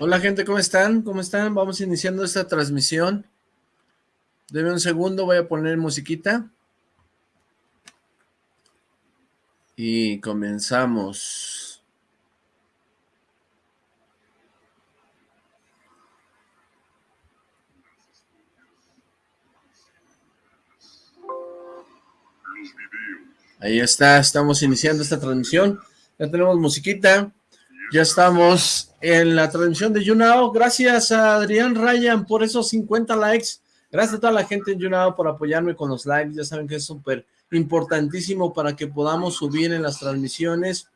Hola gente, ¿cómo están? ¿Cómo están? Vamos iniciando esta transmisión. Deme un segundo, voy a poner musiquita. Y comenzamos. Ahí está, estamos iniciando esta transmisión. Ya tenemos musiquita. Ya estamos en la transmisión de YouNow. Gracias a Adrián Ryan por esos 50 likes. Gracias a toda la gente en YouNow por apoyarme con los likes. Ya saben que es súper importantísimo para que podamos subir en las transmisiones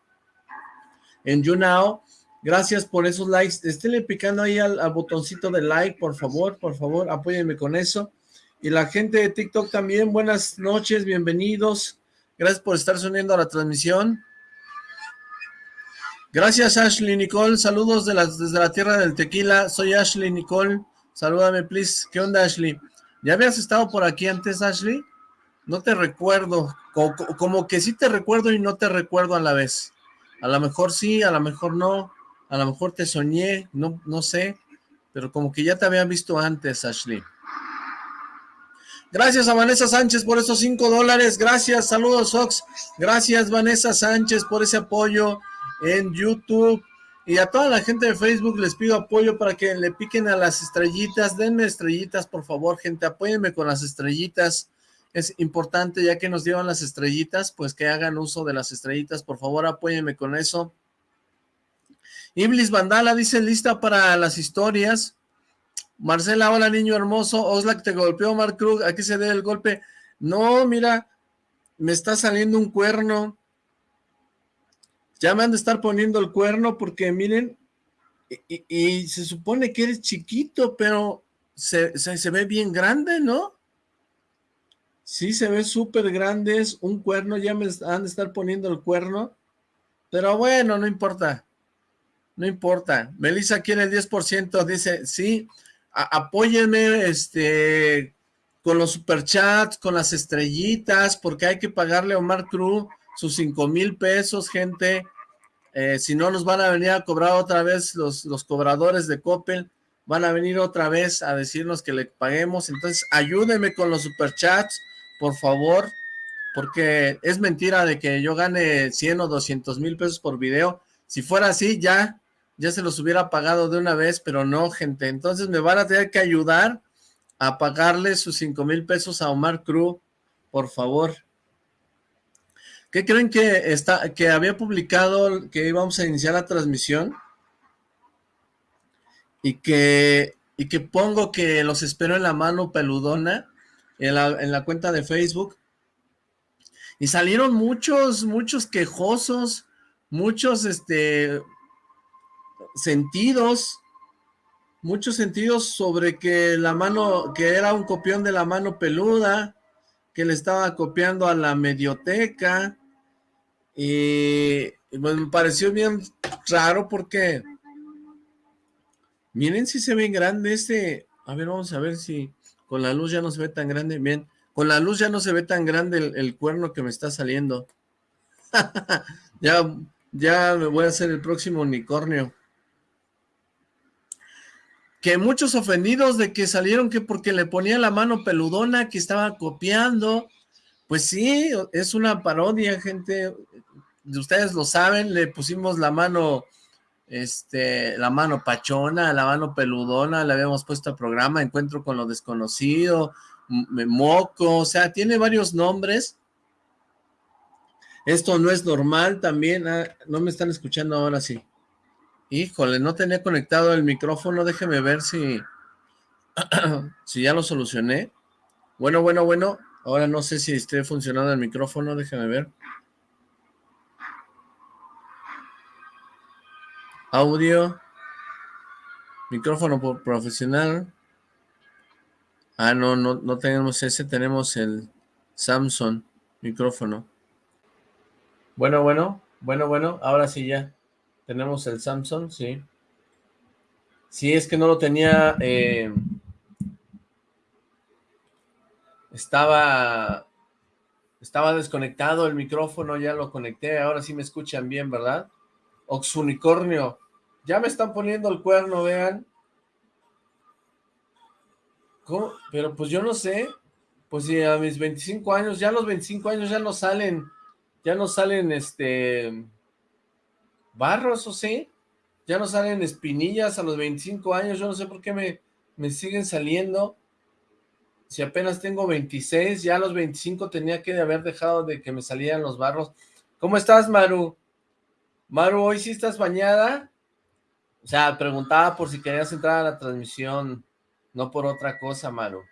en YouNow. Gracias por esos likes. Esténle picando ahí al, al, botoncito de like, por favor, por favor, apóyenme con eso. Y la gente de TikTok también, buenas noches, bienvenidos. Gracias por estar soniendo a la transmisión. Gracias Ashley Nicole, saludos de desde la tierra del tequila, soy Ashley Nicole, salúdame please, ¿qué onda Ashley? ¿Ya habías estado por aquí antes Ashley? No te recuerdo, como, que sí te recuerdo y no te recuerdo a la vez, a lo mejor sí, a lo mejor no, a lo mejor te soñé, no, no sé, pero como que ya te había visto antes Ashley. Gracias a Vanessa Sánchez por esos cinco dólares, gracias, saludos Ox, gracias Vanessa Sánchez por ese apoyo, en YouTube. Y a toda la gente de Facebook les pido apoyo para que le piquen a las estrellitas. Denme estrellitas, por favor, gente. Apóyenme con las estrellitas. Es importante, ya que nos llevan las estrellitas, pues que hagan uso de las estrellitas. Por favor, apóyenme con eso. Iblis Vandala dice, lista para las historias. Marcela, hola niño hermoso. Oslak te golpeó, Mark Krug. Aquí se dé el golpe. No, mira, me está saliendo un cuerno. Ya me han de estar poniendo el cuerno porque miren, y, se supone que eres chiquito, pero se, se, ve bien grande, ¿no? Sí, se ve súper grande, es un cuerno, ya me han de estar poniendo el cuerno, pero bueno, no importa, no importa. Melissa quiere el 10%, dice, sí, apóyenme, este, con los superchats, con las estrellitas, porque hay que pagarle a Omar Cruz sus cinco mil pesos, gente, eh, si no nos van a venir a cobrar otra vez los, los cobradores de Coppel, van a venir otra vez a decirnos que le paguemos, entonces ayúdenme con los superchats, por favor, porque es mentira de que yo gane 100 o 200 mil pesos por video, si fuera así ya, ya se los hubiera pagado de una vez, pero no gente, entonces me van a tener que ayudar a pagarle sus 5 mil pesos a Omar Cruz, por favor, ¿Qué creen que que había publicado que íbamos a iniciar la transmisión? Y que, y que pongo que los espero en la mano peludona en la, en la cuenta de Facebook. Y salieron muchos, muchos quejosos, muchos este sentidos, muchos sentidos sobre que la mano, que era un copión de la mano peluda, que le estaba copiando a la medioteca, y pues, me pareció bien raro porque miren si se ve grande este, a ver vamos a ver si con la luz ya no se ve tan grande, bien, con la luz ya no se ve tan grande el, el cuerno que me está saliendo, ya, ya me voy a hacer el próximo unicornio, que muchos ofendidos de que salieron que porque le ponía la mano peludona que estaba copiando, pues sí, es una parodia, gente, ustedes lo saben, le pusimos la mano, este, la mano pachona, la mano peludona, le habíamos puesto al programa, Encuentro con lo Desconocido, Moco, o sea, tiene varios nombres. Esto no es normal también, ah, no me están escuchando ahora sí. Híjole, no tenía conectado el micrófono, déjeme ver si, si ya lo solucioné. Bueno, bueno, bueno, ahora no sé si esté funcionando el micrófono, déjeme ver. Audio. Micrófono profesional. Ah, no, no, no tenemos ese, tenemos el Samsung micrófono. Bueno, bueno, bueno, bueno, ahora sí ya. Tenemos el Samsung, sí. Sí, es que no lo tenía... Eh, estaba... Estaba desconectado el micrófono, ya lo conecté, ahora sí me escuchan bien, ¿verdad? Oxunicornio, Ya me están poniendo el cuerno, vean. Pero pues yo no sé. Pues si a mis 25 años, ya los 25 años ya no salen, ya no salen este barros, ¿o sí? Ya no salen espinillas a los 25 años, yo no sé por qué me, me siguen saliendo. Si apenas tengo 26, ya a los 25 tenía que haber dejado de que me salieran los barros. ¿Cómo estás, Maru? Maru, ¿hoy sí estás bañada? O sea, preguntaba por si querías entrar a la transmisión, no por otra cosa, Maru.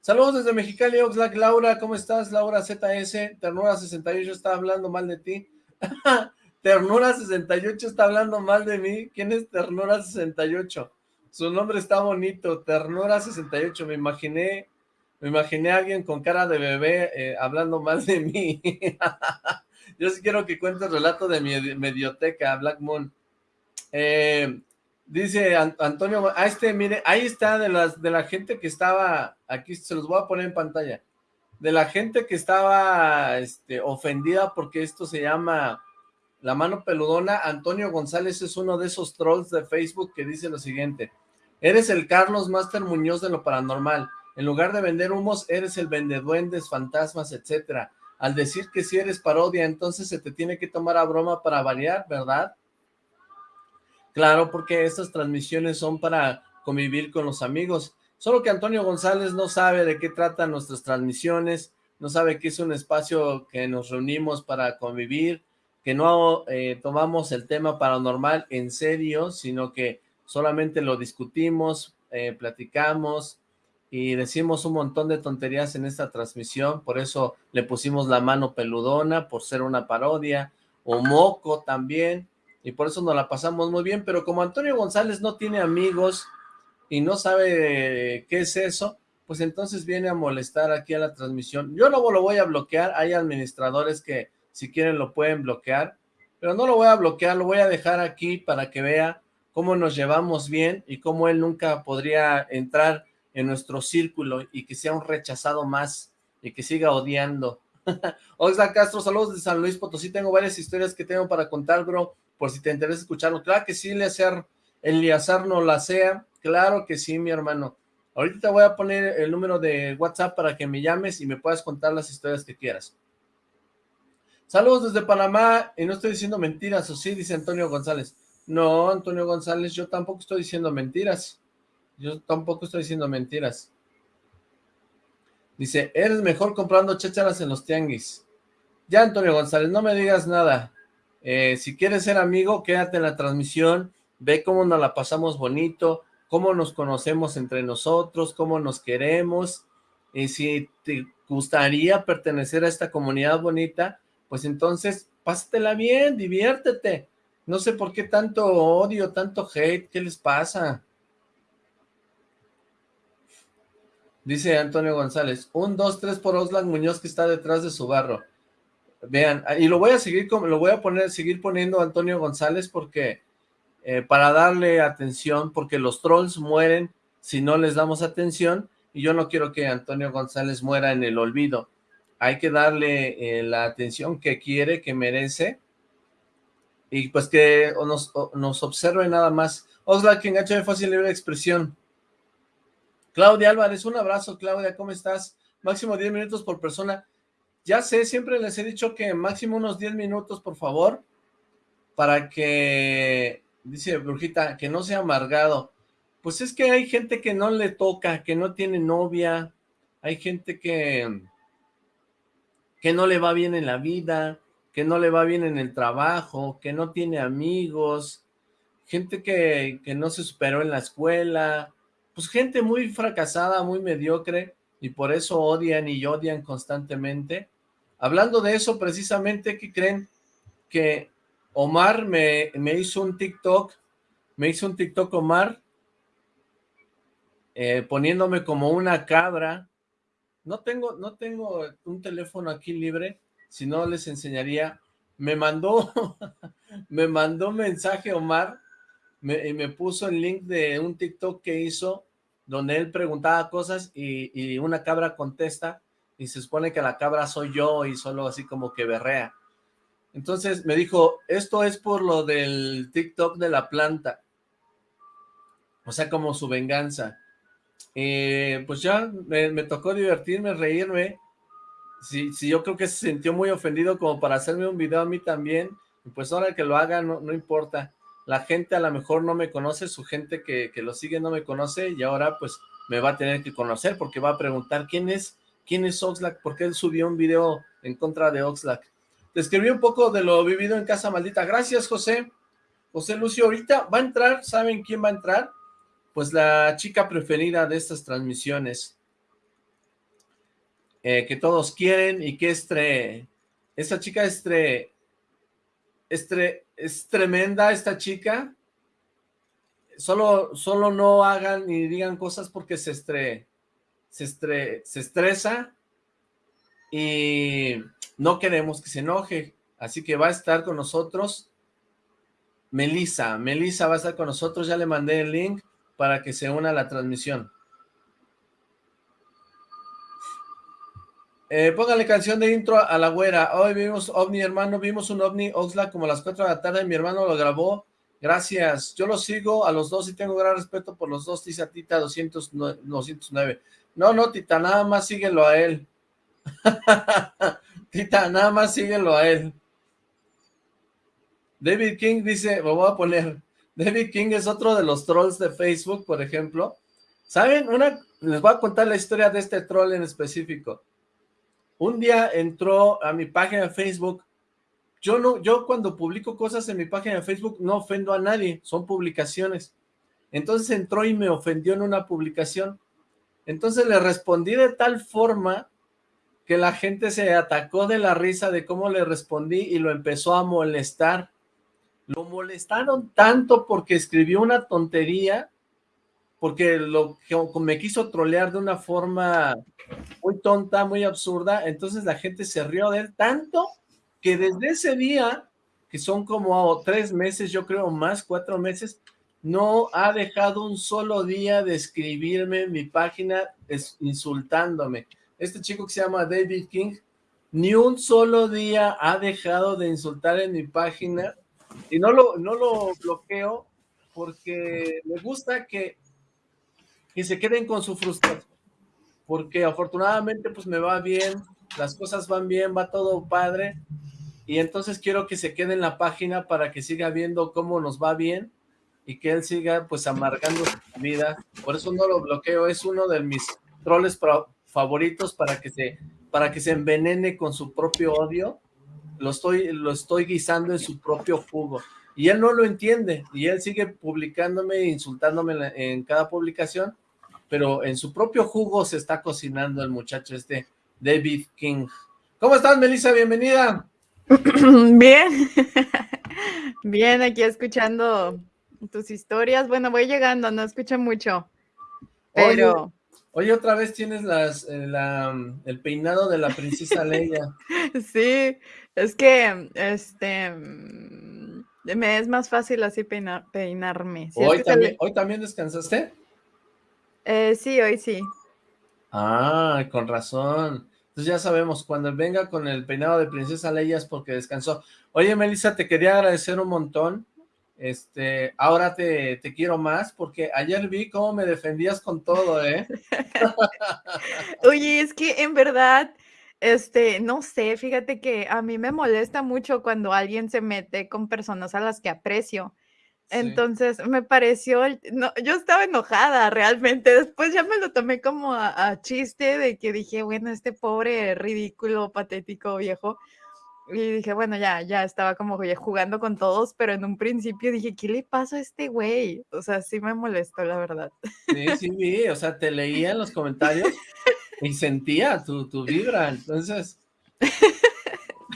Saludos desde Mexicali, Oxlack. Laura, ¿cómo estás? Laura ZS, Ternura68 está hablando mal de ti. Ternura68 está hablando mal de mí. ¿Quién es Ternura68? Su nombre está bonito, Ternura68. Me imaginé, me imaginé a alguien con cara de bebé eh, hablando mal de mí. Yo sí quiero que cuente el relato de mi medioteca, Black Moon. Eh, Dice Antonio, a este, mire, ahí está de las de la gente que estaba, aquí se los voy a poner en pantalla, de la gente que estaba este, ofendida porque esto se llama La Mano Peludona, Antonio González es uno de esos trolls de Facebook que dice lo siguiente, eres el Carlos Master Muñoz de lo paranormal, en lugar de vender humos, eres el vendeduendes, fantasmas, etcétera. Al decir que si eres parodia, entonces se te tiene que tomar a broma para variar, ¿verdad? Claro, porque estas transmisiones son para convivir con los amigos. Solo que Antonio González no sabe de qué tratan nuestras transmisiones, no sabe que es un espacio que nos reunimos para convivir, que no eh, tomamos el tema paranormal en serio, sino que solamente lo discutimos, eh, platicamos y decimos un montón de tonterías en esta transmisión, por eso le pusimos la mano peludona, por ser una parodia, o moco también, y por eso nos la pasamos muy bien, pero como Antonio González no tiene amigos y no sabe qué es eso, pues entonces viene a molestar aquí a la transmisión. Yo no lo voy a bloquear, hay administradores que si quieren lo pueden bloquear, pero no lo voy a bloquear, lo voy a dejar aquí para que vea cómo nos llevamos bien y cómo él nunca podría entrar en nuestro círculo y que sea un rechazado más y que siga odiando. Oxla Castro, saludos de San Luis Potosí, tengo varias historias que tengo para contar, bro, por si te interesa escucharlo. Claro que sí, Eleazar, Eliazar no la sea, claro que sí, mi hermano. Ahorita te voy a poner el número de WhatsApp para que me llames y me puedas contar las historias que quieras. Saludos desde Panamá, y no estoy diciendo mentiras, ¿o sí? Dice Antonio González. No, Antonio González, yo tampoco estoy diciendo mentiras. Yo tampoco estoy diciendo mentiras. Dice, eres mejor comprando chácharas en los tianguis. Ya, Antonio González, no me digas nada. Eh, si quieres ser amigo, quédate en la transmisión, ve cómo nos la pasamos bonito, cómo nos conocemos entre nosotros, cómo nos queremos, y si te gustaría pertenecer a esta comunidad bonita, pues entonces pásatela bien, diviértete. No sé por qué tanto odio, tanto hate, ¿qué les pasa? Dice Antonio González, un, dos, tres por Oslan Muñoz que está detrás de su barro. Vean, y lo voy a seguir, lo voy a poner, seguir poniendo Antonio González porque, eh, para darle atención, porque los trolls mueren si no les damos atención, y yo no quiero que Antonio González muera en el olvido. Hay que darle eh, la atención que quiere, que merece, y pues que nos, nos observe nada más. Osla, que engancha de fácil libre expresión. Claudia Álvarez, un abrazo, Claudia, ¿cómo estás? Máximo 10 minutos por persona. Ya sé, siempre les he dicho que máximo unos 10 minutos, por favor, para que, dice Brujita, que no sea amargado. Pues es que hay gente que no le toca, que no tiene novia, hay gente que, que no le va bien en la vida, que no le va bien en el trabajo, que no tiene amigos, gente que, que no se superó en la escuela, pues gente muy fracasada, muy mediocre, y por eso odian y odian constantemente. Hablando de eso, precisamente, ¿qué creen? Que Omar me, me hizo un TikTok, me hizo un TikTok Omar, eh, poniéndome como una cabra. No tengo, no tengo un teléfono aquí libre, si no les enseñaría. Me mandó, me mandó mensaje Omar, y me puso el link de un TikTok que hizo, donde él preguntaba cosas y, y una cabra contesta, y se supone que la cabra soy yo y solo así como que berrea. Entonces me dijo, esto es por lo del TikTok de la planta. O sea, como su venganza. Eh, pues ya me, tocó divertirme, reírme. Si, si yo creo que se sintió muy ofendido como para hacerme un video a mí también, pues ahora que lo haga no, no importa. La gente a lo mejor no me conoce, su gente que, que lo sigue no me conoce y ahora pues me va a tener que conocer porque va a preguntar quién es, quién es Oxlack, por qué él subió un video en contra de Oxlack. Te un poco de lo vivido en Casa Maldita. Gracias, José. José Lucio, ahorita va a entrar, ¿saben quién va a entrar? Pues la chica preferida de estas transmisiones. Eh, que todos quieren y que es tre... Esta chica es tre... Es, es tremenda esta chica. Solo, solo no hagan ni digan cosas porque se estre... Se, estre, se estresa y no queremos que se enoje, así que va a estar con nosotros Melissa, Melissa va a estar con nosotros, ya le mandé el link para que se una a la transmisión. Eh, póngale canción de intro a la güera. Hoy vimos OVNI, hermano, vimos un OVNI Oxlack como a las 4 de la tarde, mi hermano lo grabó. Gracias. Yo lo sigo a los dos y tengo gran respeto por los dos, dice Tita 209. No, no, Tita, nada más síguelo a él. Tita, nada más síguelo a él. David King dice, me voy a poner, David King es otro de los trolls de Facebook, por ejemplo. ¿Saben? Una, les voy a contar la historia de este troll en específico. Un día entró a mi página de Facebook. Yo no, yo cuando publico cosas en mi página de Facebook no ofendo a nadie, son publicaciones. Entonces entró y me ofendió en una publicación. Entonces le respondí de tal forma que la gente se atacó de la risa de cómo le respondí y lo empezó a molestar. Lo molestaron tanto porque escribió una tontería, porque lo me quiso trolear de una forma muy tonta, muy absurda, entonces la gente se rió de él tanto que desde ese día, que son como tres meses, yo creo más, cuatro meses, no ha dejado un solo día de escribirme en mi página insultándome. Este chico que se llama David King, ni un solo día ha dejado de insultar en mi página. Y no lo, no lo bloqueo porque me gusta que, que se queden con su frustración, porque afortunadamente pues me va bien, las cosas van bien, va todo padre, y entonces quiero que se quede en la página para que siga viendo cómo nos va bien y que él siga pues amargando su vida, por eso no lo bloqueo, es uno de mis troles favoritos para que se para que se envenene con su propio odio, lo estoy, lo estoy guisando en su propio jugo. Y él no lo entiende, y él sigue publicándome e insultándome en, cada publicación, pero en su propio jugo se está cocinando el muchacho este David King. ¿Cómo estás, Melissa? Bienvenida. Bien, bien, aquí escuchando tus historias. Bueno, voy llegando, no escucho mucho, pero... Oye, otra vez tienes las, eh, mm, el peinado de la princesa Leia. Sí, es que, este, me es más fácil así peinarme. ¿Hoy, también, ¿Hoy también descansaste? Eh, sí, hoy sí. Ah, con razón. Entonces ya sabemos, cuando venga con el peinado de princesa Leia es porque descansó. Oye, Melissa, te quería agradecer un montón este, ahora te, quiero más, porque ayer vi cómo me defendías con todo, ¿eh? Oye, es que en verdad, este, no sé, fíjate que a mí me molesta mucho cuando alguien se mete con personas a las que aprecio. Entonces me pareció, no, yo estaba enojada realmente, después ya me lo tomé como a chiste de que dije, bueno, este pobre, ridículo, patético viejo, y dije, bueno, ya, ya estaba como jugando con todos, pero en un principio dije, ¿qué le pasa a este güey? O sea, sí me molestó, la verdad. Sí, sí vi, o sea, te leía en los comentarios y sentía tu, tu vibra, entonces...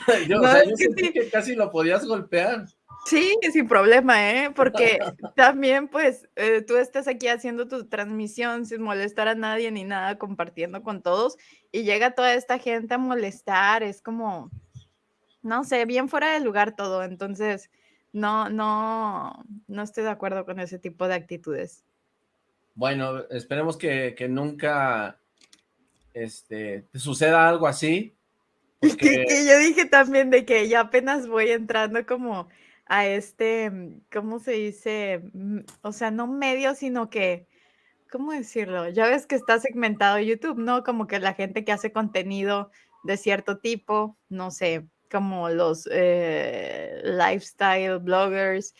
yo, o sea, yo sentí que casi lo podías golpear. Sí, sin problema, ¿eh? Porque también, pues, eh, tú estás aquí haciendo tu transmisión sin molestar a nadie ni nada, compartiendo con todos, y llega toda esta gente a molestar, es como no sé, bien fuera de lugar todo, entonces no, no, no estoy de acuerdo con ese tipo de actitudes. Bueno, esperemos que, nunca este, te suceda algo así, Y que, yo dije también de que ya apenas voy entrando como a este, mm, ¿cómo se dice? Mm, o sea, no medio, sino que, ¿cómo decirlo? Ya ves que está segmentado YouTube, ¿no? Como que la gente que hace contenido de cierto tipo, no sé, como los eh, lifestyle bloggers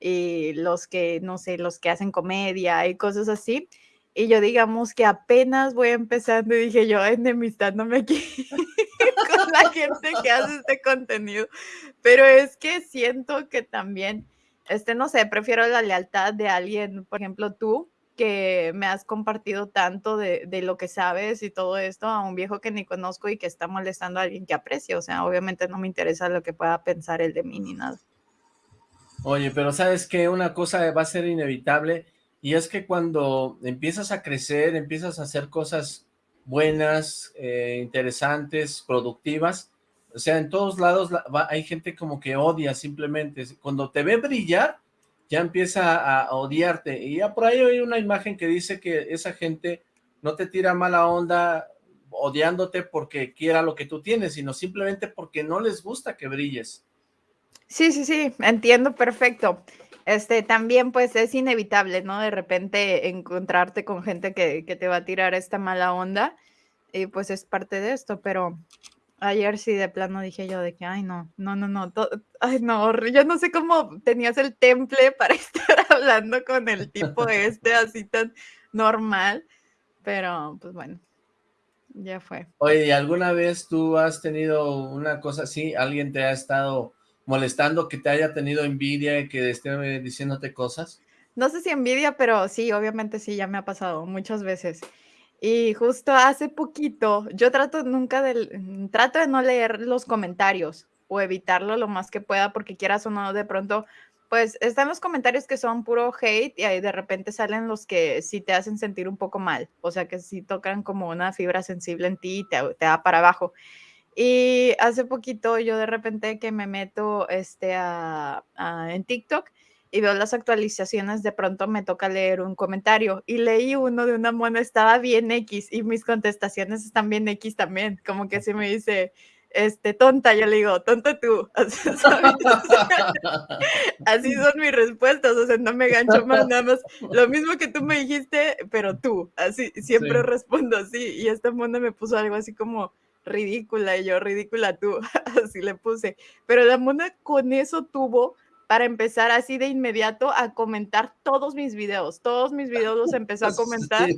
y los que, no sé, los que hacen comedia y cosas así. Y yo digamos que apenas voy empezando y dije yo enemistándome aquí la gente que hace este contenido. Pero es que siento que también, este, no sé, prefiero la lealtad de alguien, por ejemplo, tú, que me has compartido tanto de, de, lo que sabes y todo esto a un viejo que ni conozco y que está molestando a alguien que aprecio. O sea, obviamente no me interesa lo que pueda pensar el de mí ni nada. Oye, pero sabes que una cosa va a ser inevitable y es que cuando empiezas a crecer, empiezas a hacer cosas buenas, eh, interesantes, productivas, o sea, en todos lados hay gente como que odia simplemente. Cuando te ve brillar, ya empieza a odiarte. Y ya por ahí hay una imagen que dice que esa gente no te tira mala onda odiándote porque quiera lo que tú tienes, sino simplemente porque no les gusta que brilles. Sí, sí, sí, entiendo perfecto. Este, también pues es inevitable, ¿no? De repente encontrarte con gente que, que, te va a tirar esta mala onda y pues es parte de esto, pero ayer sí de plano dije yo de que, ay no, no, no, no, ay no, yo no sé cómo tenías el temple para estar hablando con el tipo este así tan normal, pero pues bueno, ya fue. Oye, ¿alguna vez tú has tenido una cosa así? ¿Alguien te ha estado molestando, que te haya tenido envidia que esté diciéndote cosas? No sé si envidia, pero sí, obviamente sí, ya me ha pasado muchas veces. Y justo hace poquito, yo trato nunca de, mm, trato de no leer los comentarios o evitarlo lo más que pueda porque quieras o no, de pronto, pues están los comentarios que son puro hate y ahí de repente salen los que sí te hacen sentir un poco mal, o sea que sí tocan como una fibra sensible en ti y te, te da para abajo. Y hace poquito yo de repente que me meto este, a, en TikTok y veo las actualizaciones, de pronto me toca leer un comentario y leí uno de una mona, estaba bien X y mis contestaciones están bien X también, como que se me dice, este, tonta, yo le digo, tonta tú, así son mis respuestas, o sea, no me gancho más, nada más, lo mismo que tú me dijiste, pero tú, así, siempre respondo así, y esta mona me puso algo así como, ridícula, y yo, ridícula tú, así le puse. Pero la mona con eso tuvo para empezar así de inmediato a comentar todos mis videos, todos mis videos los empezó a comentar,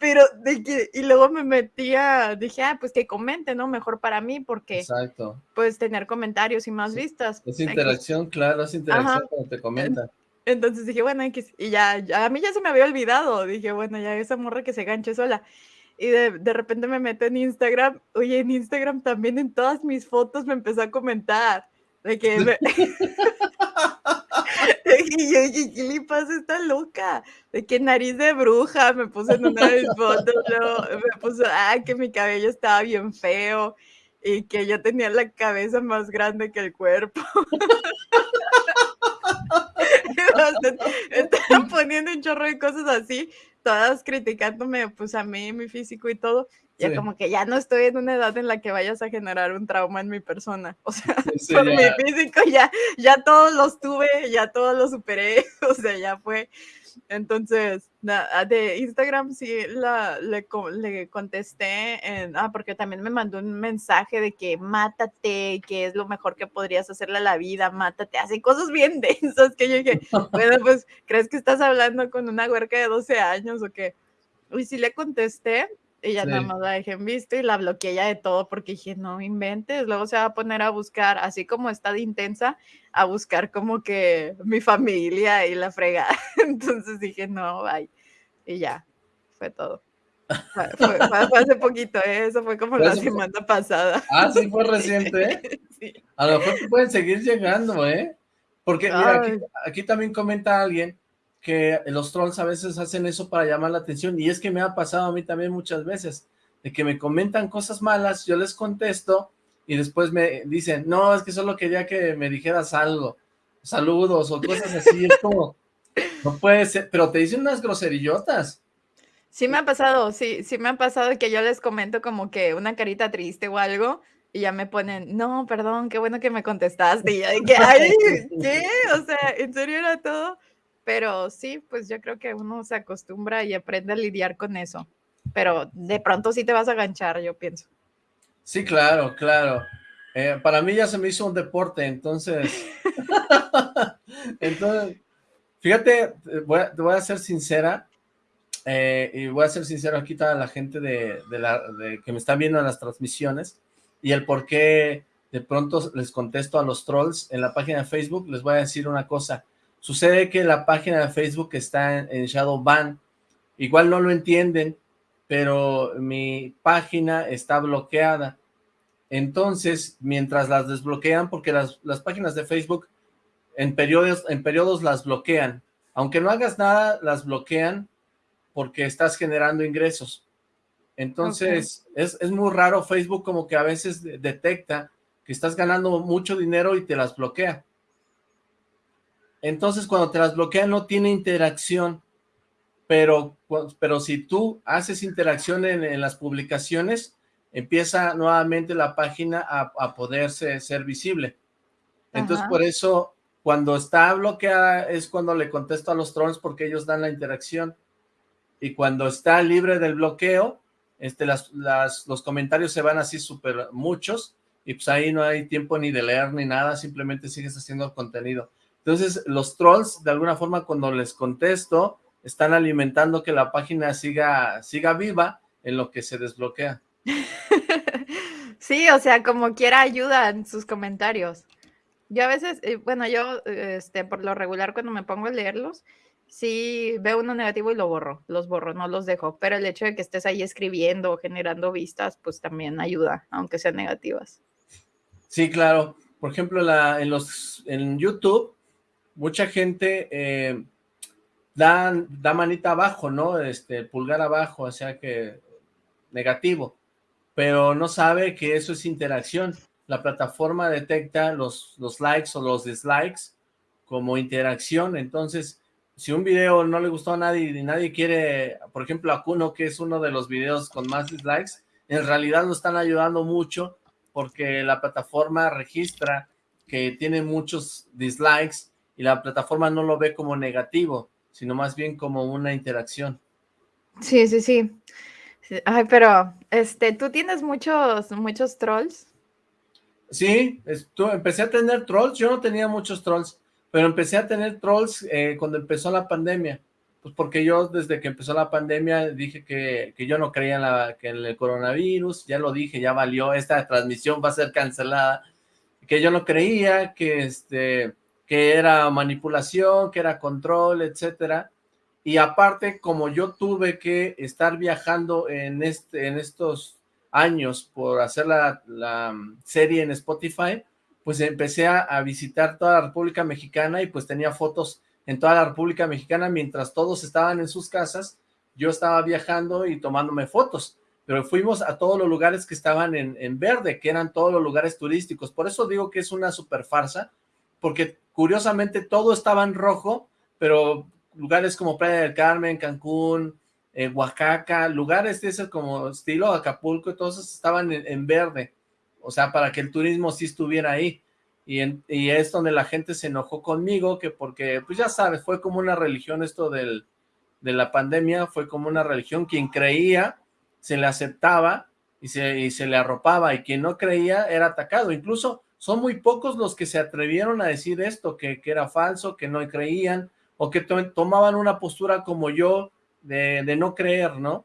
pero de que, y luego me metía, dije, ah, pues que comente, ¿no? Mejor para mí, porque Exacto. puedes tener comentarios y más vistas. Es interacción, claro, es interacción cuando te comentan. Entonces dije, bueno, y ya, ya, a mí ya se me había olvidado, dije, bueno, ya esa morra que se ganche sola y de, de, repente me meto en Instagram, oye, en Instagram también en todas mis fotos me empezó a comentar de que me... y yo dije, ¿qué le pasa esta loca? De que nariz de bruja me puse en una de mis fotos, luego me puso, ah, que mi cabello estaba bien feo y que yo tenía la cabeza más grande que el cuerpo. Estaban poniendo un chorro de cosas así todas criticándome, pues a mí, mi físico y todo, ya como que ya no estoy en una edad en la que vayas a generar un trauma en mi persona. O sea, por mi físico ya, ya todos los tuve, ya todos los superé, o sea, ya fue. Entonces, de Instagram sí la, le, le, contesté, en, ah, porque también me mandó un mensaje de que mátate, que es lo mejor que podrías hacerle a la vida, mátate, hace cosas bien densas que yo dije, bueno, pues, ¿crees que estás hablando con una huerca de 12 años o qué? Y sí le contesté, y ya nada más la dejé en visto y la bloqueé ya de todo porque dije, no inventes, luego se va a poner a buscar, así como está de intensa, a buscar como que mi familia y la fregada. Entonces dije, no, bye. Y ya, fue todo. Fue, hace poquito, ¿eh? eso fue como la semana pasada. Ah, sí, fue reciente, ¿eh? sí. A lo mejor pueden seguir llegando, ¿eh? Porque mira, aquí, aquí también comenta alguien que los trolls a veces hacen eso para llamar la atención, y es que me ha pasado a mí también muchas veces, de que me comentan cosas malas, yo les contesto, y después me dicen, no, es que solo quería que me dijeras algo, saludos, o cosas así, es como, no puede ser, pero te dicen unas groserillotas. Sí me ha pasado, sí, sí me ha pasado que yo les comento como que una carita triste o algo, y ya me ponen, no, perdón, qué bueno que me contestaste. Y de que, ay, ¿qué? O sea, en serio era todo. Pero sí, pues yo creo que uno se acostumbra y aprende a lidiar con eso. Pero de pronto sí te vas a ganchar, yo pienso. Sí, claro, claro. Eh, para mí ya se me hizo un deporte, entonces... entonces, fíjate, voy a, te voy a ser sincera, eh, y voy a ser sincero aquí toda la gente de, la, que me está viendo en las transmisiones, y el por qué de pronto les contesto a los trolls en la página de Facebook, les voy a decir una cosa. Sucede que la página de Facebook está en, en Shadow Ban, igual no lo entienden, pero mi página está bloqueada. Entonces, mientras las desbloquean, porque las, páginas de Facebook en periodos, en periodos las bloquean. Aunque no hagas nada, las bloquean porque estás generando ingresos. Entonces, es, es, muy raro, Facebook como que a veces detecta que estás ganando mucho dinero y te las bloquea. Entonces, cuando te las bloquea no tiene interacción pero, pero si tú haces interacción en, las publicaciones, empieza nuevamente la página a, poderse ser visible. Entonces, por eso, cuando está bloqueada es cuando le contesto a los trolls porque ellos dan la interacción. Y cuando está libre del bloqueo, este, las, los comentarios se van así súper muchos y pues ahí no hay tiempo ni de leer ni nada, simplemente sigues haciendo contenido. Entonces, los trolls, de alguna forma, cuando les contesto, están alimentando que la página siga, siga viva en lo que se desbloquea. Sí, o sea, como quiera ayuda en sus comentarios. Yo a veces, eh, bueno, yo este, por lo regular cuando me pongo a leerlos, sí veo uno negativo y lo borro, los borro, no los dejo, pero el hecho de que estés ahí escribiendo, generando vistas, pues también ayuda, aunque sean negativas. Sí, claro. Por ejemplo, la, en, los, en YouTube, mucha gente eh, da, da manita abajo, ¿no? Este, pulgar abajo, o sea que negativo, pero no sabe que eso es interacción. La plataforma detecta los, los likes o los dislikes como interacción, entonces, si un video no le gustó a nadie y nadie quiere, por ejemplo, a Kuno, que es uno de los videos con más dislikes, en realidad lo están ayudando mucho porque la plataforma registra que tiene muchos dislikes y la plataforma no lo ve como negativo sino más bien como una interacción. Sí, sí, sí. Ay, pero, este, ¿tú tienes muchos, muchos trolls? Sí, empecé a tener trolls, yo no tenía muchos trolls, pero empecé a tener trolls eh, cuando empezó la pandemia, pues porque yo desde que empezó la pandemia dije que, yo no creía en, la, que en el coronavirus, ya lo dije, ya valió, esta transmisión va a ser cancelada, que yo no creía, que este que era manipulación, que era control, etcétera. Y aparte, como yo tuve que estar viajando en, este, en estos años por hacer la, mm, serie en Spotify, pues empecé a, a, visitar toda la República Mexicana y pues tenía fotos en toda la República Mexicana mientras todos estaban en sus casas, yo estaba viajando y tomándome fotos, pero fuimos a todos los lugares que estaban en, en verde, que eran todos los lugares turísticos, por eso digo que es una super farsa, porque curiosamente todo estaba en rojo, pero lugares como Playa del Carmen, Cancún, eh, Oaxaca, lugares de ese como estilo Acapulco, todos estaban en, verde, o sea, para que el turismo sí estuviera ahí, y, y, es donde la gente se enojó conmigo, que porque, pues ya sabes, fue como una religión esto del, de la pandemia, fue como una religión, quien creía se le aceptaba y se, y se le arropaba, y quien no creía era atacado, incluso son muy pocos los que se atrevieron a decir esto, que, era falso, que no creían, o que tomaban una postura como yo de, no creer, ¿no?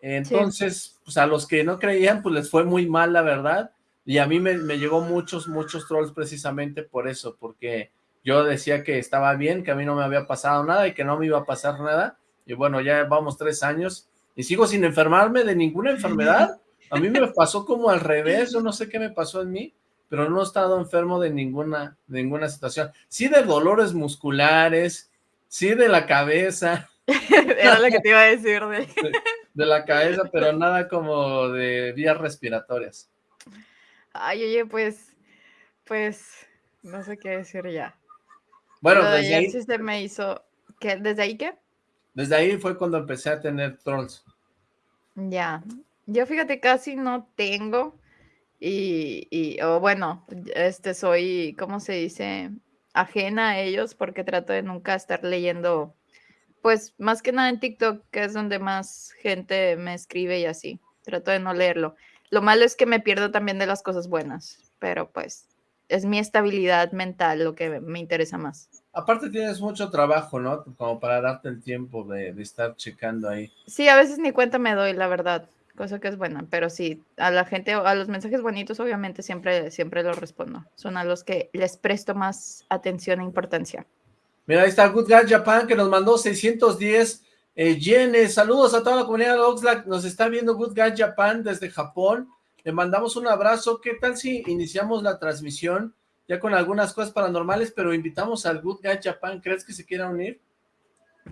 Entonces, pues a los que no creían, pues les fue muy mal, la verdad, y a mí me, me llegó muchos, muchos trolls precisamente por eso, porque yo decía que estaba bien, que a mí no me había pasado nada y que no me iba a pasar nada, y bueno, ya vamos tres años, y sigo sin enfermarme de ninguna enfermedad, a mí me pasó como al revés, yo no sé qué me pasó en mí, pero no he estado enfermo de ninguna, ninguna situación. Sí de dolores musculares, sí de la cabeza. Era lo que te iba a decir. De, la cabeza, pero nada como de vías respiratorias. Ay, oye, pues, pues, no sé qué decir ya. Bueno, desde ahí... se me hizo, ¿qué? ¿Desde ahí qué? Desde ahí fue cuando empecé a tener trolls. Ya, yo fíjate, casi no tengo, y, o bueno, este soy, ¿cómo se dice? Ajena a ellos porque trato de nunca estar leyendo, pues más que nada en TikTok, que es donde más gente me escribe y así. Trato de no leerlo. Lo malo es que me pierdo también de las cosas buenas, pero pues es mi estabilidad mental lo que me interesa más. Aparte tienes mucho trabajo, ¿no? Como para darte el tiempo de, de estar checando ahí. Sí, a veces ni cuenta me doy, la verdad cosa que es buena, pero sí, a la gente, a los mensajes bonitos, obviamente siempre, siempre los respondo. Son a los que les presto más atención e importancia. Mira, ahí está Good Guy Japan que nos mandó 610 eh, yenes. Saludos a toda la comunidad de Oxlack. Nos está viendo Good Guy Japan desde Japón. Le mandamos un abrazo. ¿Qué tal si iniciamos la transmisión ya con algunas cosas paranormales, pero invitamos al Good Guy Japan? ¿Crees que se quiera unir?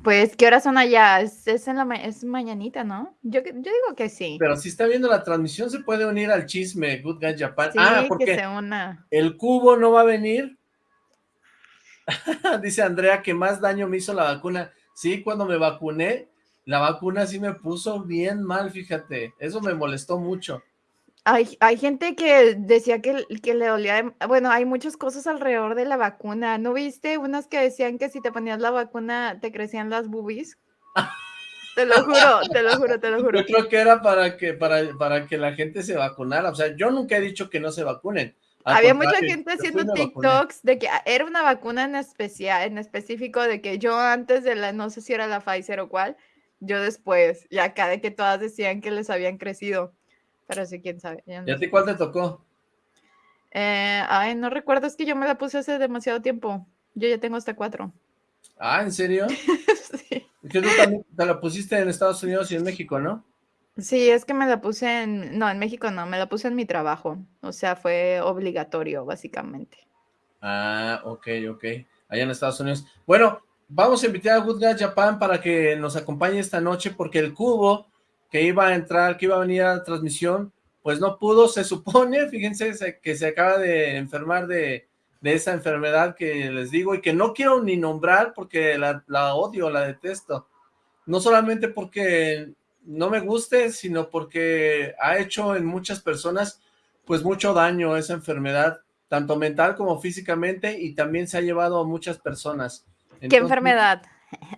Pues, ¿qué horas son allá? Es, en la es mañanita, ¿no? Yo, yo digo que sí. Pero si está viendo la transmisión, se puede unir al chisme Good Guy Japan. ah, porque el cubo no va a venir. Dice Andrea que más daño me hizo la vacuna. Sí, cuando me vacuné, la vacuna sí me puso bien mal, fíjate. Eso me molestó mucho. Hay, hay gente que decía que, que le dolía, bueno, hay muchas cosas alrededor de la vacuna. ¿No viste unas que decían que si te ponías la vacuna te crecían las boobies? Te lo juro, te lo juro, te lo juro. Yo creo que era para que, para, para que la gente se vacunara. O sea, yo nunca he dicho que no se vacunen. Había mucha gente haciendo TikToks de que era una vacuna en especial, en específico, de que yo antes de la, no sé si era la Pfizer o cuál, yo después, y acá de que todas decían que les habían crecido. Pero sí, quién sabe. ¿Y a ti cuál te tocó? Eh, ay, no recuerdo, es que yo me la puse hace demasiado tiempo. Yo ya tengo hasta cuatro. Ah, ¿en serio? sí. Que tú también te la pusiste en Estados Unidos y en México, ¿no? Sí, es que me la puse en, no, en México no, me la puse en mi trabajo. O sea, fue obligatorio, básicamente. Ah, ok, ok. Allá en Estados Unidos. Bueno, vamos a invitar a Good Guy Japan para que nos acompañe esta noche porque el cubo que iba a entrar, que iba a venir a la transmisión, pues no pudo, se supone, fíjense que se acaba de enfermar de, esa enfermedad que les digo y que no quiero ni nombrar porque la, la odio, la detesto. No solamente porque no me guste, sino porque ha hecho en muchas personas pues mucho daño esa enfermedad, tanto mental como físicamente, y también se ha llevado a muchas personas. ¿Qué enfermedad?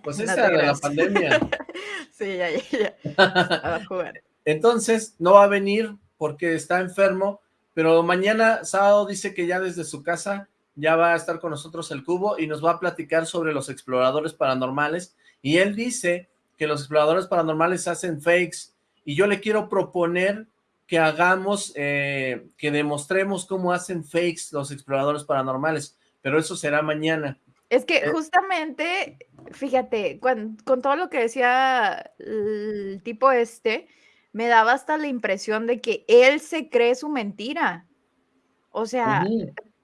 Pues esa de la pandemia. sí, ya, ya, Va a jugar. Entonces, no va a venir porque está enfermo, pero mañana, sábado, dice que ya desde su casa ya va a estar con nosotros el cubo y nos va a platicar sobre los exploradores paranormales. Y él dice que los exploradores paranormales hacen fakes y yo le quiero proponer que hagamos, eh, que demostremos cómo hacen fakes los exploradores paranormales, pero eso será mañana. Es que eh justamente, fíjate, con, todo lo que decía el tipo este, me daba hasta la impresión de que él se cree su mentira. O sea,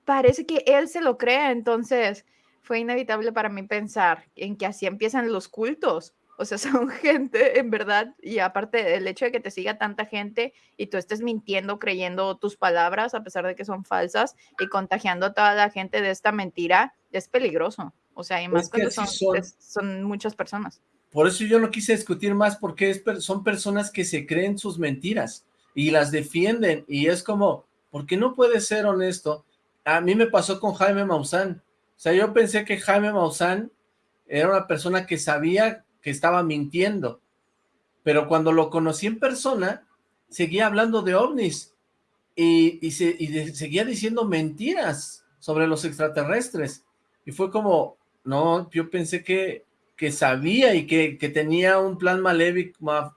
parece que él se lo cree, entonces fue inevitable para mí pensar en que así empiezan los cultos. O sea, son gente, en verdad, y aparte del hecho de que te siga tanta gente y tú estés mintiendo, creyendo tus palabras a pesar de que son falsas y contagiando a toda la gente de esta mentira, es peligroso. O sea, y más cuando son, son, muchas personas. Por eso yo no quise discutir más porque es, son personas que se creen sus mentiras y las defienden y es como, ¿por qué no puede ser honesto? A mí me pasó con Jaime Maussan. O sea, yo pensé que Jaime Maussan era una persona que sabía que estaba mintiendo. Pero cuando lo conocí en persona, seguía hablando de ovnis y, y, seguía diciendo mentiras sobre los extraterrestres. Y fue como, no, yo pensé que, que sabía y que, que tenía un plan maléfico,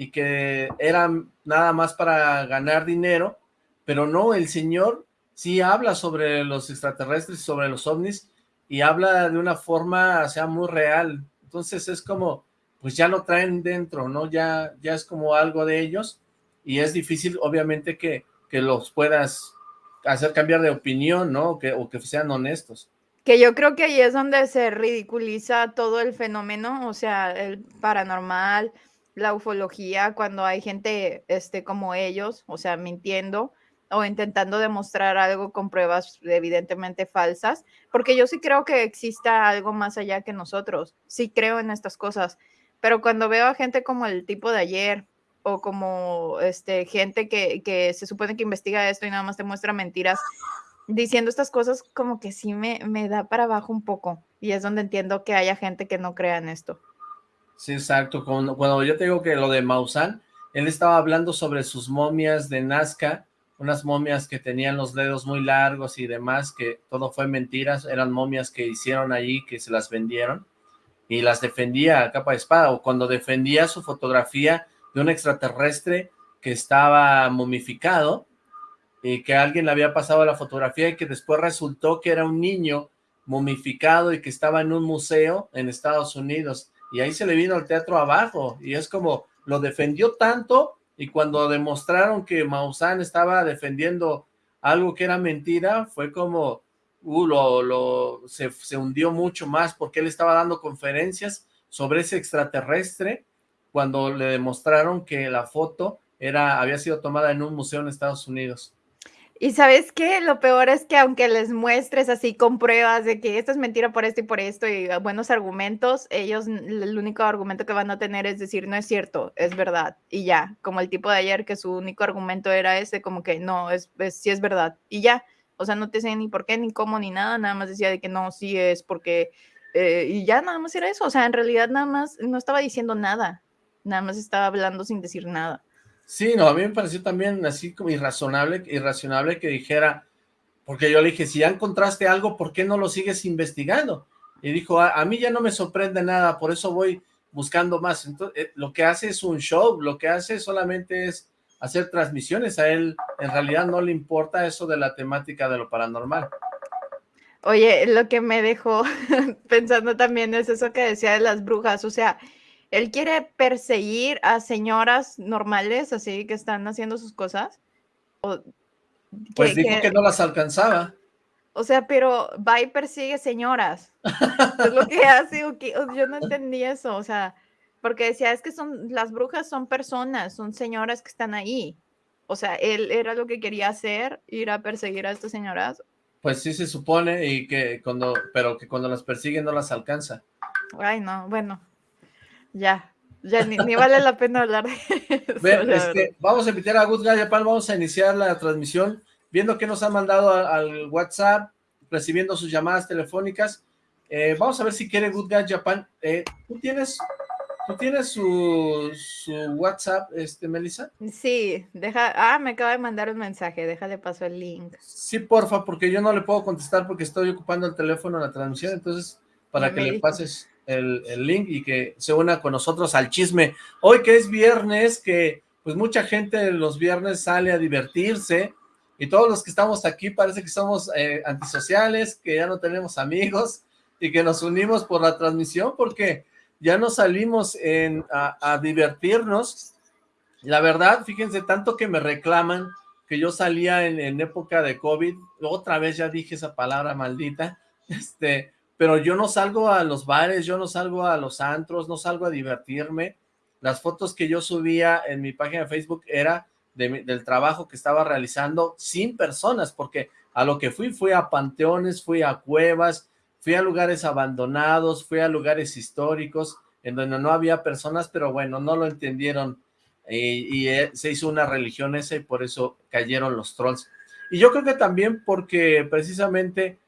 y que era nada más para ganar dinero, pero no, el señor sí habla sobre los extraterrestres, sobre los ovnis, y habla de una forma, sea, muy real. Entonces es como, pues ya lo traen dentro, ¿no? Ya, ya es como algo de ellos y es difícil, obviamente, que, que los puedas hacer cambiar de opinión, ¿no? Que, o que sean honestos. Que yo creo que ahí es donde se ridiculiza todo el fenómeno, o sea, el paranormal, la ufología, cuando hay gente este, como ellos, o sea, mintiendo, o intentando demostrar algo con pruebas evidentemente falsas, porque yo sí creo que exista algo más allá que nosotros, sí creo en estas cosas, pero cuando veo a gente como el tipo de ayer o como este, gente que, que se supone que investiga esto y nada más te muestra mentiras diciendo estas cosas como que sí me, me da para abajo un poco y es donde entiendo que haya gente que no crea en esto. Sí, exacto. Cuando, cuando yo te digo que lo de Maussan, él estaba hablando sobre sus momias de Nazca, unas momias que tenían los dedos muy largos y demás, que todo fue mentiras, eran momias que hicieron allí, que se las vendieron, y las defendía a capa de espada, o cuando defendía su fotografía de un extraterrestre que estaba momificado, y que alguien le había pasado la fotografía y que después resultó que era un niño momificado y que estaba en un museo en Estados Unidos, y ahí se le vino el teatro abajo, y es como, lo defendió tanto y cuando demostraron que Maussan estaba defendiendo algo que era mentira, fue como, uh, lo, se hundió mucho más porque él estaba dando conferencias sobre ese extraterrestre cuando le demostraron que la foto era, había sido tomada en un museo en Estados Unidos. Y sabes qué, lo peor es que aunque les muestres así con pruebas de que esto es mentira por esto y por esto y buenos argumentos, ellos el único argumento que van a tener es decir, no es cierto, es verdad, y ya, como el tipo de ayer que su único argumento era ese, como que no, es, es sí es verdad, y ya, o sea, no te sé ni por qué, ni cómo, ni nada, nada más decía de que no, sí es porque, eh, y ya nada más era eso, o sea, en realidad nada más no estaba diciendo nada, nada más estaba hablando sin decir nada. Sí, no, a mí me pareció también así como irrazonable, irracionable que dijera, porque yo le dije, si ya encontraste algo, ¿por qué no lo sigues investigando? Y dijo, a, mí ya no me sorprende nada, por eso voy buscando más. Entonces, eh, lo que hace es un show, lo que hace solamente es hacer transmisiones, a él en realidad no le importa eso de la temática de lo paranormal. Oye, lo que me dejó pensando también es eso que decía de las brujas, o sea, él quiere perseguir a señoras normales, así que están haciendo sus cosas. pues dijo que, no las alcanzaba. O sea, pero va y persigue señoras. es lo que hace. Yo no entendí eso, o sea, porque decía, es que son, las brujas son personas, son señoras que están ahí. O sea, él era lo que quería hacer, ir a perseguir a estas señoras. Pues sí se supone, y que cuando, pero que cuando las persigue no las alcanza. Ay, no, bueno, ya, ya ni, vale la pena hablar de eso. Este, vamos a invitar a Good Guy Japan, vamos a iniciar la transmisión, viendo que nos han mandado al WhatsApp, recibiendo sus llamadas telefónicas. Eh, vamos a ver si quiere Good Guy Japan. Eh, ¿Tú tienes ¿Tú tienes su, su, WhatsApp, este, Melissa? Sí, deja, ah, me acaba de mandar un mensaje, déjale paso el link. Sí, porfa, porque yo no le puedo contestar porque estoy ocupando el teléfono en la transmisión, entonces, para que le pases el, link y que se una con nosotros al chisme. Hoy que es viernes, que pues mucha gente los viernes sale a divertirse y todos los que estamos aquí parece que somos eh, antisociales, que ya no tenemos amigos y que nos unimos por la transmisión porque ya no salimos a, divertirnos. La verdad, fíjense, tanto que me reclaman que yo salía en, en época de COVID, otra vez ya dije esa palabra maldita, este, pero yo no salgo a los bares, yo no salgo a los antros, no salgo a divertirme. Las fotos que yo subía en mi página de Facebook era del trabajo que estaba realizando sin personas, porque a lo que fui, fui a panteones, fui a cuevas, fui a lugares abandonados, fui a lugares históricos, en donde no había personas, pero bueno, no lo entendieron, y, eh, se hizo una religión esa, y por eso cayeron los trolls. Y yo creo que también porque precisamente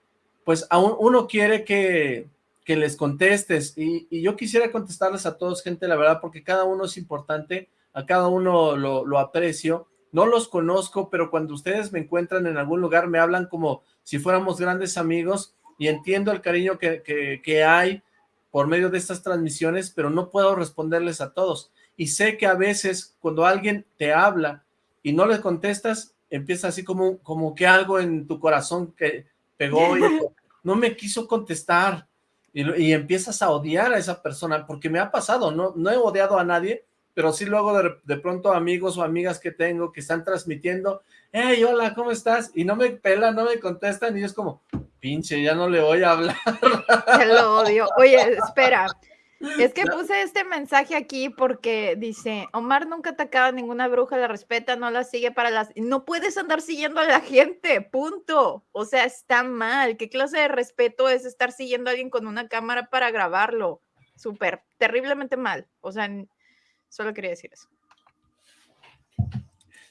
pues aún uno quiere que, que les contestes y, y, yo quisiera contestarles a todos, gente, la verdad, porque cada uno es importante, a cada uno lo, lo aprecio, no los conozco, pero cuando ustedes me encuentran en algún lugar me hablan como si fuéramos grandes amigos y entiendo el cariño que, que, que hay por medio de estas transmisiones, pero no puedo responderles a todos. Y sé que a veces cuando alguien te habla y no le contestas, empieza así como, como que algo en tu corazón que pegó y no me quiso contestar y, empiezas a odiar a esa persona, porque me ha pasado, no, no he odiado a nadie, pero sí luego de, pronto amigos o amigas que tengo que están transmitiendo, hey, hola, ¿cómo estás? Y no me pelan, no me contestan y es como, pinche, ya no le voy a hablar. Lo odio. Oye, espera, es que puse este mensaje aquí porque dice, Omar nunca atacaba a ninguna bruja, la respeta, no la sigue para las... No puedes andar siguiendo a la gente, punto. O sea, está mal. ¿Qué clase de respeto es estar siguiendo a alguien con una cámara para grabarlo? Súper, terriblemente mal. O sea, solo quería decir eso.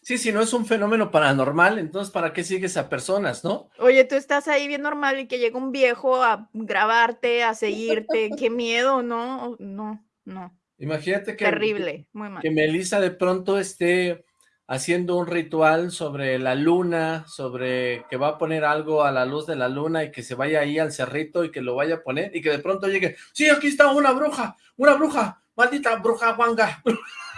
Sí, si no es un fenómeno paranormal, entonces ¿para qué sigues a personas, no? Oye, tú estás ahí bien normal y que llega un viejo a grabarte, a seguirte, qué miedo, ¿no? No, no. Imagínate que... Terrible, muy mal. Que Melissa de pronto esté haciendo un ritual sobre la luna, sobre que va a poner algo a la luz de la luna y que se vaya ahí al cerrito y que lo vaya a poner y que de pronto llegue, sí, aquí está una bruja, una bruja, maldita bruja guanga.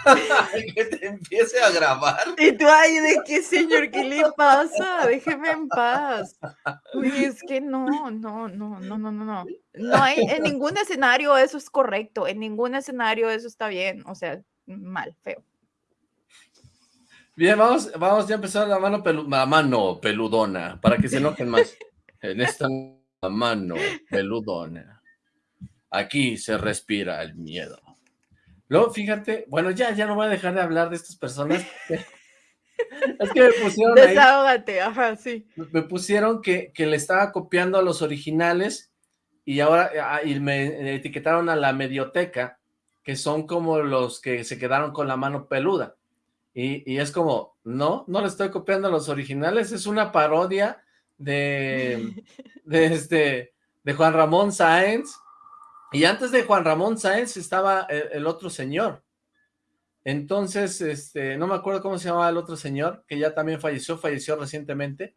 que te empiece a grabar. Y tú, ay, ¿de qué, señor? ¿Qué le pasa? Déjeme en paz. Uy, es que no, no, no, no, no, no, no. No hay, en ningún escenario eso es correcto, en ningún escenario eso está bien, o sea, mal, feo. Bien, vamos, vamos ya a empezar la mano, la mano peludona, para que se enojen más. En esta mano peludona. Aquí se respira el miedo. Luego, fíjate, bueno, ya, ya no voy a dejar de hablar de estas personas. es que me pusieron Desahógate, ajá, sí. Me pusieron que, que, le estaba copiando a los originales y ahora ah, y me etiquetaron a la medioteca, que son como los que se quedaron con la mano peluda. Y, y es como, no, no le estoy copiando a los originales, es una parodia de, de, este, de Juan Ramón Sáenz, y antes de Juan Ramón Sáenz estaba el, otro señor. Entonces, este, no me acuerdo cómo se llamaba el otro señor, que ya también falleció, falleció recientemente,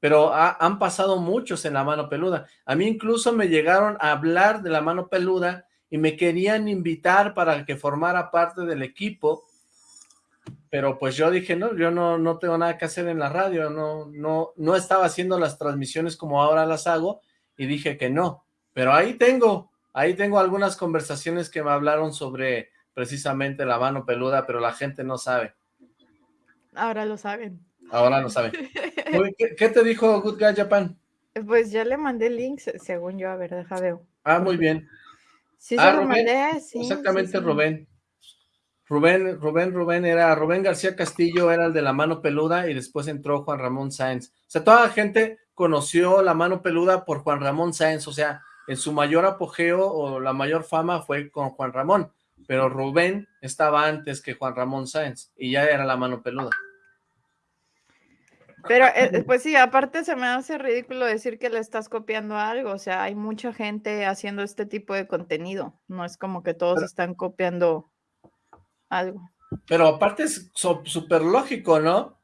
pero han pasado muchos en la mano peluda. A mí incluso me llegaron a hablar de la mano peluda y me querían invitar para que formara parte del equipo, pero pues yo dije, no, yo no, no tengo nada que hacer en la radio, no, no, no estaba haciendo las transmisiones como ahora las hago, y dije que no, pero ahí tengo, Ahí tengo algunas conversaciones que me hablaron sobre precisamente la mano peluda, pero la gente no sabe. Ahora lo saben. Ahora lo saben. ¿Qué, te dijo Good Guy Japan? Pues ya le mandé links, según yo, a ver, deja veo. Ah, muy bien. Sí, ah, lo mandé, sí. Exactamente, Rubén. Rubén, Rubén, Rubén era, Rubén García Castillo era el de la mano peluda y después entró Juan Ramón Sáenz. O sea, toda la gente conoció la mano peluda por Juan Ramón Sáenz, o sea, en su mayor apogeo o la mayor fama fue con Juan Ramón, pero Rubén estaba antes que Juan Ramón Sáenz y ya era la mano peluda. Pero, eh, pues sí, aparte se me hace ridículo decir que le estás copiando algo, o sea, hay mucha gente haciendo este tipo de contenido, no es como que todos están copiando algo. Pero aparte es súper lógico, ¿no?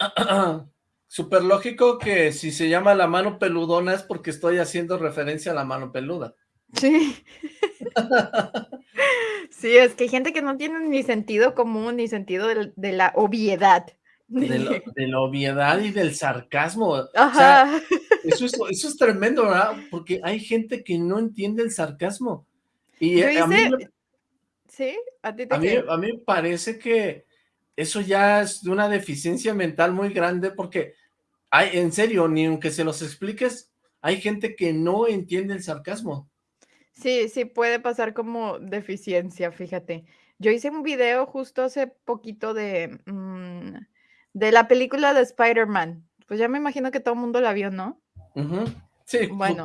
Súper lógico que si se llama la mano peludona es porque estoy haciendo referencia a la mano peluda. Sí. sí, es que hay gente que no tiene ni sentido común ni sentido de, la obviedad. De, la obviedad y del sarcasmo. Ajá. eso, es, tremendo, ¿verdad? Porque hay gente que no entiende el sarcasmo. Y a mí, ¿Sí? ¿A ti a mí, a mí me parece que eso ya es de una deficiencia mental muy grande porque en serio, ni aunque se los expliques, hay gente que no entiende el sarcasmo. Sí, sí, puede pasar como deficiencia, fíjate. Yo hice un video justo hace poquito de, mm, de la película de Spider-Man. Pues ya me imagino que todo el mundo la vio, ¿no? Sí, bueno.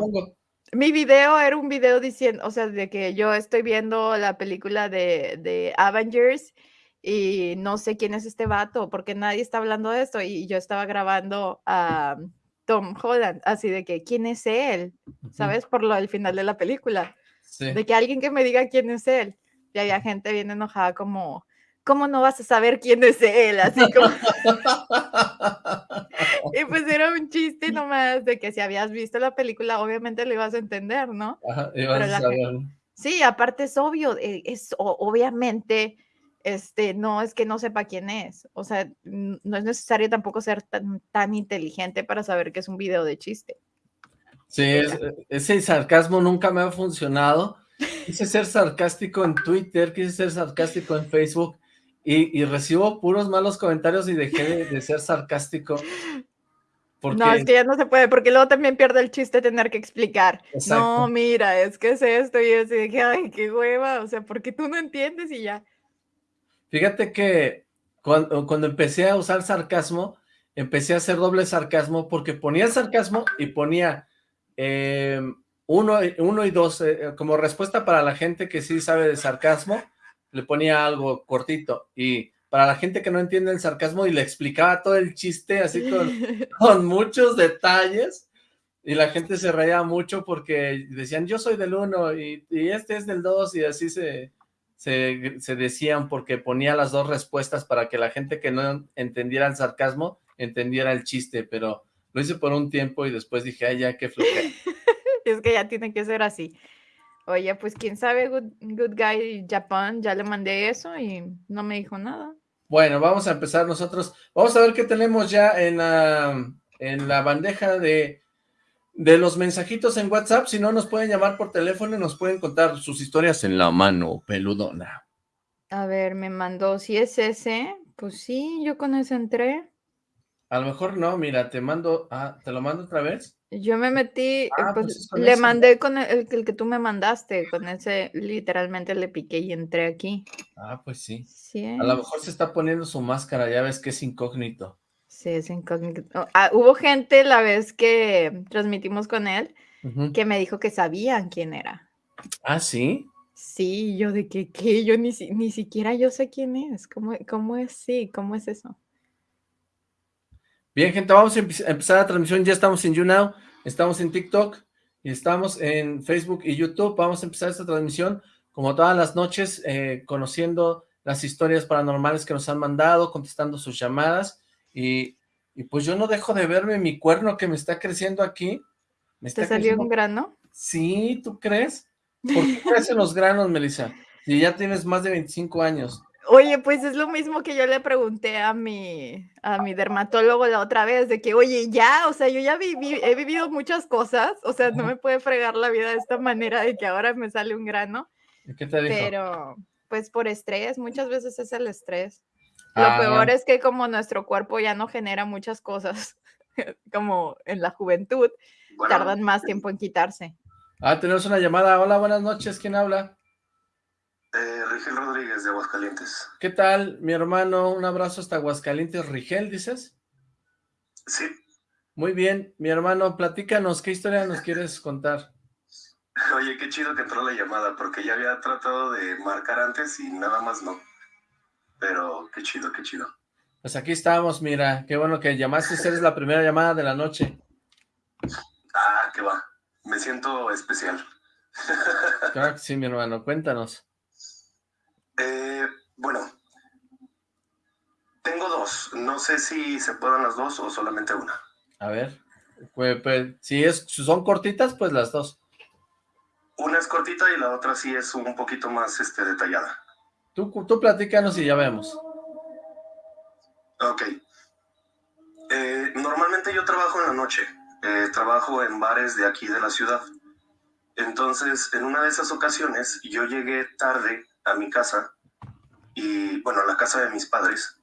Mi video era un video diciendo, o sea, de que yo estoy viendo la película de, de Avengers y no sé quién es este vato, porque nadie está hablando de esto, y yo estaba grabando a Tom Holland, así de que, ¿quién es él? ¿Sabes? Por lo del final de la película. De que alguien que me diga quién es él. Y había gente bien enojada como, ¿cómo no vas a saber quién es él? Así como... y pues era un chiste nomás de que si habías visto la película, obviamente lo ibas a entender, ¿no? Ajá, ibas a saber. Sí, aparte es obvio, eh, es obviamente este, no es que no sepa quién es. O sea, no es necesario tampoco ser tan, tan inteligente para saber que es un video de chiste. Sí, ese sarcasmo nunca me ha funcionado. Quise ser sarcástico en Twitter, quise ser sarcástico en Facebook y, recibo puros malos comentarios y dejé de, ser sarcástico. No, es que ya no se puede, porque luego también pierde el chiste tener que explicar. No, mira, es que es esto y de que, ay, qué hueva, o sea, porque tú no entiendes y ya. Fíjate que cuando, empecé a usar sarcasmo, empecé a hacer doble sarcasmo porque ponía sarcasmo y ponía em, uno, uno, y dos, eh, eh, como respuesta para la gente que sí sabe de sarcasmo, le ponía algo cortito. Y para la gente que no entiende el sarcasmo y le explicaba todo el chiste así con, con muchos detalles y la gente se reía mucho porque decían yo soy del uno y, y este es del dos y así se, se, se, decían porque ponía las dos respuestas para que la gente que no entendiera el sarcasmo entendiera el chiste, pero lo hice por un tiempo y después dije, ay, ya, qué flojera. es que ya tiene que ser así. Oye, pues quién sabe, Good, good Guy Japan, ya le mandé eso y no me dijo nada. Bueno, vamos a empezar nosotros. Vamos a ver qué tenemos ya en la, en la bandeja de, de los mensajitos en WhatsApp. Si no, nos pueden llamar por teléfono y nos pueden contar sus historias en la mano peludona. A ver, me mandó, si es ese, pues sí, yo con ese entré. A lo mejor no, mira, te mando, ah, ¿te lo mando otra vez? Yo me metí, eh, ah, pues, pues le mandé con el, el, que tú me mandaste, con ese, literalmente le piqué y entré aquí. Ah, pues sí. sí A lo mejor se está poniendo su máscara, ya ves que es incógnito. Sí, es incógnito. Ah, hubo gente la vez que transmitimos con él, que me dijo que sabían quién era. ¿Ah, sí? Sí, yo de que, ¿qué? Yo ni, ni siquiera yo sé quién es, ¿cómo, cómo es? Sí, ¿cómo es eso? Bien, gente, vamos a empezar la transmisión. Ya estamos en YouNow, estamos en TikTok y estamos en Facebook y YouTube. Vamos a empezar esta transmisión como todas las noches, eh, conociendo las historias paranormales que nos han mandado, contestando sus llamadas. Y, pues yo no dejo de verme mi cuerno que me está creciendo aquí. Me ¿Te salió un grano? Sí, ¿tú crees? ¿Por qué crecen los granos, Melissa? Si ya tienes más de 25 años. Oye, pues es lo mismo que yo le pregunté a mi, a mi dermatólogo la otra vez, de que, oye, ya, o sea, yo ya viví, he vivido muchas cosas, o sea, no me puede fregar la vida de esta manera de que ahora me sale un grano. ¿Qué te dijo? Pero, pues por estrés, muchas veces es el estrés. Lo ah, peor es que como nuestro cuerpo ya no genera muchas cosas, como en la juventud, tardan más tiempo en quitarse. Ah, tenemos una llamada. Hola, buenas noches, ¿quién habla? Eh, Rigel Rodríguez de Aguascalientes. ¿Qué tal, mi hermano? Un abrazo hasta Aguascalientes. ¿Rigel, dices? Sí. Muy bien, mi hermano, platícanos, ¿qué historia nos quieres contar? Oye, qué chido que entró la llamada, porque ya había tratado de marcar antes y nada más no. Pero qué chido, qué chido. Pues aquí estamos, mira, qué bueno que llamaste, eres la primera llamada de la noche. Ah, qué va, me siento especial. Claro que sí, mi hermano, cuéntanos. Eh, bueno, tengo dos. No sé si se puedan las dos o solamente una. A ver, pues, pues, si, es, son cortitas, pues las dos. Una es cortita y la otra sí es un poquito más este, detallada. Tú, tú platícanos y ya vemos. Ok. Eh, normalmente yo trabajo en la noche. Eh, trabajo en bares de aquí de la ciudad. Entonces, en una de esas ocasiones, yo llegué tarde a mi casa, y bueno, a la casa de mis padres,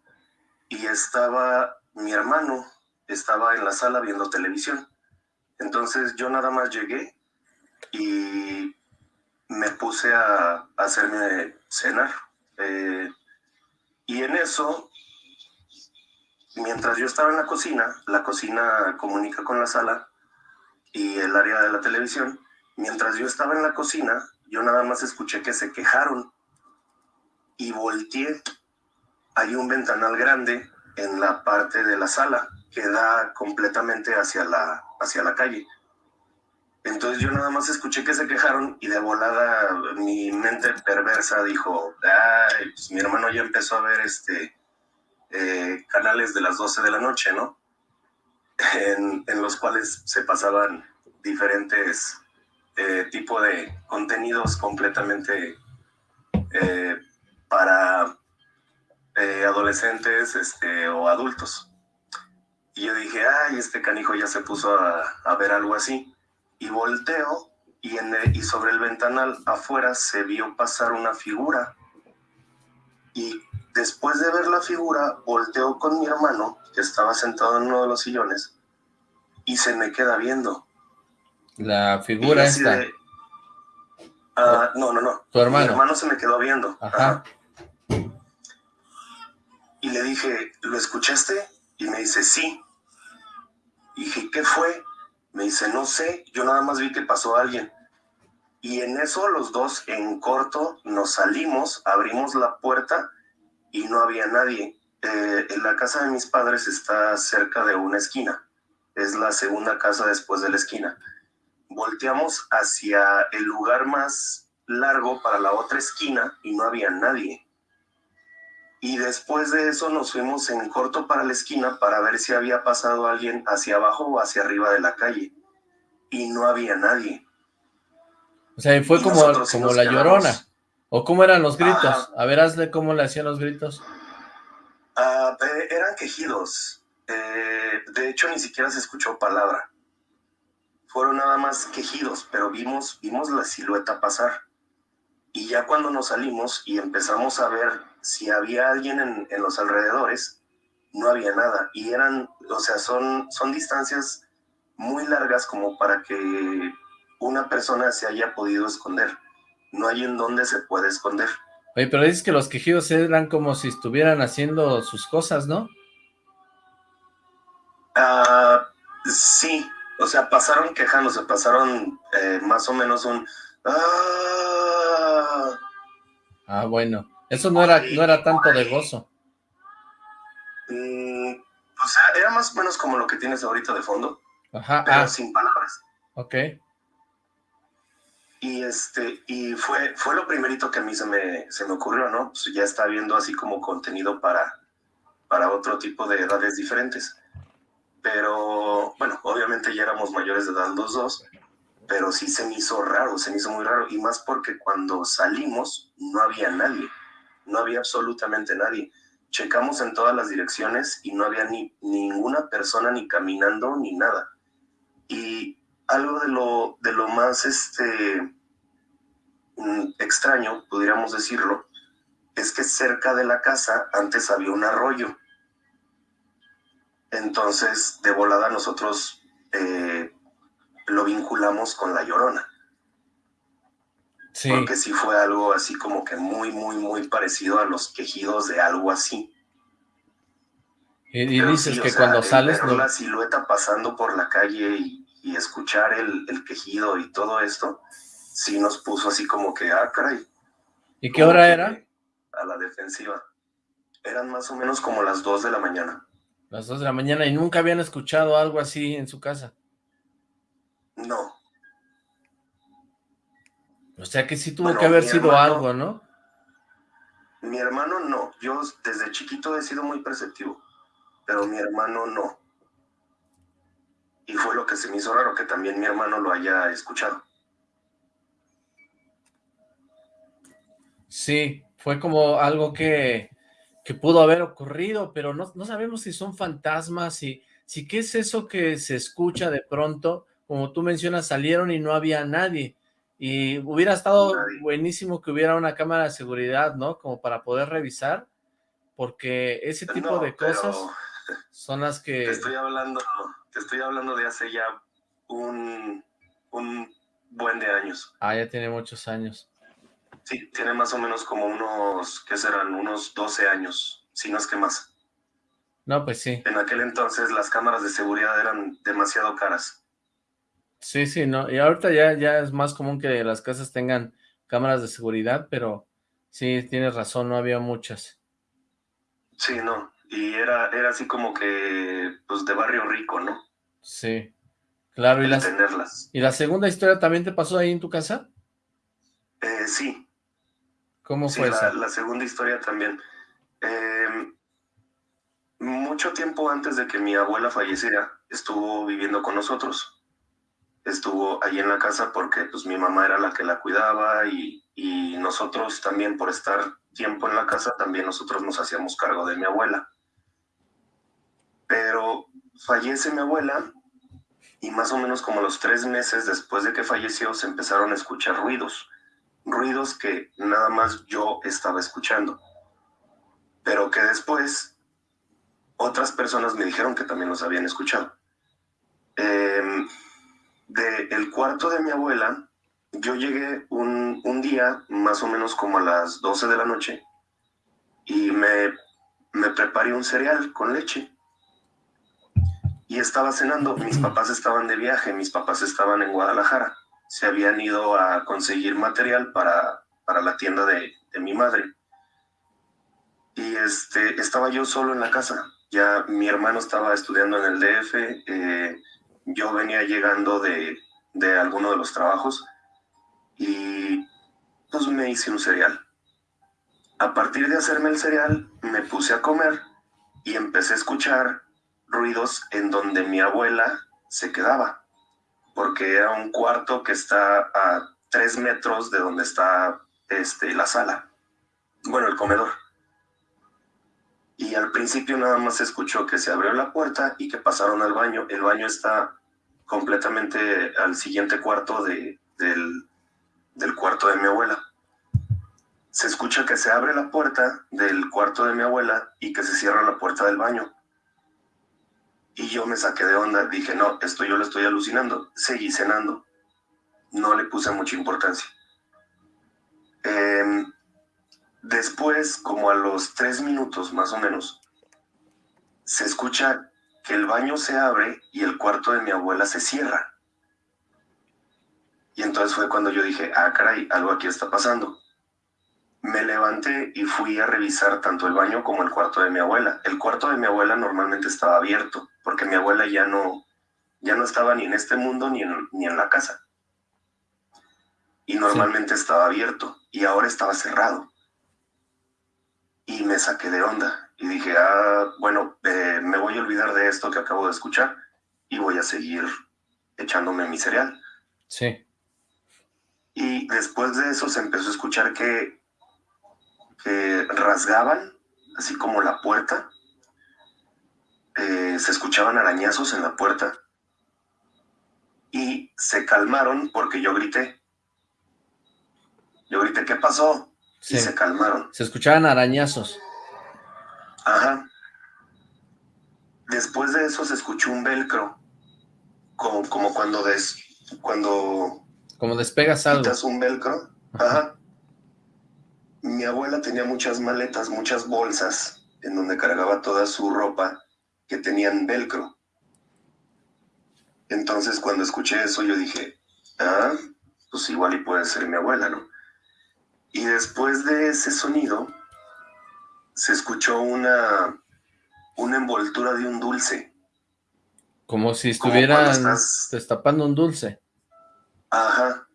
y estaba mi hermano, estaba en la sala viendo televisión. Entonces yo nada más llegué y me puse a, hacerme cenar. Eh, y en eso, mientras yo estaba en la cocina, la cocina comunica con la sala y el área de la televisión, mientras yo estaba en la cocina, yo nada más escuché que se quejaron y volteé. Hay un ventanal grande en la parte de la sala que da completamente hacia la, hacia la calle. Entonces yo nada más escuché que se quejaron y de volada mi mente perversa dijo, Ay, pues mi hermano ya empezó a ver este eh, canales de las 12 de la noche, ¿no? En, los cuales se pasaban diferentes eh, tipos de contenidos completamente eh, para eh, adolescentes este, o adultos. Y yo dije, ay, este canijo ya se puso a, ver algo así. Y volteo y, en y sobre el ventanal afuera se vio pasar una figura. Y después de ver la figura, volteo con mi hermano, que estaba sentado en uno de los sillones, y se me queda viendo. La figura esta. Ah, no, no, no. Tu hermano. Mi hermano se me quedó viendo. Ajá. Y le dije, ¿lo escuchaste? Y me dice, sí. Y dije, ¿qué fue? Me dice, no sé, yo nada más vi que pasó alguien. Y en eso los dos en corto nos salimos, abrimos la puerta y no había nadie. Eh, en la casa de mis padres está cerca de una esquina, es la segunda casa después de la esquina. Volteamos hacia el lugar más largo para la otra esquina y no había nadie. Y después de eso nos fuimos en corto para la esquina para ver si había pasado alguien hacia abajo o hacia arriba de la calle. Y no había nadie. O sea, fue como, como la llorona. ¿O cómo eran los gritos? A ver, hazle cómo le hacían los gritos. Ah, eran quejidos. Eh, de hecho, ni siquiera se escuchó palabra. Fueron nada más quejidos, pero vimos, vimos la silueta pasar. Y ya cuando nos salimos y empezamos a ver si había alguien en, en los alrededores, no había nada. Y eran, o sea, son, son distancias muy largas como para que una persona se haya podido esconder. No hay en dónde se puede esconder. Oye, pero dices que los quejidos eran como si estuvieran haciendo sus cosas, ¿no? Ah, sí, o sea, pasaron quejándose, pasaron eh, más o menos un... Ah, ah bueno, eso no era, no era tanto de gozo. Mm, o sea, era más o menos como lo que tienes ahorita de fondo, Ajá, pero ah. sin palabras. Ok. Y este, y fue, fue lo primerito que a mí se me, se me ocurrió, ¿no? Pues ya está viendo así como contenido para, para otro tipo de edades diferentes. Pero, bueno, obviamente ya éramos mayores de edad los dos, pero sí se me hizo raro, se me hizo muy raro. Y más porque cuando salimos no había nadie, no había absolutamente nadie. Checamos en todas las direcciones y no había ni ninguna persona ni caminando ni nada. Y algo de lo, de lo más este, mm, extraño, pudiéramos decirlo, es que cerca de la casa antes había un arroyo. Entonces, de volada nosotros eh, lo vinculamos con la llorona. Sí. Porque sí fue algo así como que muy, muy, muy parecido a los quejidos de algo así. Y, dices que cuando sales... Ver la silueta pasando por la calle y y escuchar el, el, quejido y todo esto, sí nos puso así como que, ah, caray. ¿Y qué hora era? A la defensiva. Eran más o menos como las 2 de la mañana. Las 2 de la mañana, ¿y nunca habían escuchado algo así en su casa? No. O sea que sí tuvo que haber sido algo, ¿no? Mi hermano no. Yo desde chiquito he sido muy perceptivo, pero mi hermano no y fue lo que se me hizo raro que también mi hermano lo haya escuchado. Sí, fue como algo que, que pudo haber ocurrido, pero no, no, sabemos si son fantasmas, si, si qué es eso que se escucha de pronto, como tú mencionas, salieron y no había nadie, y hubiera estado buenísimo que hubiera una cámara de seguridad, ¿no? Como para poder revisar, porque ese tipo de cosas son las que... estoy hablando estoy hablando de hace ya un, un buen de años. Ah, ya tiene muchos años. Sí, tiene más o menos como unos, ¿qué serán? Unos 12 años, si no es que más. No, pues sí. En aquel entonces las cámaras de seguridad eran demasiado caras. Sí, sí, no, y ahorita ya, ya es más común que las casas tengan cámaras de seguridad, pero sí, tienes razón, no había muchas. Sí, no, y era, era así como que, pues, de barrio rico, ¿no? Sí, claro. ¿Y, ¿Y la segunda historia también te pasó ahí en tu casa? Eh, sí. ¿Cómo fue la, la segunda historia también. Em, mucho tiempo antes de que mi abuela falleciera, estuvo viviendo con nosotros. Estuvo ahí en la casa porque pues mi mamá era la que la cuidaba y, y nosotros también por estar tiempo en la casa, también nosotros nos hacíamos cargo de mi abuela. Pero fallece mi abuela y más o menos como los tres meses después de que falleció se empezaron a escuchar ruidos, ruidos que nada más yo estaba escuchando, pero que después otras personas me dijeron que también los habían escuchado. Eh, de el cuarto de mi abuela, yo llegué un, un, día, más o menos como a las 12 de la noche, y me, me preparé un cereal con leche y estaba cenando. Mis papás estaban de viaje, mis papás estaban en Guadalajara. Se habían ido a conseguir material para, para la tienda de, de mi madre. Y este, estaba yo solo en la casa. Ya mi hermano estaba estudiando en el DF. Eh, yo venía llegando de, de alguno de los trabajos y pues me hice un cereal. A partir de hacerme el cereal, me puse a comer y empecé a escuchar ruidos en donde mi abuela se quedaba, porque era un cuarto que está a tres metros de donde está este, la sala, bueno, el comedor. Y al principio nada más se escuchó que se abrió la puerta y que pasaron al baño. El baño está completamente al siguiente cuarto de, del, del cuarto de mi abuela. Se escucha que se abre la puerta del cuarto de mi abuela y que se cierra la puerta del baño. Y yo me saqué de onda, dije, no, esto yo lo estoy alucinando. Seguí cenando. No le puse mucha importancia. Em, después, como a los tres minutos más o menos, se escucha que el baño se abre y el cuarto de mi abuela se cierra. Y entonces fue cuando yo dije, ah, caray, algo aquí está pasando. Me levanté y fui a revisar tanto el baño como el cuarto de mi abuela. El cuarto de mi abuela normalmente estaba abierto, porque mi abuela ya no, ya no estaba ni en este mundo ni en, ni en la casa. Y normalmente estaba abierto y ahora estaba cerrado. Y me saqué de onda y dije, ah, bueno, eh, me voy a olvidar de esto que acabo de escuchar y voy a seguir echándome mi cereal. Sí. Y después de eso se empezó a escuchar que, que rasgaban, así como la puerta. Eh, se escuchaban arañazos en la puerta. Y se calmaron porque yo grité. Yo grité, ¿qué pasó? Y se calmaron. Se escuchaban arañazos. Ajá. Después de eso se escuchó un velcro. Como, como cuando, des, cuando como despegas algo. Quitas un velcro. Ajá. Mi abuela tenía muchas maletas, muchas bolsas en donde cargaba toda su ropa que tenían velcro. Entonces cuando escuché eso yo dije, ah, pues igual y puede ser mi abuela, ¿no? Y después de ese sonido se escuchó una, una envoltura de un dulce. Como si estuvieran destapando un dulce. Ajá.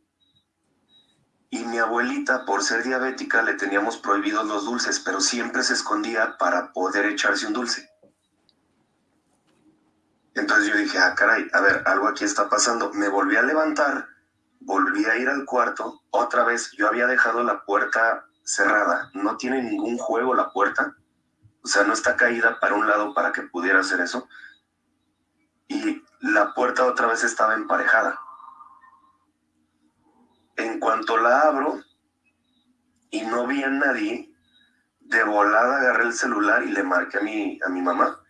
Y mi abuelita, por ser diabética, le teníamos prohibidos los dulces, pero siempre se escondía para poder echarse un dulce. Entonces yo dije, ah, caray, a ver, algo aquí está pasando. Me volví a levantar, volví a ir al cuarto, otra vez yo había dejado la puerta cerrada, no tiene ningún juego la puerta, o sea, no está caída para un lado para que pudiera hacer eso. Y la puerta otra vez estaba emparejada. En cuanto la abro y no vi a nadie, de volada agarré el celular y le marqué a mi, a mi mamá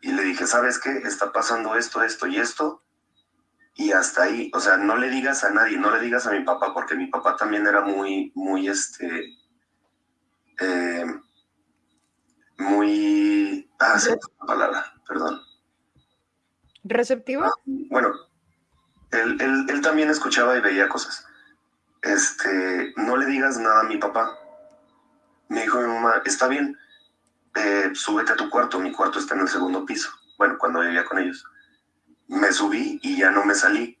y le dije, ¿sabes qué? Está pasando esto, esto y esto. Y hasta ahí, o sea, no le digas a nadie, no le digas a mi papá, porque mi papá también era muy, muy, este, eh, muy, ah, la palabra, perdón. ¿Receptivo? Ah, bueno, él, él también escuchaba y veía cosas este, no le digas nada a mi papá. Me dijo mi mamá, está bien, eh, súbete a tu cuarto, mi cuarto está en el segundo piso. Bueno, cuando vivía con ellos. Me subí y ya no me salí.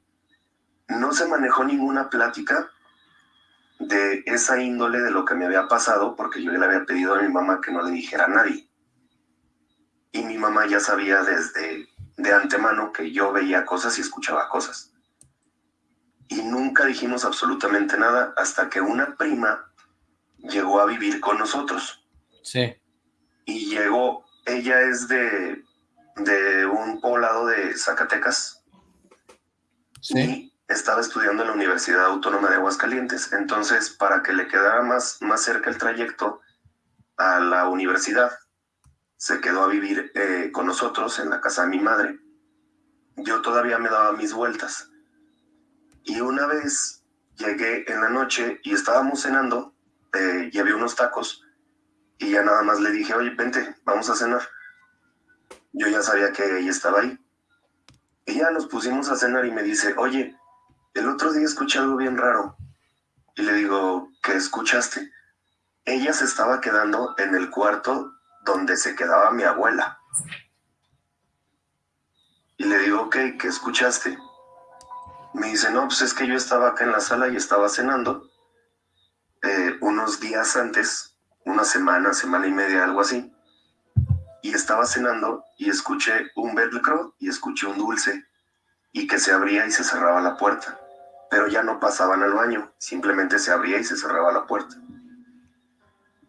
No se manejó ninguna plática de esa índole de lo que me había pasado, porque yo le había pedido a mi mamá que no le dijera a nadie. Y mi mamá ya sabía desde de antemano que yo veía cosas y escuchaba cosas y nunca dijimos absolutamente nada hasta que una prima llegó a vivir con nosotros. Sí. Y llegó, ella es de, de un poblado de Zacatecas. Sí. Y estaba estudiando en la Universidad Autónoma de Aguascalientes. Entonces, para que le quedara más, más cerca el trayecto a la universidad, se quedó a vivir eh, con nosotros en la casa de mi madre. Yo todavía me daba mis vueltas y una vez llegué en la noche y estábamos cenando eh, y había unos tacos y ya nada más le dije, oye, vente, vamos a cenar. Yo ya sabía que ella estaba ahí. Y ya nos pusimos a cenar y me dice, oye, el otro día escuché algo bien raro. Y le digo, ¿qué escuchaste? ella se estaba quedando en el cuarto donde se quedaba mi abuela. Y le digo, ok, ¿qué escuchaste? Me dice, no, pues es que yo estaba acá en la sala y estaba cenando. Eh, unos días antes, una semana, semana y media, algo así. Y estaba cenando y escuché un velcro y escuché un dulce y que se abría y se cerraba la puerta. Pero ya no pasaban al baño, simplemente se abría y se cerraba la puerta.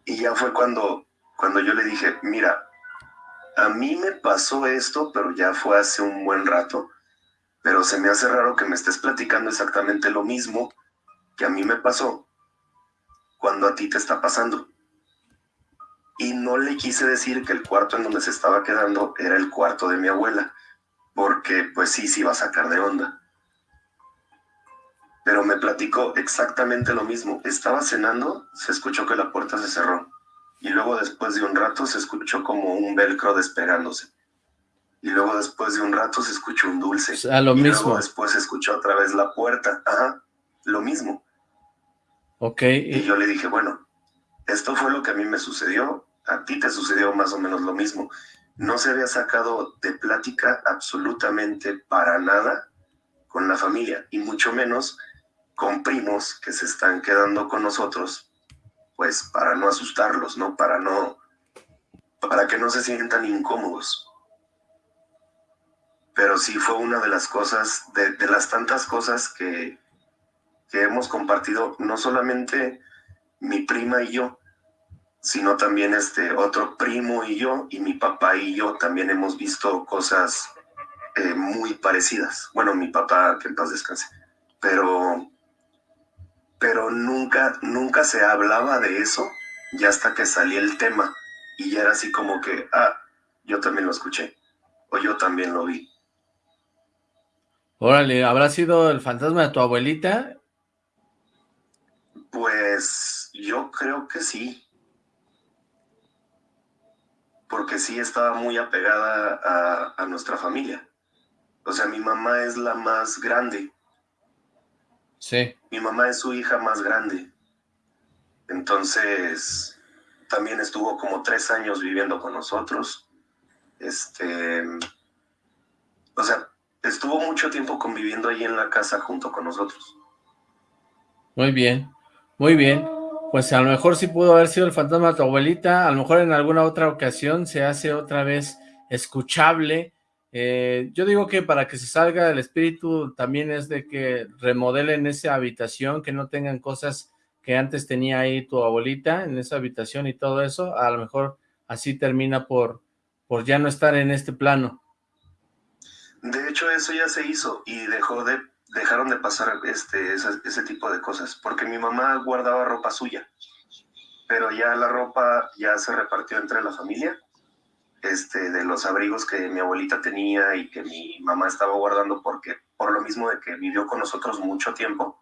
Y ya fue cuando, cuando yo le dije, mira, a mí me pasó esto, pero ya fue hace un buen rato, pero se me hace raro que me estés platicando exactamente lo mismo que a mí me pasó cuando a ti te está pasando. Y no le quise decir que el cuarto en donde se estaba quedando era el cuarto de mi abuela, porque pues sí, sí iba a sacar de onda. Pero me platicó exactamente lo mismo. Estaba cenando, se escuchó que la puerta se cerró. Y luego después de un rato se escuchó como un velcro despegándose. Y luego después de un rato se escuchó un dulce. O lo y mismo. Luego después se escuchó otra vez la puerta. Ajá, lo mismo. Ok. Y yo le dije, bueno, esto fue lo que a mí me sucedió, a ti te sucedió más o menos lo mismo. No se había sacado de plática absolutamente para nada con la familia, y mucho menos con primos que se están quedando con nosotros, pues para no asustarlos, ¿no? Para no, para que no se sientan incómodos. Pero sí fue una de las cosas, de, las tantas cosas que, que hemos compartido, no solamente mi prima y yo, sino también este otro primo y yo, y mi papá y yo también hemos visto cosas eh, muy parecidas. Bueno, mi papá, que en paz descanse, pero, pero nunca, nunca se hablaba de eso, ya hasta que salía el tema, y ya era así como que, ah, yo también lo escuché, o yo también lo vi. Órale, ¿habrá sido el fantasma de tu abuelita? Pues yo creo que sí. Porque sí estaba muy apegada a, a, nuestra familia. O sea, mi mamá es la más grande. Sí. Mi mamá es su hija más grande. Entonces, también estuvo como tres años viviendo con nosotros. Este, o sea, estuvo mucho tiempo conviviendo ahí en la casa junto con nosotros. Muy bien. Muy bien, pues a lo mejor sí pudo haber sido el fantasma de tu abuelita, a lo mejor en alguna otra ocasión se hace otra vez escuchable. Eh, yo digo que para que se salga el espíritu también es de que remodelen esa habitación, que no tengan cosas que antes tenía ahí tu abuelita en esa habitación y todo eso, a lo mejor así termina por, por ya no estar en este plano. De hecho, eso ya se hizo y dejó de dejaron de pasar este, ese, ese, tipo de cosas, porque mi mamá guardaba ropa suya, pero ya la ropa ya se repartió entre la familia, este, de los abrigos que mi abuelita tenía y que mi mamá estaba guardando porque por lo mismo de que vivió con nosotros mucho tiempo,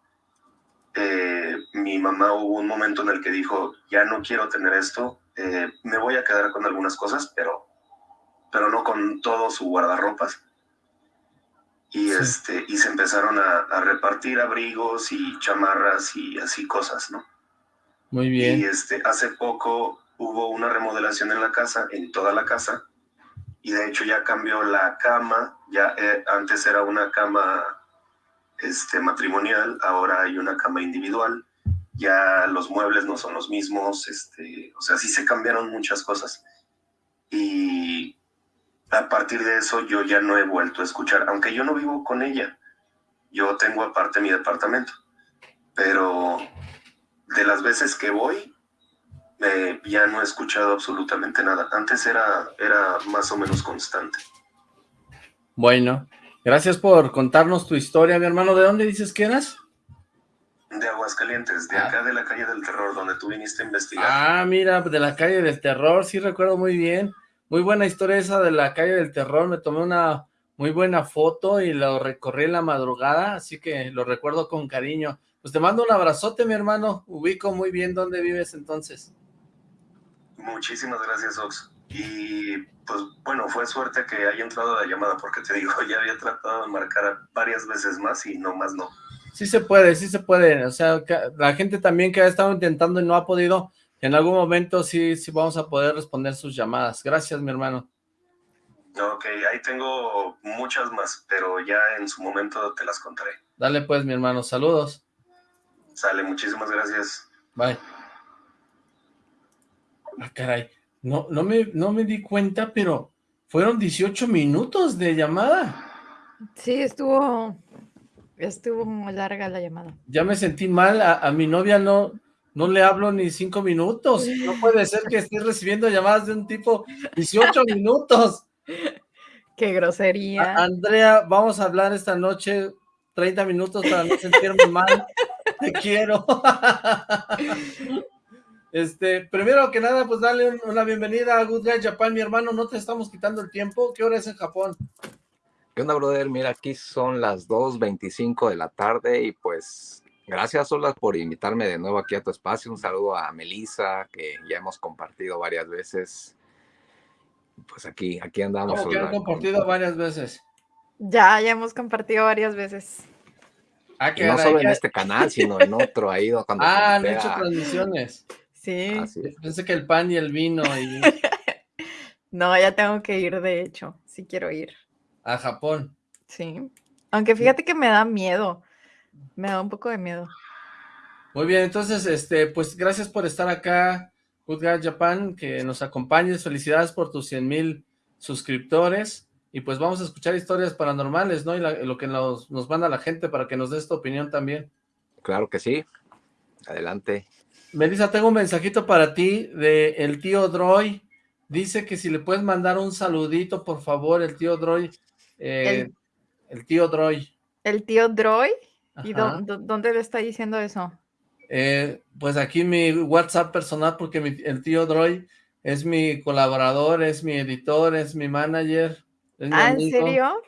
eh, mi mamá hubo un momento en el que dijo, ya no quiero tener esto, eh, me voy a quedar con algunas cosas, pero, pero no con todo su guardarropas y, sí. este, y se empezaron a, a, repartir abrigos y chamarras y así cosas, ¿no? Muy bien. Y este, hace poco hubo una remodelación en la casa, en toda la casa, y de hecho ya cambió la cama, ya eh, antes era una cama este, matrimonial, ahora hay una cama individual, ya los muebles no son los mismos, este, o sea, sí se cambiaron muchas cosas. Y a partir de eso yo ya no he vuelto a escuchar, aunque yo no vivo con ella, yo tengo aparte mi departamento, pero de las veces que voy, eh, ya no he escuchado absolutamente nada. Antes era, era más o menos constante. Bueno, gracias por contarnos tu historia, mi hermano. ¿De dónde dices que eras? De Aguascalientes, de ah. acá de la calle del terror, donde tú viniste a investigar. Ah, mira, de la calle del terror, sí recuerdo muy bien. Muy buena historia esa de la calle del terror, me tomé una muy buena foto y lo recorrí en la madrugada, así que lo recuerdo con cariño. Pues te mando un abrazote, mi hermano, ubico muy bien dónde vives entonces. Muchísimas gracias, Ox. Y pues bueno, fue suerte que haya entrado la llamada, porque te digo, ya había tratado de marcar varias veces más y no más no. Sí se puede, sí se puede, o sea, la gente también que ha estado intentando y no ha podido, En algún momento sí, sí vamos a poder responder sus llamadas. Gracias, mi hermano. Ok, ahí tengo muchas más, pero ya en su momento te las contaré. Dale pues, mi hermano. Saludos. Sale, muchísimas gracias. Bye. Ah, caray. No, no, me, no me di cuenta, pero fueron 18 minutos de llamada. Sí, estuvo, estuvo muy larga la llamada. Ya me sentí mal, a, mi novia no, no le hablo ni cinco minutos. No puede ser que esté recibiendo llamadas de un tipo 18 minutos. Qué grosería. Andrea, vamos a hablar esta noche 30 minutos para no sentirme mal. Te quiero. Este, primero que nada, pues dale una bienvenida a Good Guy Japan, mi hermano, no te estamos quitando el tiempo. ¿Qué hora es en Japón? ¿Qué onda, brother? Mira, aquí son las 2.25 de la tarde y pues gracias, Olas, por invitarme de nuevo aquí a tu espacio. Un saludo a Melissa, que ya hemos compartido varias veces. Pues aquí, aquí andamos. ¿Cómo que han compartido varias veces? Ya, ya hemos compartido varias veces. Ah, no solo en este canal, sino en otro, cuando Ah, han hecho transmisiones. Sí. Pensé que el pan y el vino y... no, ya tengo que ir, de hecho, si quiero ir. A Japón. Sí. Aunque fíjate que me da miedo. Me da un poco de miedo. Muy bien, entonces, este, pues gracias por estar acá, Good Japan, que nos acompañes. Felicidades por tus 100 mil suscriptores. Y pues vamos a escuchar historias paranormales, ¿no? Y lo que nos, nos manda la gente para que nos des tu opinión también. Claro que sí. Adelante. Melissa, tengo un mensajito para ti de el tío Droy. Dice que si le puedes mandar un saludito, por favor, el tío Droy. Eh, el, tío Droy. ¿El tío Droy? ¿Y dónde le está diciendo eso? Eh, pues aquí mi WhatsApp personal, porque el tío Droy es mi colaborador, es mi editor, es mi manager. ah, ¿en serio?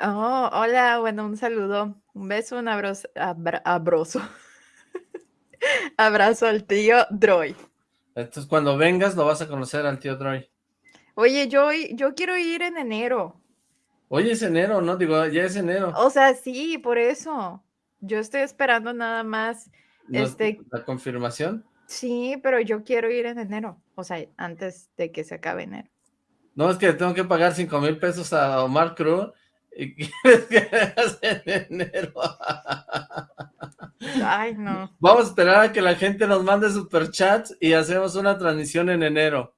Oh, hola, bueno, un saludo, un beso, un abrazo, abrazo. Abrazo al tío Droy. Entonces, cuando vengas, lo vas a conocer al tío Droy. Oye, yo, yo quiero ir en enero. Oye, es enero, ¿no? Digo, ya es enero. O sea, sí, por eso. Yo estoy esperando nada más. este... ¿La confirmación? Sí, pero yo quiero ir en enero. O sea, antes de que se acabe enero. No, es que tengo que pagar cinco mil pesos a Omar Cruz y quieres que en enero. Ay, no. Vamos a esperar a que la gente nos mande superchats y hacemos una transmisión en enero.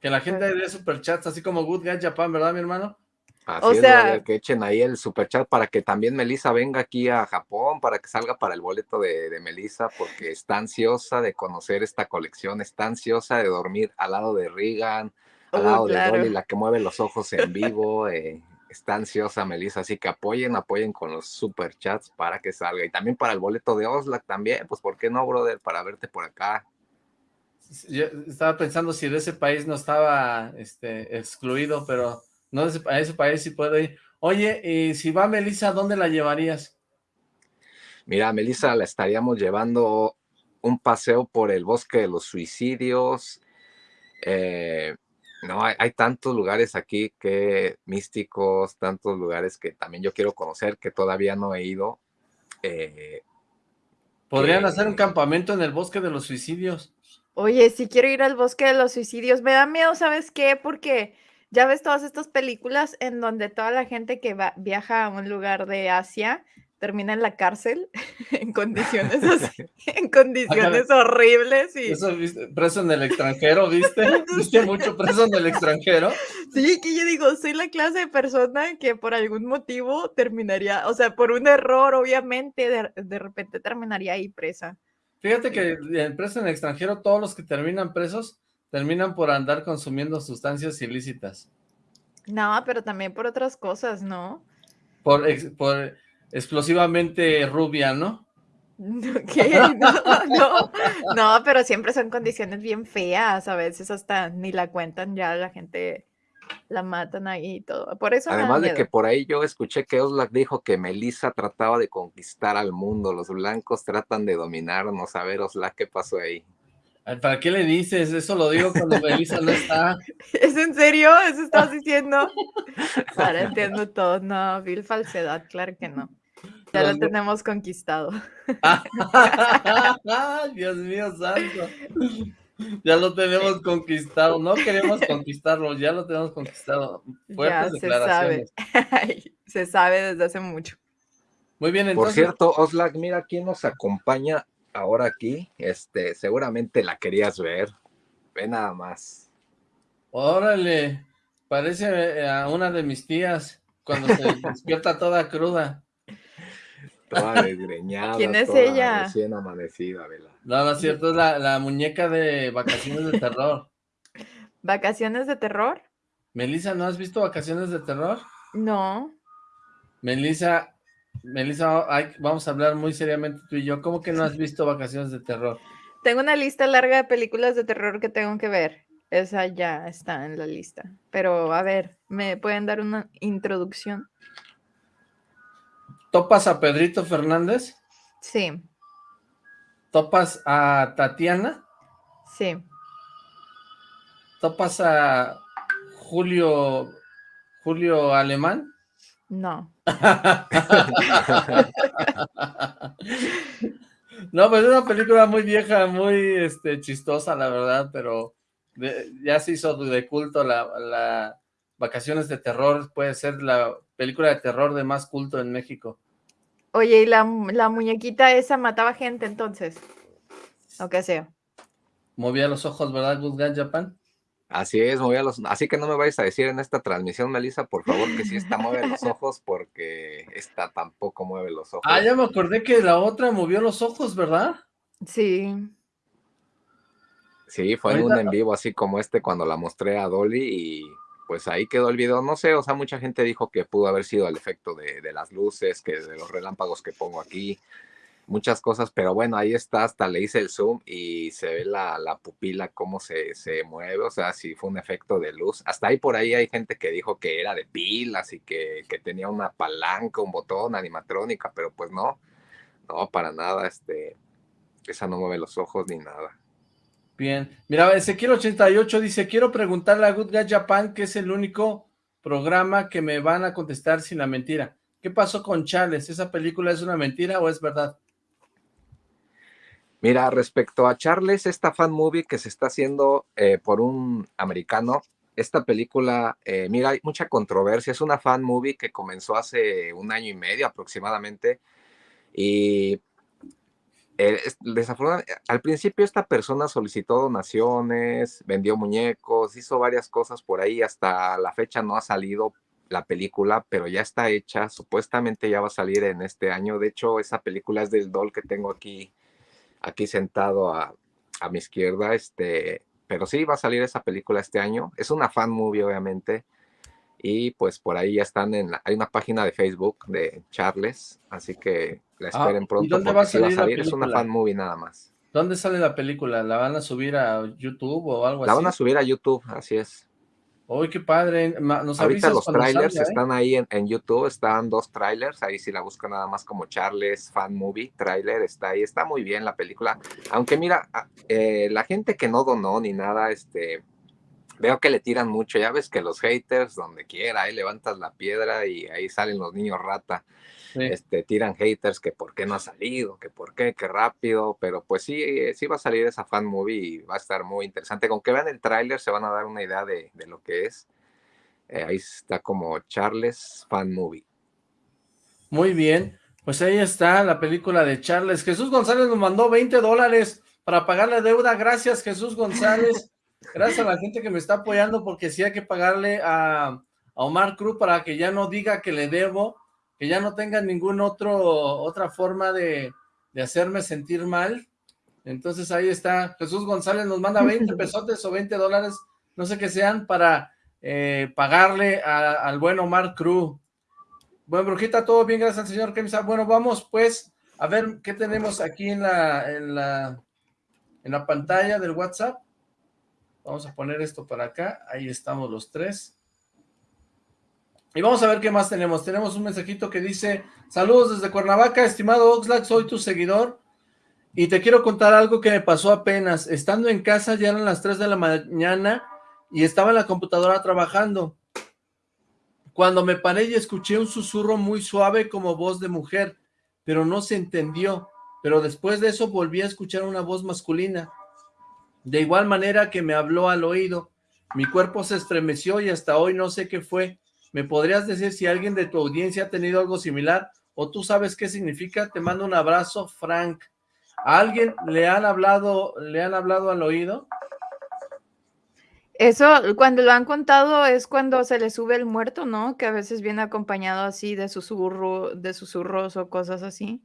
Que la gente dé superchats, así como Good Guy Japan, ¿verdad, mi hermano? Así o sea, que echen ahí el superchat para que también Melissa venga aquí a Japón, para que salga para el boleto de, de Melissa, porque está ansiosa de conocer esta colección, está ansiosa de dormir al lado de Regan, al lado de Dolly, la que mueve los ojos en vivo. Eh, está ansiosa Melissa, así que apoyen, apoyen con los super chats para que salga. Y también para el boleto de Oslac también, pues ¿por qué no, brother? Para verte por acá. Yo estaba pensando si de ese país no estaba este, excluido, pero no a ese país sí puedo ir. Oye, y si va Melissa, ¿dónde la llevarías? Mira, Melissa la estaríamos llevando un paseo por el bosque de los suicidios, eh, no, hay, tantos lugares aquí que místicos, tantos lugares que también yo quiero conocer, que todavía no he ido. Eh, Podrían hacer un campamento en el bosque de los suicidios. Oye, si quiero ir al bosque de los suicidios, me da miedo, ¿sabes qué? Porque ya ves todas estas películas en donde toda la gente que va, viaja a un lugar de Asia termina en la cárcel en condiciones así, en condiciones horribles y eso viste preso en el extranjero viste viste mucho preso en el extranjero sí que yo digo soy la clase de persona que por algún motivo terminaría o sea por un error obviamente de, repente terminaría ahí presa. Fíjate que en preso en el extranjero todos los que terminan presos terminan por andar consumiendo sustancias ilícitas. No pero también por otras cosas no por por explosivamente rubia, ¿no? ¿Qué? No, no, no, pero siempre son condiciones bien feas, a veces hasta ni la cuentan ya, la gente la matan ahí y todo, por eso Además de que por ahí yo escuché que Oslak dijo que Melissa trataba de conquistar al mundo, los blancos tratan de dominarnos, a ver Oslak, ¿qué pasó ahí? ¿Para qué le dices? Eso lo digo cuando Melissa no está. ¿Es en serio? ¿Eso estás diciendo? Ahora entiendo todo. No, vil falsedad, claro que no. Ya lo tenemos conquistado. Dios mío santo. Ya lo tenemos conquistado. No queremos conquistarlo, ya lo tenemos conquistado. Fuertes ya se sabe. se sabe desde hace mucho. Muy bien, entonces. Por cierto, Oslak, mira quién nos acompaña ahora aquí. Este, seguramente la querías ver. Ve nada más. Órale, parece eh, a una de mis tías cuando se despierta toda cruda. Toda desgreñada. ¿Quién es ella? Recién amanecida, Vela. No, no es cierto, es la, muñeca de Vacaciones de Terror. ¿Vacaciones de Terror? Melissa, ¿no has visto Vacaciones de Terror? No. Melissa, Melissa, vamos a hablar muy seriamente tú y yo. ¿Cómo que no has visto Vacaciones de Terror? Tengo una lista larga de películas de terror que tengo que ver. Esa ya está en la lista. Pero, a ver, ¿me pueden dar una introducción? ¿Topas a Pedrito Fernández? Sí. ¿Topas a Tatiana? Sí. ¿Topas a Julio Julio Alemán? No. no, pues es una película muy vieja, muy este, chistosa, la verdad, pero ya se hizo de culto la, la Vacaciones de Terror, puede ser la película de terror de más culto en México. Oye, ¿y la, muñequita esa mataba gente entonces? O qué sea. Movía los ojos, ¿verdad, Good Guy Japan? Así es, movía los... Así que no me vayas a decir en esta transmisión, Melissa, por favor, que sí esta mueve los ojos, porque esta tampoco mueve los ojos. Ah, ya me acordé que la otra movió los ojos, ¿verdad? Sí. Sí, fue en un en vivo así como este cuando la mostré a Dolly y pues ahí quedó el video. No sé, o sea, mucha gente dijo que pudo haber sido el efecto de, de las luces, que de los relámpagos que pongo aquí, muchas cosas, pero bueno, ahí está, hasta le hice el zoom y se ve la, la pupila, cómo se, se, mueve, o sea, si fue un efecto de luz. Hasta ahí por ahí hay gente que dijo que era de pilas y que, que tenía una palanca, un botón, animatrónica, pero pues no, no, para nada, este, esa no mueve los ojos ni nada. Bien. Mira, Ezequiel88 dice, quiero preguntarle a Good Guy Japan, que es el único programa que me van a contestar sin la mentira. ¿Qué pasó con Charles? ¿Esa película es una mentira o es verdad? Mira, respecto a Charles, esta fan movie que se está haciendo eh, por un americano, esta película, eh, mira, hay mucha controversia, es una fan movie que comenzó hace un año y medio aproximadamente, y eh, al principio esta persona solicitó donaciones, vendió muñecos, hizo varias cosas por ahí, hasta la fecha no ha salido la película, pero ya está hecha, supuestamente ya va a salir en este año, de hecho esa película es del doll que tengo aquí, aquí sentado a, a mi izquierda, este, pero sí va a salir esa película este año, es una fan movie obviamente, y pues por ahí ya están en hay una página de Facebook de Charles, así que la ah, esperen pronto. ¿Y dónde va a salir, Es una fan movie nada más. ¿Dónde sale la película? ¿La van a subir a YouTube o algo así? La van a subir a YouTube, así es. Uy, qué padre. ¿Nos Ahorita los trailers eh? están ahí en, en, YouTube, están dos trailers, ahí si la buscan nada más como Charles Fan Movie, trailer, está ahí, está muy bien la película. Aunque mira, ah, eh, la gente que no donó ni nada, este, veo que le tiran mucho, ya ves que los haters, donde quiera, ahí levantas la piedra y ahí salen los niños rata, este, tiran haters que por qué no ha salido, que por qué, que rápido, pero pues sí, eh, sí va a salir esa fan movie y va a estar muy interesante, con que vean el tráiler se van a dar una idea de, lo que es, eh, ahí está como Charles Fan Movie. Muy bien, pues ahí está la película de Charles, Jesús González nos mandó 20 dólares para pagar la deuda, gracias Jesús González. Gracias a la gente que me está apoyando porque sí hay que pagarle a, Omar Cruz para que ya no diga que le debo, que ya no tenga ninguna otra forma de, hacerme sentir mal. Entonces ahí está, Jesús González nos manda 20 pesotes o 20 dólares, no sé qué sean, para eh, pagarle al buen Omar Cruz. Bueno, Brujita, todo bien, gracias al señor Kemsa. Bueno, vamos pues a ver qué tenemos aquí en la, en la, en la pantalla del WhatsApp. Vamos a poner esto para acá. Ahí estamos los tres. Y vamos a ver qué más tenemos. Tenemos un mensajito que dice, saludos desde Cuernavaca, estimado Oxlack, soy tu seguidor. Y te quiero contar algo que me pasó apenas. Estando en casa, ya eran las 3 de la mañana y estaba en la computadora trabajando. Cuando me paré y escuché un susurro muy suave como voz de mujer. pero no se entendió. Pero después de eso volví a escuchar una voz masculina. De igual manera que me habló al oído. Mi cuerpo se estremeció y hasta hoy no sé qué fue. ¿Me podrías decir si alguien de tu audiencia ha tenido algo similar? ¿O tú sabes qué significa? Te mando un abrazo, Frank. ¿A alguien le han hablado, le han hablado al oído? Eso, cuando lo han contado, es cuando se le sube el muerto, ¿no? Que a veces viene acompañado así de susurro, de susurros o cosas así.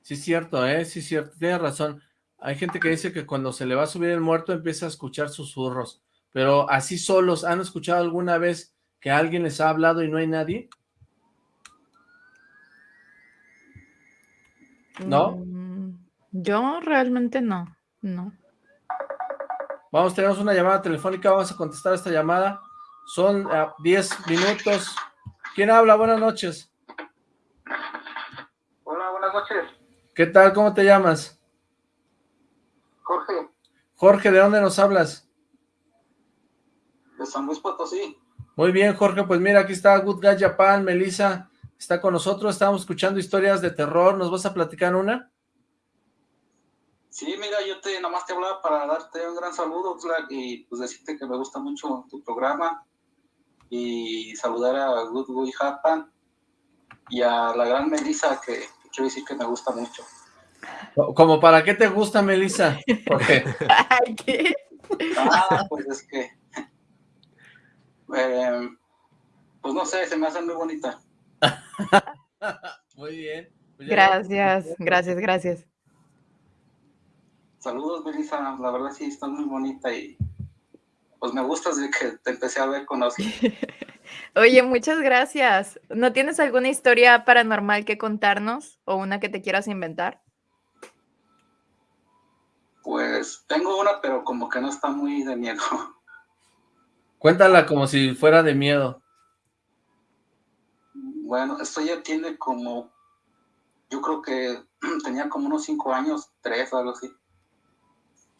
Sí, cierto, ¿eh? Sí, es cierto, tienes razón. Hay gente que dice que cuando se le va a subir el muerto empieza a escuchar susurros, pero así solos, ¿han escuchado alguna vez que alguien les ha hablado y no hay nadie? ¿No? Mm, yo realmente no, no. Vamos, tenemos una llamada telefónica, vamos a contestar esta llamada. Son 10 ah, minutos. ¿Quién habla? Buenas noches. Hola, buenas noches. ¿Qué tal? ¿Cómo te llamas? Jorge. Jorge, ¿de dónde nos hablas? De San Luis Potosí. Muy bien, Jorge, pues mira, aquí está Good Guy Japan, Melissa está con nosotros, estamos escuchando historias de terror, ¿nos vas a platicar una? Sí, mira, yo te nomás te hablaba para darte un gran saludo, y pues decirte que me gusta mucho tu programa y saludar a Good Boy Japan y a la gran Melissa que, quiero decir que me gusta mucho. ¿Como para qué te gusta, Melissa? Porque... ¿Qué? Ah, pues es que... Eh, pues no sé, se me hace muy bonita. muy bien. Pues gracias, gracias, gracias. Saludos, Melissa. La verdad sí, estás muy bonita y pues me gusta desde que te empecé a ver con Oye, muchas gracias. ¿No tienes alguna historia paranormal que contarnos o una que te quieras inventar? Pues tengo una, pero como que no está muy de miedo. Cuéntala como si fuera de miedo. Bueno, esto ya tiene como, yo creo que tenía como unos cinco años, tres, algo así.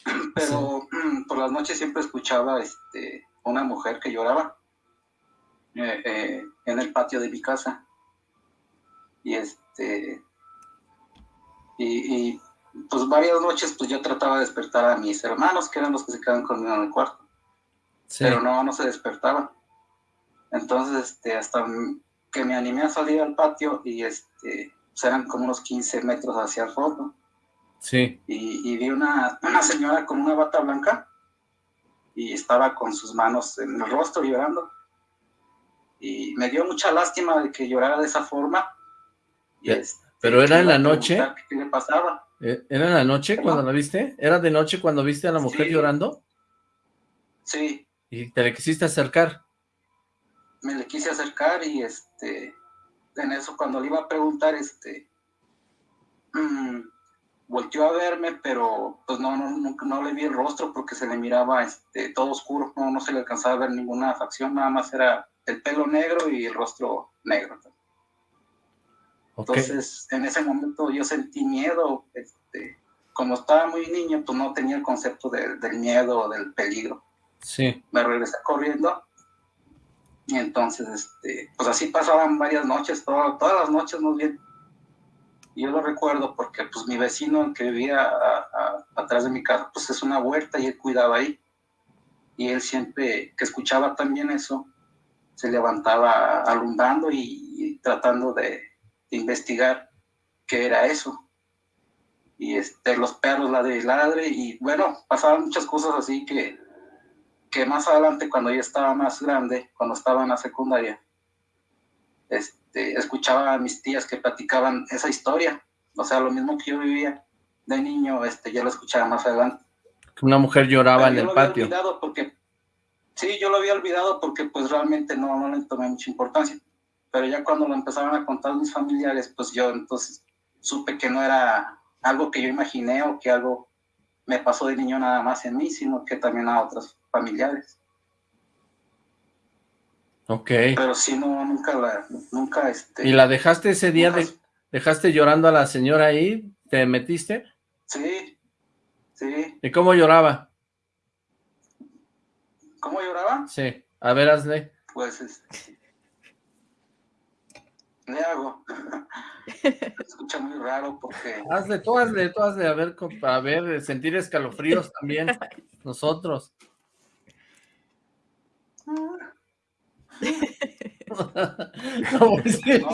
Pero por las noches siempre escuchaba este, una mujer que lloraba eh, eh, en el patio de mi casa. Y este y, pues varias noches pues yo trataba de despertar a mis hermanos, que eran los que se quedaban conmigo en el cuarto. Pero no, no se despertaban. Entonces, este, hasta que me animé a salir al patio y este, pues, eran como unos 15 metros hacia el fondo. Sí. Y, vi una, una, señora con una bata blanca y estaba con sus manos en el rostro llorando. Y me dio mucha lástima de que llorara de esa forma. Este, ¿Pero era en la noche? ¿Qué le pasaba? ¿E-, ¿Era en la noche cuando la viste? ¿Era de noche cuando viste a la mujer llorando? Sí. ¿Y te le quisiste acercar? Me le quise acercar y este, en eso cuando le iba a preguntar, este, mmm, volteó a verme, pero pues no, no, no, le vi el rostro porque se le miraba este, todo oscuro, no, no se le alcanzaba a ver ninguna facción, nada más era el pelo negro y el rostro negro. Entonces, en ese momento yo sentí miedo, este, como estaba muy niño, pues no tenía el concepto del miedo o del peligro. Sí. Me regresé corriendo y entonces, este, pues así pasaban varias noches, todas las noches muy bien yo lo recuerdo porque pues mi vecino que vivía atrás de mi casa, pues es una huerta y él cuidaba ahí. Y él siempre que escuchaba también eso, se levantaba alumbrando y, tratando de, investigar qué era eso. Y este, los perros ladre y ladre y bueno, pasaban muchas cosas así que, que más adelante cuando yo estaba más grande, cuando estaba en la secundaria, este, escuchaba a mis tías que platicaban esa historia, o sea, lo mismo que yo vivía de niño, este, yo lo escuchaba más adelante. Una mujer lloraba en el patio. Olvidado porque, sí, yo lo había olvidado porque pues realmente no, no le tomé mucha importancia, pero ya cuando lo empezaron a contar mis familiares, pues yo entonces supe que no era algo que yo imaginé o que algo me pasó de niño nada más en mí, sino que también a otros familiares. Ok. Pero sí, no, nunca la, nunca este... ¿Y la dejaste ese día, de, dejaste llorando a la señora ahí? ¿Te metiste? Sí, sí. ¿Y cómo lloraba? ¿Cómo lloraba? Sí, a ver, hazle. Pues, este... le hago. Se escucha muy raro porque... Hazle, tú hazle, tú hazle, a ver, a ver, sentir escalofríos también, nosotros. no,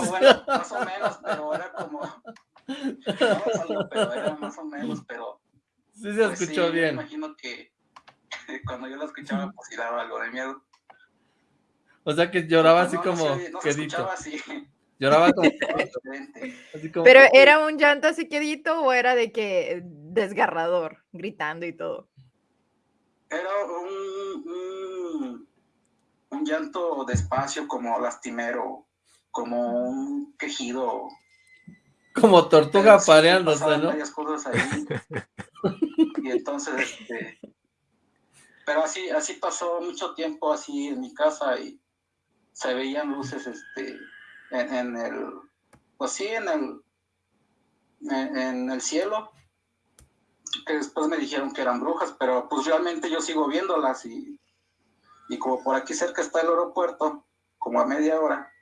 bueno, más o menos, pero era como... No, pero era más o menos, pero... Sí se pues escuchó bien. Me imagino que cuando yo lo escuchaba, pues sí daba algo de miedo. O sea que lloraba así como no quedito. Así. Lloraba como, así como, Pero era un llanto así quedito o era de que desgarrador, gritando y todo. Era un, un, llanto despacio, como lastimero, como un quejido. Como tortuga pareándose, ¿no? varias cosas ahí. y entonces, este, pero así, así pasó mucho tiempo así en mi casa y se veían luces este, en, el, pues sí, en el, en, el cielo, que después me dijeron que eran brujas, pero pues realmente yo sigo viéndolas y, y como por aquí cerca está el aeropuerto, como a media hora,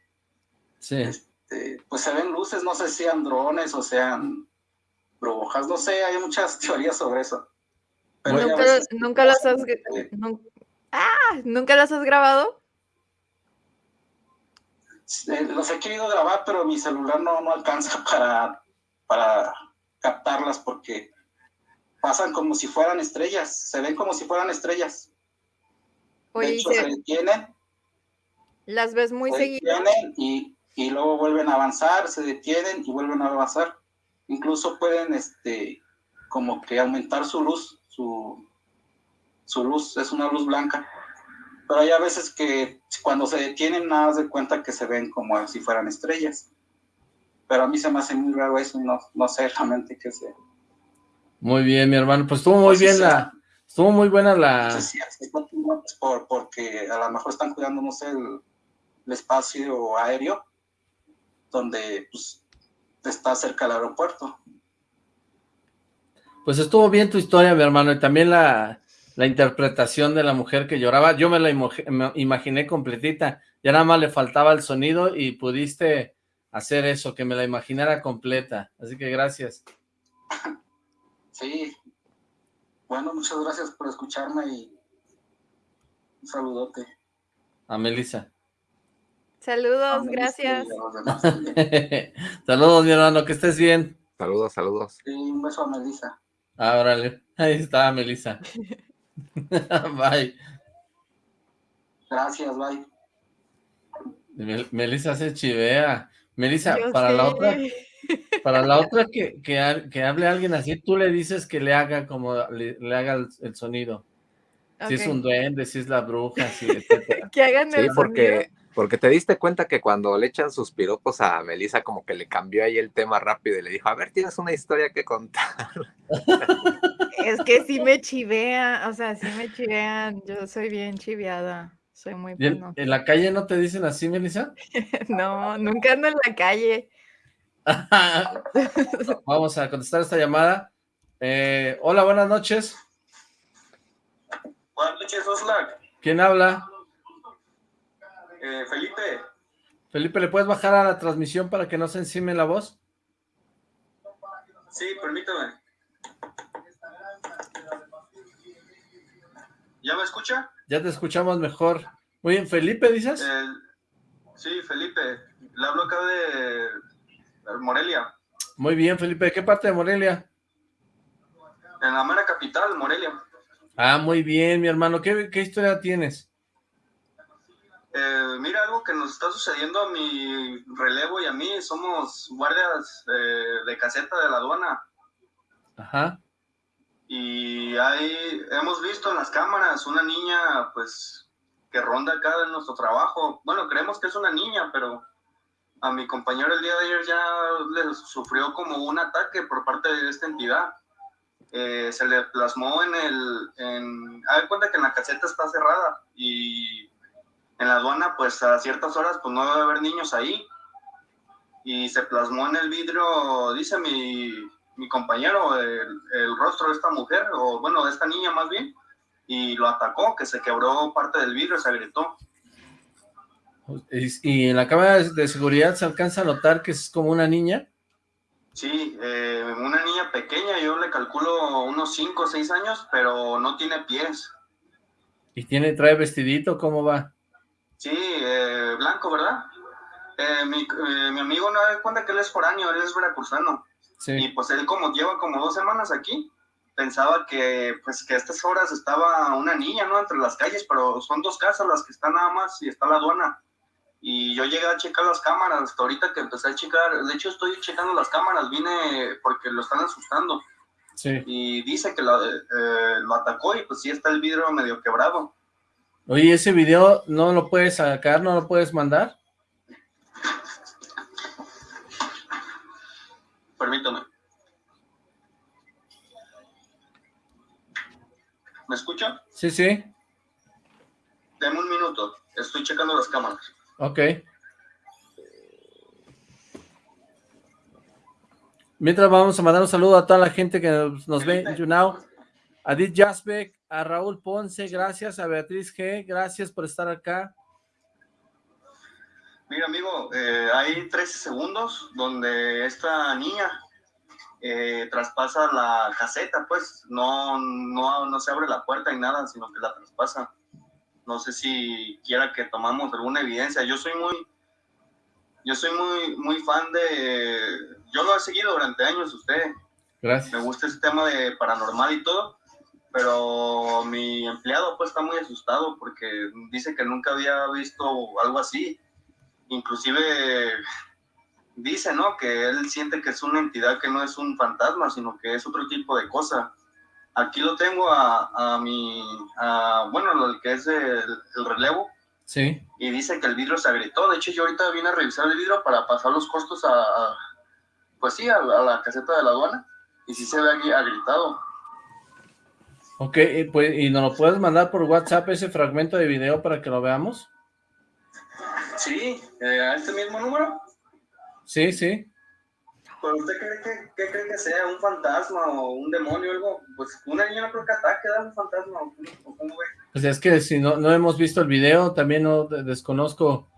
sí. Este, pues se ven luces, no sé si sean drones o sean brujas, no sé, hay muchas teorías sobre eso. ¿Nunca, ¿Nunca, las has, ah, ¿Nunca las has grabado? Eh, los he querido grabar, pero mi celular no, no alcanza para, para captarlas porque pasan como si fueran estrellas, se ven como si fueran estrellas. de hecho, se... detienen. Las ves muy seguidas. Y, y luego vuelven a avanzar, se detienen y vuelven a avanzar. Incluso pueden, este, como que aumentar su luz, su, su luz, es una luz blanca pero hay a veces que cuando se detienen nada de cuenta que se ven como si fueran estrellas. Pero a mí se me hace muy raro eso no, no sé realmente qué sea. Muy bien, mi hermano. Pues estuvo muy bien la... Estuvo muy buena la... Sí, sí, por, porque a lo mejor están cuidando, no sé, el, espacio aéreo donde pues, está cerca del aeropuerto. Pues estuvo bien tu historia, mi hermano, y también la, la interpretación de la mujer que lloraba, yo me la imaginé completita, ya nada más le faltaba el sonido y pudiste hacer eso, que me la imaginara completa, así que gracias. Sí, bueno, muchas gracias por escucharme y un saludote. A Melissa. Saludos, gracias. saludos, mi hermano, que estés bien. Saludos, saludos. Sí, un beso a Melissa. Ah, órale, ahí está Melissa. bye. Gracias, bye. Melissa se chivea. Melissa, para la otra, para la otra que, que, que, hable alguien así, tú le dices que le haga como, le, haga el, sonido. Si es un duende, si es la bruja, si, que hagan el porque, porque te diste cuenta que cuando le echan sus piropos a Melissa, como que le cambió ahí el tema rápido y le dijo, a ver, tienes una historia que contar. Es que sí me chivea, o sea, sí me chivean. Yo soy bien chiveada. Soy muy bueno. ¿En la calle no te dicen así, Melissa? no, nunca ando en la calle. Vamos a contestar esta llamada. Eh, hola, buenas noches. Buenas noches, Oslac. ¿Quién habla? Eh, Felipe. Felipe, ¿le puedes bajar a la transmisión para que no se encime la voz? Sí, permítame. ¿Ya me escucha? Ya te escuchamos mejor. Muy bien, ¿Felipe dices? sí, Felipe. Le hablo acá de Morelia. Muy bien, Felipe. ¿De qué parte de Morelia? En la mera capital, Morelia. Ah, muy bien, mi hermano. ¿Qué, historia tienes? Eh, mira, algo que nos está sucediendo a mi relevo y a mí, somos guardias eh, de caseta de la aduana. Ajá y ahí hemos visto en las cámaras una niña pues que ronda acá en nuestro trabajo. Bueno, creemos que es una niña, pero a mi compañero el día de ayer ya le sufrió como un ataque por parte de esta entidad. Eh, se le plasmó en el... En, a ver, cuenta que en la caseta está cerrada y en la aduana pues a ciertas horas pues no debe haber niños ahí. Y se plasmó en el vidrio, dice mi, mi compañero el, rostro de esta mujer, o bueno, de esta niña más bien, y lo atacó, que se quebró parte del vidrio, se agrietó. ¿Y en la cámara de seguridad se alcanza a notar que es como una niña? Sí, eh, una niña pequeña, yo le calculo unos 5 o 6 años, pero no tiene pies. ¿Y tiene, trae vestidito? ¿Cómo va? Sí, eh, blanco, ¿verdad? Eh, mi, mi, amigo no da cuenta que él es foráneo, él es veracruzano. Sí. Y pues él como lleva como dos semanas aquí, pensaba que pues que a estas horas estaba una niña, ¿no? Entre las calles, pero son dos casas las que están nada más y está la aduana. Y yo llegué a checar las cámaras, hasta ahorita que empecé a checar, de hecho estoy checando las cámaras, vine porque lo están asustando. Sí. Y dice que lo, eh, lo atacó y pues sí está el vidrio medio quebrado. Oye, ¿ese video no lo puedes sacar, no lo puedes mandar? Permítame. ¿Me escucha? Sí, sí. Deme un minuto, estoy checando las cámaras. Ok. Mientras vamos a mandar un saludo a toda la gente que nos, ve en YouNow. A Jasbeck, a Raúl Ponce, gracias. A Beatriz G, gracias por estar acá. Mira, amigo, eh, hay 13 segundos donde esta niña eh, traspasa la caseta, pues no, no, no se abre la puerta ni nada, sino que la traspasa. No sé si quiera que tomamos alguna evidencia. Yo soy muy, yo soy muy, muy fan de, yo lo he seguido durante años usted. Gracias. Me gusta ese tema de paranormal y todo, pero mi empleado pues está muy asustado porque dice que nunca había visto algo así. Inclusive dice, ¿no? Que él siente que es una entidad que no es un fantasma, sino que es otro tipo de cosa. Aquí lo tengo a, a mi, a, bueno, el que es el, relevo. Sí. Y dice que el vidrio se agrietó. De hecho, yo ahorita vine a revisar el vidrio para pasar los costos a, pues sí, a, la caseta de la aduana. Y sí se ve aquí agritado. Ok, pues, ¿y nos lo puedes mandar por WhatsApp ese fragmento de video para que lo veamos? Sí, eh, a este mismo número. Sí, sí. ¿Pero usted cree que, cree que sea un fantasma o un demonio o algo? Pues una niña no creo que ataque, da un fantasma o cómo ve. Pues es que si no, no hemos visto el video, también no desconozco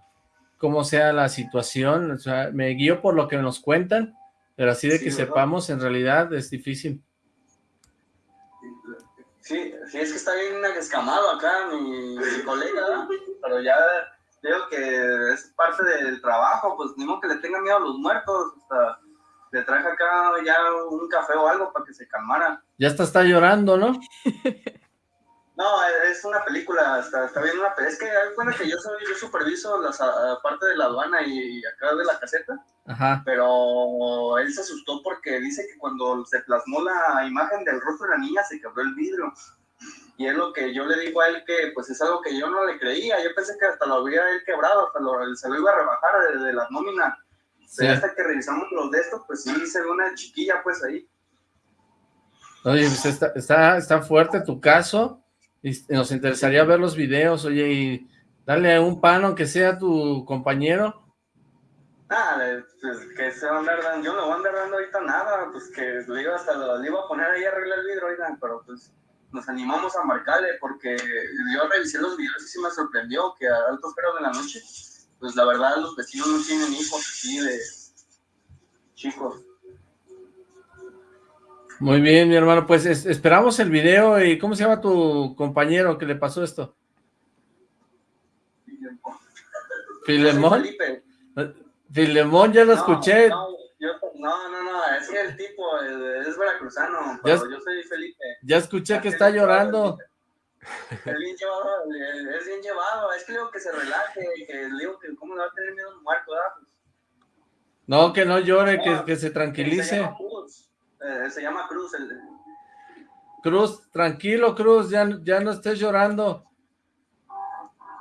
cómo sea la situación, o sea, me guío por lo que nos cuentan, pero así de que sepamos, en realidad es difícil. Sí, sí, es que está bien escamado acá mi, colega, pero ya digo que es parte del trabajo, pues ni modo que le tenga miedo a los muertos, hasta le traje acá ya un café o algo para que se calmara. Ya está, está llorando, ¿no? No, es una película, está, está bien una Es que cuenta que yo soy, yo superviso la parte de la aduana y, acá de la caseta. Ajá. Pero él se asustó porque dice que cuando se plasmó la imagen del rostro de la niña se quebró el vidrio. Y es lo que yo le digo a él que pues es algo que yo no le creía. Yo pensé que hasta lo hubiera él quebrado, hasta lo, se lo iba a rebajar de, de la nómina hasta que revisamos los de estos, pues sí, se ve una chiquilla, pues ahí. Oye, pues está, está, está fuerte tu caso, y nos interesaría ver los videos, oye, y darle un pan, aunque sea tu compañero. Ah, pues que se va a andar dando, yo no voy a andar dando ahorita nada, pues que le iba, hasta, le iba a poner ahí a arreglar el vidrio, oigan, pero pues nos animamos a marcarle, porque yo revisé los videos y sí me sorprendió que a altos de la noche pues la verdad los vecinos no tienen hijos así de chicos. Muy bien, mi hermano, pues esperamos el video y ¿cómo se llama tu compañero que le pasó esto? Filemón. Filemón, ya lo escuché. No, no, no, es que el tipo es, veracruzano, pero yo soy Felipe. Ya escuché que está llorando. Es bien llevado, es bien llevado. Es que le digo que se relaje, que le digo que cómo le va a tener miedo a un muerto, ¿verdad? No, que no llore, que, que, se tranquilice. Se. Eh, se llama Cruz. El... Cruz, tranquilo, Cruz, ya, ya no estés llorando.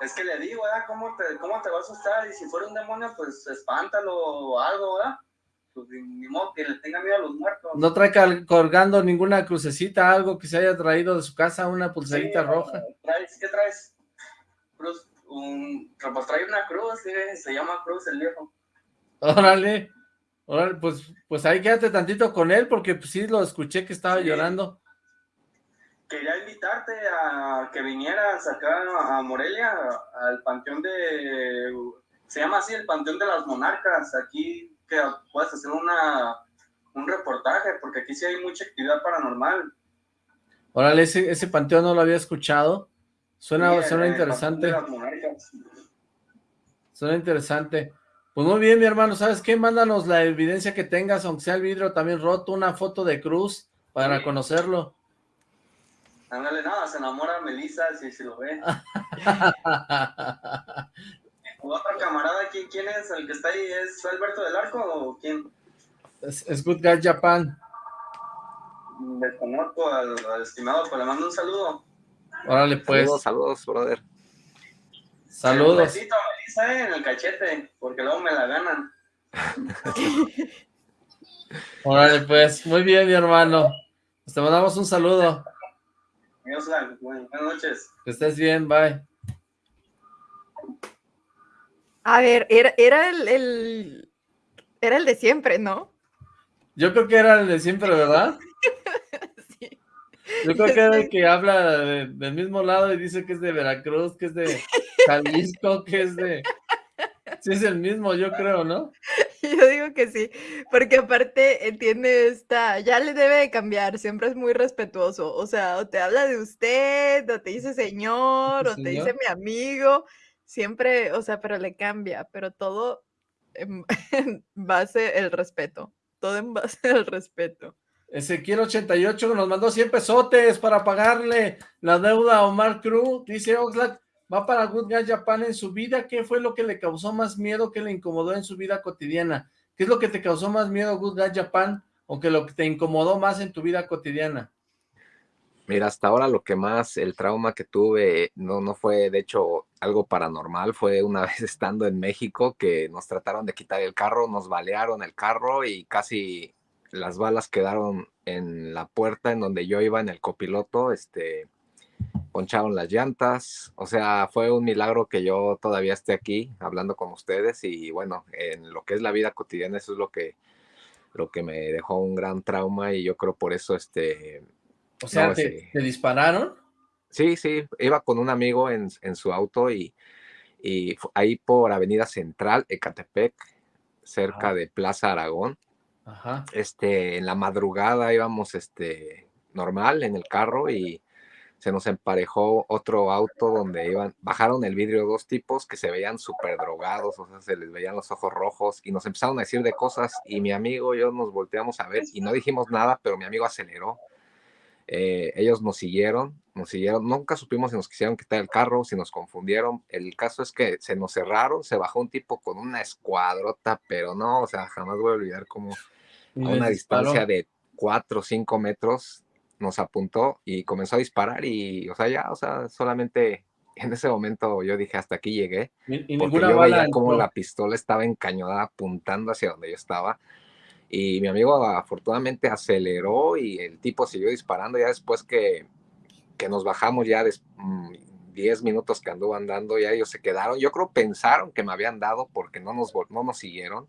Es que le digo, ¿verdad? ¿Cómo te, ¿Cómo te va a asustar? Y si fuera un demonio, pues espántalo o algo, ¿verdad? pues ni modo que le tenga miedo a los muertos. No trae colgando ninguna crucecita, algo que se haya traído de su casa, una pulserita roja. ¿Traes? ¿Qué traes? Cruz, un, pues trae una cruz, se llama Cruz el viejo. Órale, órale, pues, pues ahí quédate tantito con él, porque pues sí lo escuché que estaba llorando. quería invitarte a que vinieras acá a Morelia, al panteón de, se llama así el panteón de las monarcas, aquí que puedas hacer una, un reportaje, porque aquí sí hay mucha actividad paranormal. Órale, ese, ese panteón no lo había escuchado, suena, suena interesante. Suena interesante. Pues muy bien, mi hermano, ¿sabes qué? Mándanos la evidencia que tengas, aunque sea el vidrio también roto, una foto de Cruz para conocerlo. Ándale, nada, se enamora Melissa si, si lo ve. Otro camarada, ¿quién, ¿quién es el que está ahí? ¿Es Alberto del Arco o quién? Es, Good Guy Japan. Desconozco al, al estimado, pues le mando un saludo. Órale, pues. Saludos, saludos, brother. Saludos. Un besito a Melissa eh, en el cachete, porque luego me la ganan. Órale, pues. Muy bien, mi hermano. Te mandamos un saludo. Buenas noches. Que estés bien, bye. A ver, era, era el, era el de siempre, ¿no? Yo creo que era el de siempre, ¿verdad? sí. Yo creo que era el que habla del mismo lado y dice que es de Veracruz, que es de Jalisco, que es de... Sí, es el mismo, yo creo, ¿no? Yo digo que sí, porque aparte eh, tiene esta, ya le debe de cambiar, siempre es muy respetuoso, o sea, o te habla de usted, o te dice señor, o te dice mi amigo, siempre, o sea, pero le cambia, pero todo en, base el respeto, todo en base al respeto. Ezequiel 88 nos mandó 100 pesotes para pagarle la deuda a Omar Cruz, dice Oxlack, va para Good Guy Japan en su vida, ¿qué fue lo que le causó más miedo, que le incomodó en su vida cotidiana? ¿Qué es lo que te causó más miedo Good Guy Japan o que lo que te incomodó más en tu vida cotidiana? Mira, hasta ahora lo que más, el trauma que tuve, no, no fue de hecho algo paranormal, fue una vez estando en México que nos trataron de quitar el carro, nos balearon el carro y casi las balas quedaron en la puerta en donde yo iba en el copiloto, este, poncharon las llantas, o sea, fue un milagro que yo todavía esté aquí hablando con ustedes y bueno, en lo que es la vida cotidiana eso es lo que lo que me dejó un gran trauma y yo creo por eso este o sea, ¿te, dispararon? Sí, sí, iba con un amigo en, su auto y, y, ahí por Avenida Central, Ecatepec, cerca de Plaza Aragón. Ajá. Este, en la madrugada íbamos este normal en el carro y se nos emparejó otro auto donde iban, bajaron el vidrio dos tipos que se veían súper drogados, o sea, se les veían los ojos rojos y nos empezaron a decir de cosas y mi amigo y yo nos volteamos a ver y no dijimos nada, pero mi amigo aceleró. Eh, ellos nos siguieron, nos siguieron, nunca supimos si nos quisieron quitar el carro, si nos confundieron. El caso es que se nos cerraron, se bajó un tipo con una escuadrota, pero no, o sea, jamás voy a olvidar como a una distancia de cuatro o cinco metros nos apuntó y comenzó a disparar y, o sea, ya, o sea, solamente en ese momento yo dije, hasta aquí llegué. Y, porque yo veía como la pistola estaba encañada apuntando hacia donde yo estaba. Y mi amigo afortunadamente aceleró y el tipo siguió disparando ya después que, que nos bajamos ya 10 mm, minutos que anduvo andando, ya ellos se quedaron. Yo creo pensaron que me habían dado porque no nos, no nos siguieron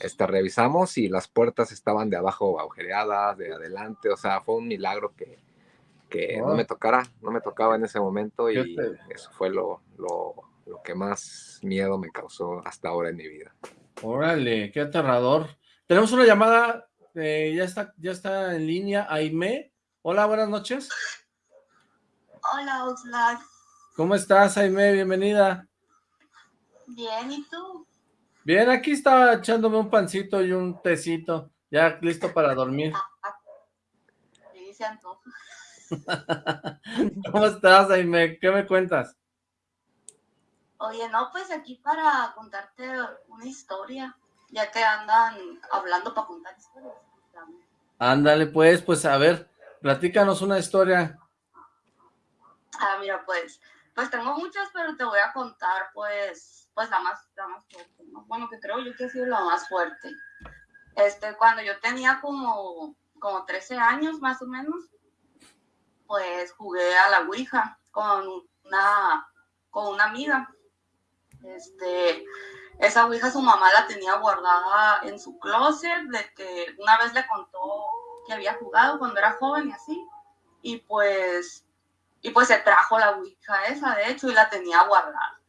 este, revisamos y las puertas estaban de abajo agujereadas, de adelante, o sea, fue un milagro que, que no me tocara, no me tocaba en ese momento y eso fue lo, lo, lo, que más miedo me causó hasta ahora en mi vida. Órale, qué aterrador. Tenemos una llamada, eh, ya, está, ya está en línea, Aime. Hola, buenas noches. Hola, Oxlack. ¿Cómo estás, Aime? Bienvenida. Bien, ¿y tú? Bien, aquí estaba echándome un pancito y un tecito, ya listo para dormir. ¿Cómo estás, Jaime? ¿Qué me cuentas? Oye, no, pues aquí para contarte una historia, ya que andan hablando para contar historias. Ándale, pues, pues a ver, platícanos una historia. Ah, mira, pues, pues tengo muchas, pero te voy a contar, pues, pues la más, la más fuerte, Bueno, que creo yo que ha sido la más fuerte. Este, cuando yo tenía como, como 13 años más o menos, pues jugué a la Ouija con una, con una amiga. Este, esa Ouija su mamá la tenía guardada en su closet, de que una vez le contó que había jugado cuando era joven y así. y pues, y pues se trajo la Ouija esa, de hecho, y la tenía guardada.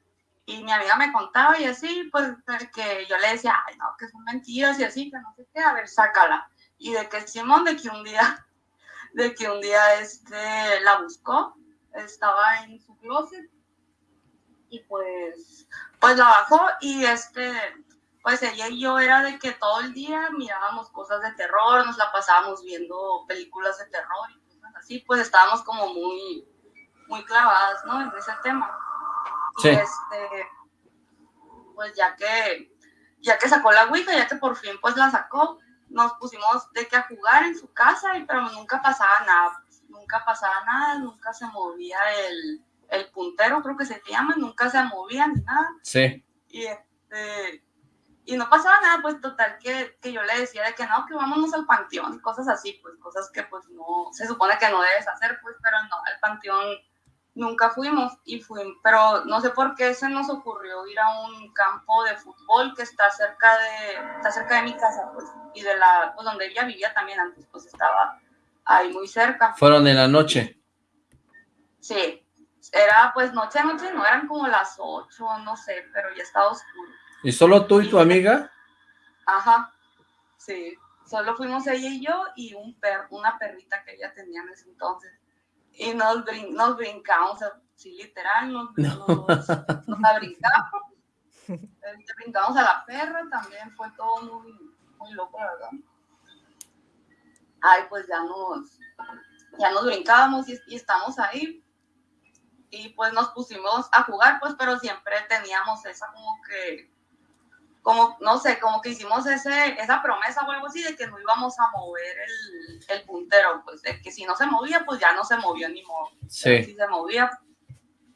Y mi amiga me contaba y así, pues que yo le decía, ay, no, que son mentiras y así, que no sé qué, a ver, sácala. Y de que Simón, de que un día, de que un día este, la buscó, estaba en su closet y pues, pues la bajó y este, pues ella y yo era de que todo el día mirábamos cosas de terror, nos la pasábamos viendo películas de terror y así, pues estábamos como muy, muy clavadas, ¿no? En ese tema. Sí. Y este, pues ya que, ya que sacó la Ouija, ya que por fin pues la sacó, nos pusimos de que a jugar en su casa, y, pero nunca pasaba nada, pues, nunca pasaba nada, nunca se movía el, el puntero, creo que se llama, nunca se movía ni nada. Sí. Y este, y no pasaba nada, pues total que, que, yo le decía de que no, que vámonos al panteón, cosas así, pues cosas que pues no, se supone que no debes hacer, pues, pero no, al panteón nunca fuimos y fuimos, pero no sé por qué se nos ocurrió ir a un campo de fútbol que está cerca de, está cerca de mi casa, pues, y de la, pues donde ella vivía también antes, pues estaba ahí muy cerca. ¿Fueron en la noche? Sí, era pues noche a noche, no eran como las ocho, no sé, pero ya estaba oscuro. ¿Y solo tú y tu amiga? Ajá, sí, solo fuimos ella y yo y un per, una perrita que ella tenía en ese entonces y nos, brin nos brincamos, sí, literal, nos, no. nos, nos brincamos. Este, brincamos a la perra, también fue todo muy, muy loco, la verdad. Ay, pues ya nos, ya nos brincábamos y, y estamos ahí. Y pues nos pusimos a jugar, pues, pero siempre teníamos esa como que como, no sé, como que hicimos ese, esa promesa o algo así de que no íbamos a mover el, el puntero, pues de que si no se movía, pues ya no se movió ni modo. Sí. Si se movía,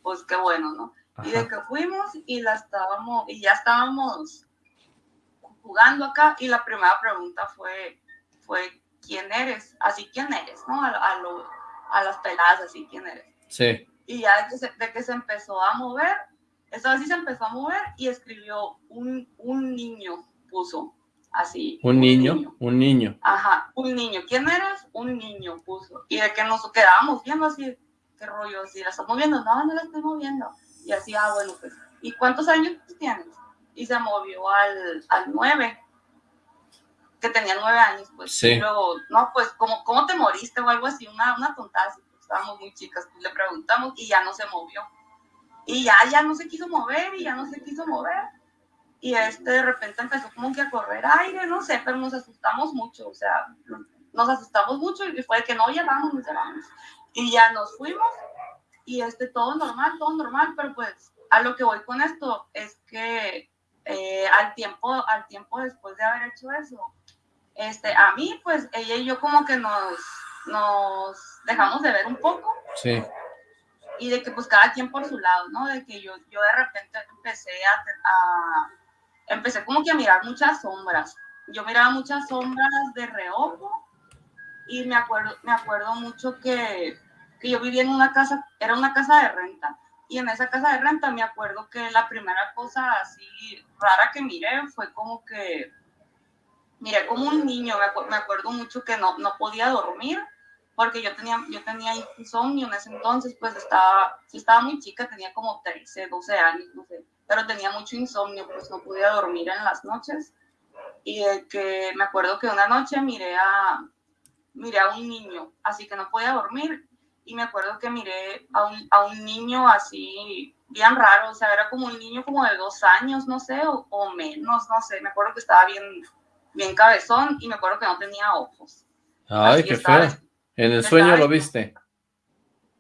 pues qué bueno, ¿no? Ajá. Y de que fuimos y la estábamos, y ya estábamos jugando acá y la primera pregunta fue, fue ¿quién eres? Así, ¿quién eres? ¿No? A, a, lo, a las peladas, así, ¿quién eres? Sí. Y ya de que, se, de que se empezó a mover, esta vez sí se empezó a mover y escribió un, un niño, puso así. ¿Un, un niño? niño? Un niño. Ajá, un niño. ¿Quién eres? Un niño, puso. Y de que nos quedábamos viendo así, qué rollo, si la estás moviendo, no, no la estoy moviendo. Y así, ah, bueno, pues, ¿y cuántos años tienes? Y se movió al, al 9, que tenía nueve años, pues. Sí. Y luego, no, pues, ¿cómo, ¿cómo te moriste? O algo así, una, una tontada, así, pues, estábamos muy chicas, pues le preguntamos y ya no se movió. Y ya, ya no se quiso mover y ya no se quiso mover. Y este de repente empezó como que a correr aire, no sé, pero nos asustamos mucho, o sea, nos asustamos mucho y fue que no, ya vamos, ya vamos. Y ya nos fuimos y este todo normal, todo normal, pero pues a lo que voy con esto es que eh, al tiempo, al tiempo después de haber hecho eso, este, a mí pues ella y yo como que nos, nos dejamos de ver un poco. Sí y de que pues cada quien por su lado, ¿no? De que yo, yo de repente empecé a, a, empecé como que a mirar muchas sombras. Yo miraba muchas sombras de reojo y me acuerdo, me acuerdo mucho que, que yo vivía en una casa, era una casa de renta. Y en esa casa de renta me acuerdo que la primera cosa así rara que miré fue como que miré como un niño, me, acu me acuerdo mucho que no, no podía dormir porque yo tenía, yo tenía insomnio en ese entonces, pues estaba, sí estaba muy chica, tenía como 13, 12 años, no sé, pero tenía mucho insomnio, pues no podía dormir en las noches. Y de que me acuerdo que una noche miré a, miré a un niño, así que no podía dormir, y me acuerdo que miré a un, a un niño así, bien raro, o sea, era como un niño como de dos años, no sé, o, o menos, no sé, me acuerdo que estaba bien, bien cabezón, y me acuerdo que no tenía ojos. Ay, Así qué feo. ¿En el sueño lo viste?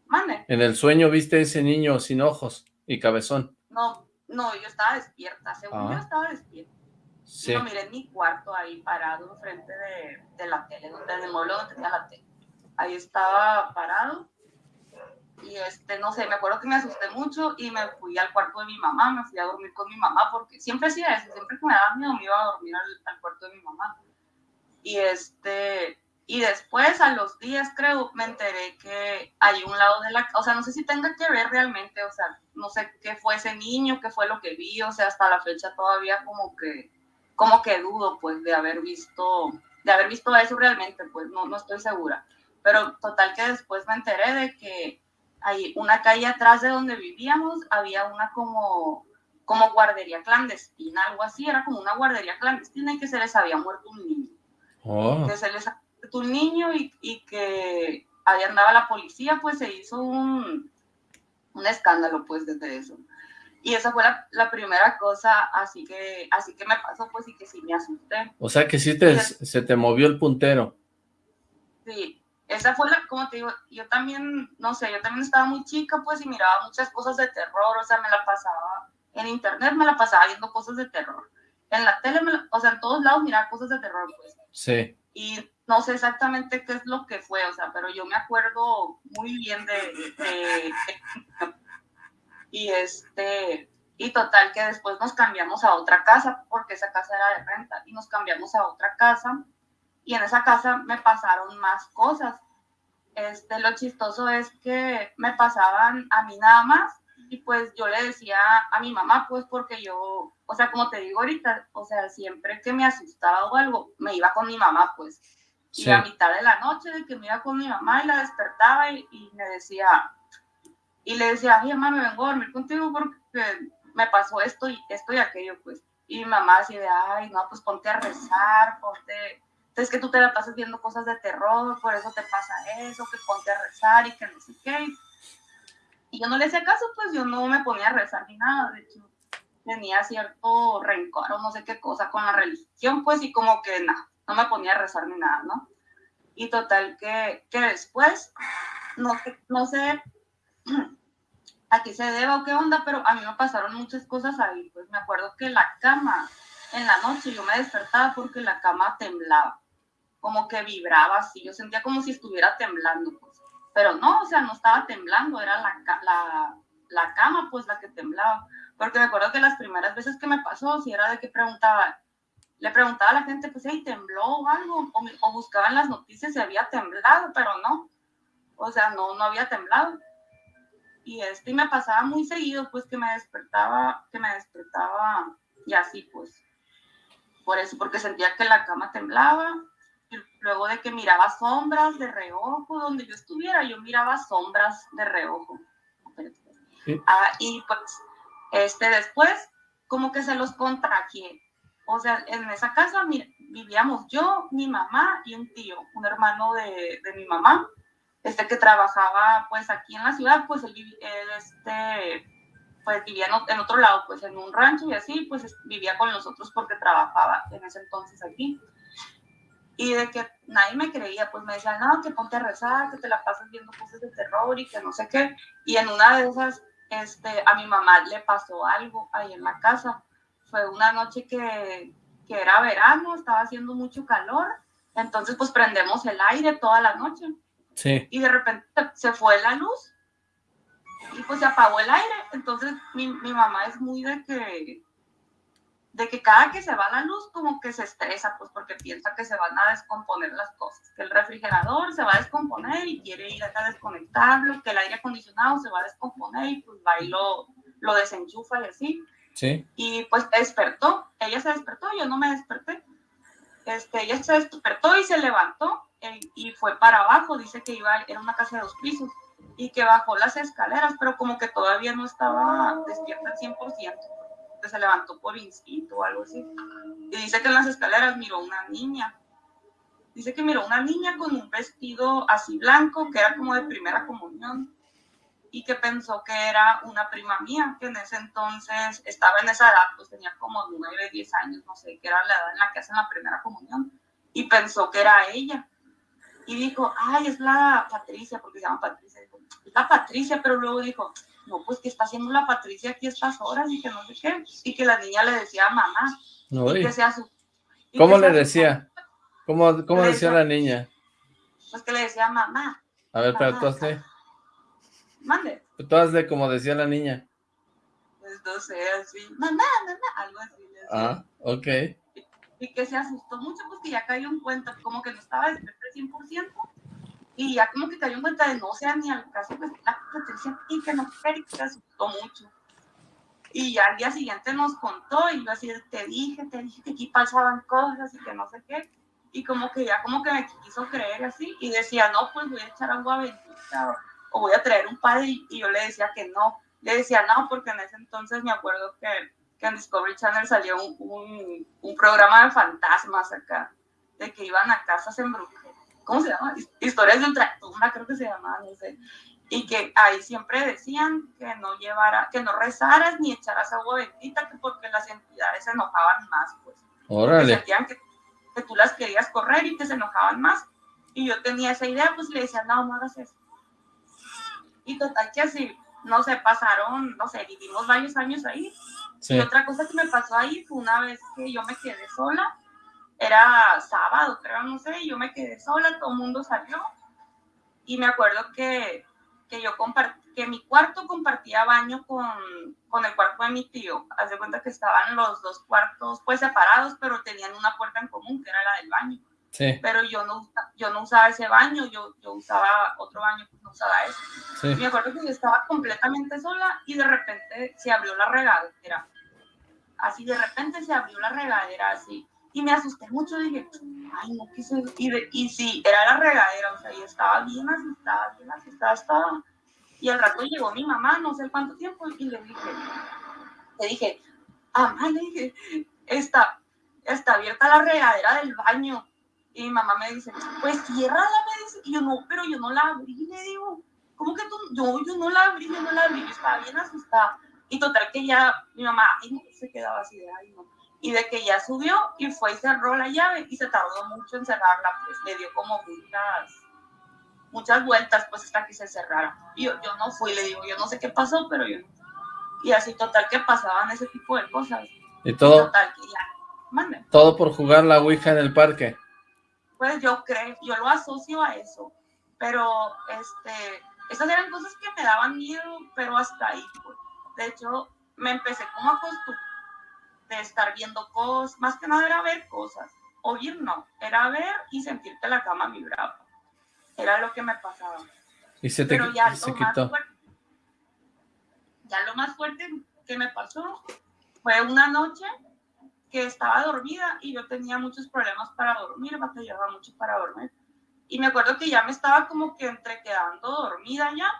Mande. ¿En el sueño viste ese niño sin ojos y cabezón? No, no, yo estaba despierta, según ah. yo estaba despierta. Sí. Y lo miré en mi cuarto ahí parado enfrente de, de la tele, donde, en el mueble donde tenía la tele. Ahí estaba parado y este, no sé, me acuerdo que me asusté mucho y me fui al cuarto de mi mamá, me fui a dormir con mi mamá porque siempre hacía eso, siempre que me daba miedo me iba a dormir al, al cuarto de mi mamá. Y este, y después, a los días, creo, me enteré que hay un lado de la... O sea, no sé si tenga que ver realmente, o sea, no sé qué fue ese niño, qué fue lo que vi, o sea, hasta la fecha todavía como que, como que dudo, pues, de haber visto, de haber visto eso realmente, pues, no, no estoy segura. Pero total que después me enteré de que hay una calle atrás de donde vivíamos, había una como, como guardería clandestina, algo así, era como una guardería clandestina y que se les había muerto un niño. Oh. Que se les había un niño y, y que ahí andaba la policía, pues se hizo un, un escándalo pues desde eso. Y esa fue la, primera cosa, así que, así que me pasó, pues, y que sí me asusté. O sea, que sí te, se te movió el puntero. Sí, esa fue la, como te digo, yo también, no sé, yo también estaba muy chica, pues, y miraba muchas cosas de terror, o sea, me la pasaba, en internet me la pasaba viendo cosas de terror. En la tele, o sea, en todos lados miraba cosas de terror, pues. Sí. Y no sé exactamente qué es lo que fue, o sea, pero yo me acuerdo muy bien de y este, y total que después nos cambiamos a otra casa, porque esa casa era de renta, y nos cambiamos a otra casa, y en esa casa me pasaron más cosas. Este, lo chistoso es que me pasaban a mí nada más, y pues yo le decía a mi mamá, pues porque yo, o sea, como te digo ahorita, o sea, siempre que me asustaba o algo, me iba con mi mamá, pues. Y a mitad de la noche de que me iba con mi mamá y la despertaba y, me decía, y le decía, ay, mamá, me vengo a dormir contigo porque me pasó esto y esto y aquello, pues. Y mi mamá así de, ay, no, pues ponte a rezar, ponte, es que tú te la pasas viendo cosas de terror, por eso te pasa eso, que ponte a rezar y que no sé qué. Y yo no le hacía caso, pues yo no me ponía a rezar ni nada, de hecho, tenía cierto rencor o no sé qué cosa con la religión, pues, y como que nada, no me ponía a rezar ni nada, ¿no? Y total que, que después, no, no sé a qué se deba o qué onda, pero a mí me pasaron muchas cosas ahí. Pues me acuerdo que la cama, en la noche yo me despertaba porque la cama temblaba, como que vibraba así. Yo sentía como si estuviera temblando, pues. Pero no, o sea, no estaba temblando, era la, la, la cama, pues, la que temblaba. Porque me acuerdo que las primeras veces que me pasó, si era de que preguntaba, le preguntaba a la gente, pues, hey, tembló o algo, o, o buscaban las noticias si había temblado, pero no. O sea, no, no había temblado. Y este me pasaba muy seguido pues que me despertaba que me despertaba y así pues por eso porque sentía que la cama temblaba. Y luego de que miraba sombras de reojo donde yo estuviera yo miraba sombras de reojo. Ah, y pues este después como que se los contagié o sea en esa casa vivíamos yo mi mamá y un tío un hermano de, de mi mamá este que trabajaba pues aquí en la ciudad, pues él, este, pues vivía en, otro lado, pues en un rancho y así, pues vivía con nosotros porque trabajaba en ese entonces aquí. Y de que nadie me creía, pues me decían, no, que ponte a rezar, que te la pasas viendo cosas de terror y que no sé qué. Y en una de esas, este, a mi mamá le pasó algo ahí en la casa. Fue una noche que, que era verano, estaba haciendo mucho calor, entonces pues prendemos el aire toda la noche y de repente se fue la luz y pues se apagó el aire. Entonces mi, mi, mamá es muy de que, de que cada que se va la luz como que se estresa, pues porque piensa que se van a descomponer las cosas, que el refrigerador se va a descomponer y quiere ir a desconectarlo, que el aire acondicionado se va a descomponer y pues va y lo, lo desenchufa y así. Y pues despertó, ella se despertó, yo no me desperté. Este, ella se despertó y se levantó y fue para abajo, dice que iba, era una casa de dos pisos, y que bajó las escaleras, pero como que todavía no estaba despierta al 100%, que se levantó por instinto o algo así. Y dice que en las escaleras miró una niña. Dice que miró una niña con un vestido así blanco, que era como de primera comunión, y que pensó que era una prima mía, que en ese entonces estaba en esa edad, pues tenía como 9, 10 años, no sé, que era la edad en la que hacen la primera comunión, y pensó que era ella y dijo, ay, es la Patricia, porque se llama Patricia, dijo, es la Patricia, pero luego dijo, no, pues que está haciendo la Patricia aquí estas horas y que no sé qué, y que la niña le decía mamá, y que sea su... ¿Cómo le decía? ¿Cómo, cómo decía, la niña? Pues que le decía mamá. A ver, pero tú Mande. Tú hazle como decía la niña. Pues no sé, así, mamá, mamá, algo así. Ah, ok y que se asustó mucho, pues que ya cayó en cuenta, como que no estaba despierta al 100%, y ya como que cayó en cuenta de no sea ni al caso pues la Patricia y que no que se asustó mucho. Y ya al día siguiente nos contó y yo así, te dije, te dije que aquí pasaban cosas y que no sé qué. y como que ya como que me quiso creer así y decía, no, pues voy a echar agua bendita o voy a traer un padre y, yo le decía que no. Le decía no, porque en ese entonces me acuerdo que, que en Discovery Channel salió un, un, un, programa de fantasmas acá, de que iban a casas en embrujadas. ¿Cómo se llama? Historias de ultratumba, creo que se llamaba, no sé. Y que ahí siempre decían que no llevara, que no rezaras ni echaras agua bendita, que porque las entidades se enojaban más, pues. Órale. Que sentían que que tú las querías correr y que se enojaban más. Y yo tenía esa idea, pues le decía, no, no hagas eso. Y total que así, no sé, pasaron, no sé, vivimos varios años ahí. Y otra cosa que me pasó ahí fue una vez que yo me quedé sola, era sábado, creo, no sé, yo me quedé sola, todo el mundo salió. Y me acuerdo que, que yo compartí, que mi cuarto compartía baño con, con el cuarto de mi tío. Haz de cuenta que estaban los dos cuartos pues separados, pero tenían una puerta en común, que era la del baño. Sí. Pero yo no, yo no usaba ese baño, yo, yo usaba otro baño, pues no usaba ese. Sí. Me acuerdo que yo estaba completamente sola y de repente se abrió la regadera. Así de repente se abrió la regadera así. Y me asusté mucho, dije, ay, no quise. Y, y sí, era la regadera, o sea, yo estaba bien asustada, bien asustada, estaba y al rato llegó mi mamá, no sé cuánto tiempo, y le dije, le dije, mamá, le dije, está, está abierta la regadera del baño. Y mi mamá me dice, pues ciérrala, me dice. Y yo, no, pero yo no la abrí, le digo, ¿cómo que tú? Yo, yo no la abrí, yo no la abrí, yo estaba bien asustada. Y total que ya, mi mamá, se quedaba así de ahí, no. Y de que ya subió y fue y cerró la llave y se tardó mucho en cerrarla, pues le dio como muchas muchas vueltas pues hasta que se cerrara. Y yo, yo no fui, le digo, yo no sé qué pasó, pero yo Y así total que pasaban ese tipo de cosas. Y todo. total que ya, Todo por jugar la Ouija en el parque. Pues yo creo, yo lo asocio a eso. Pero, este, esas eran cosas que me daban miedo, pero hasta ahí. Pues. De hecho, me empecé como a acostumbrar de estar viendo cosas, más que nada era ver cosas. Oír no, era ver y sentir que la cama vibraba. Era lo que me pasaba. Y se te Pero ya se quitó. ya lo más fuerte que me pasó fue una noche que estaba dormida y yo tenía muchos problemas para dormir, batallaba mucho para dormir. Y me acuerdo que ya me estaba como que entre quedando dormida ya.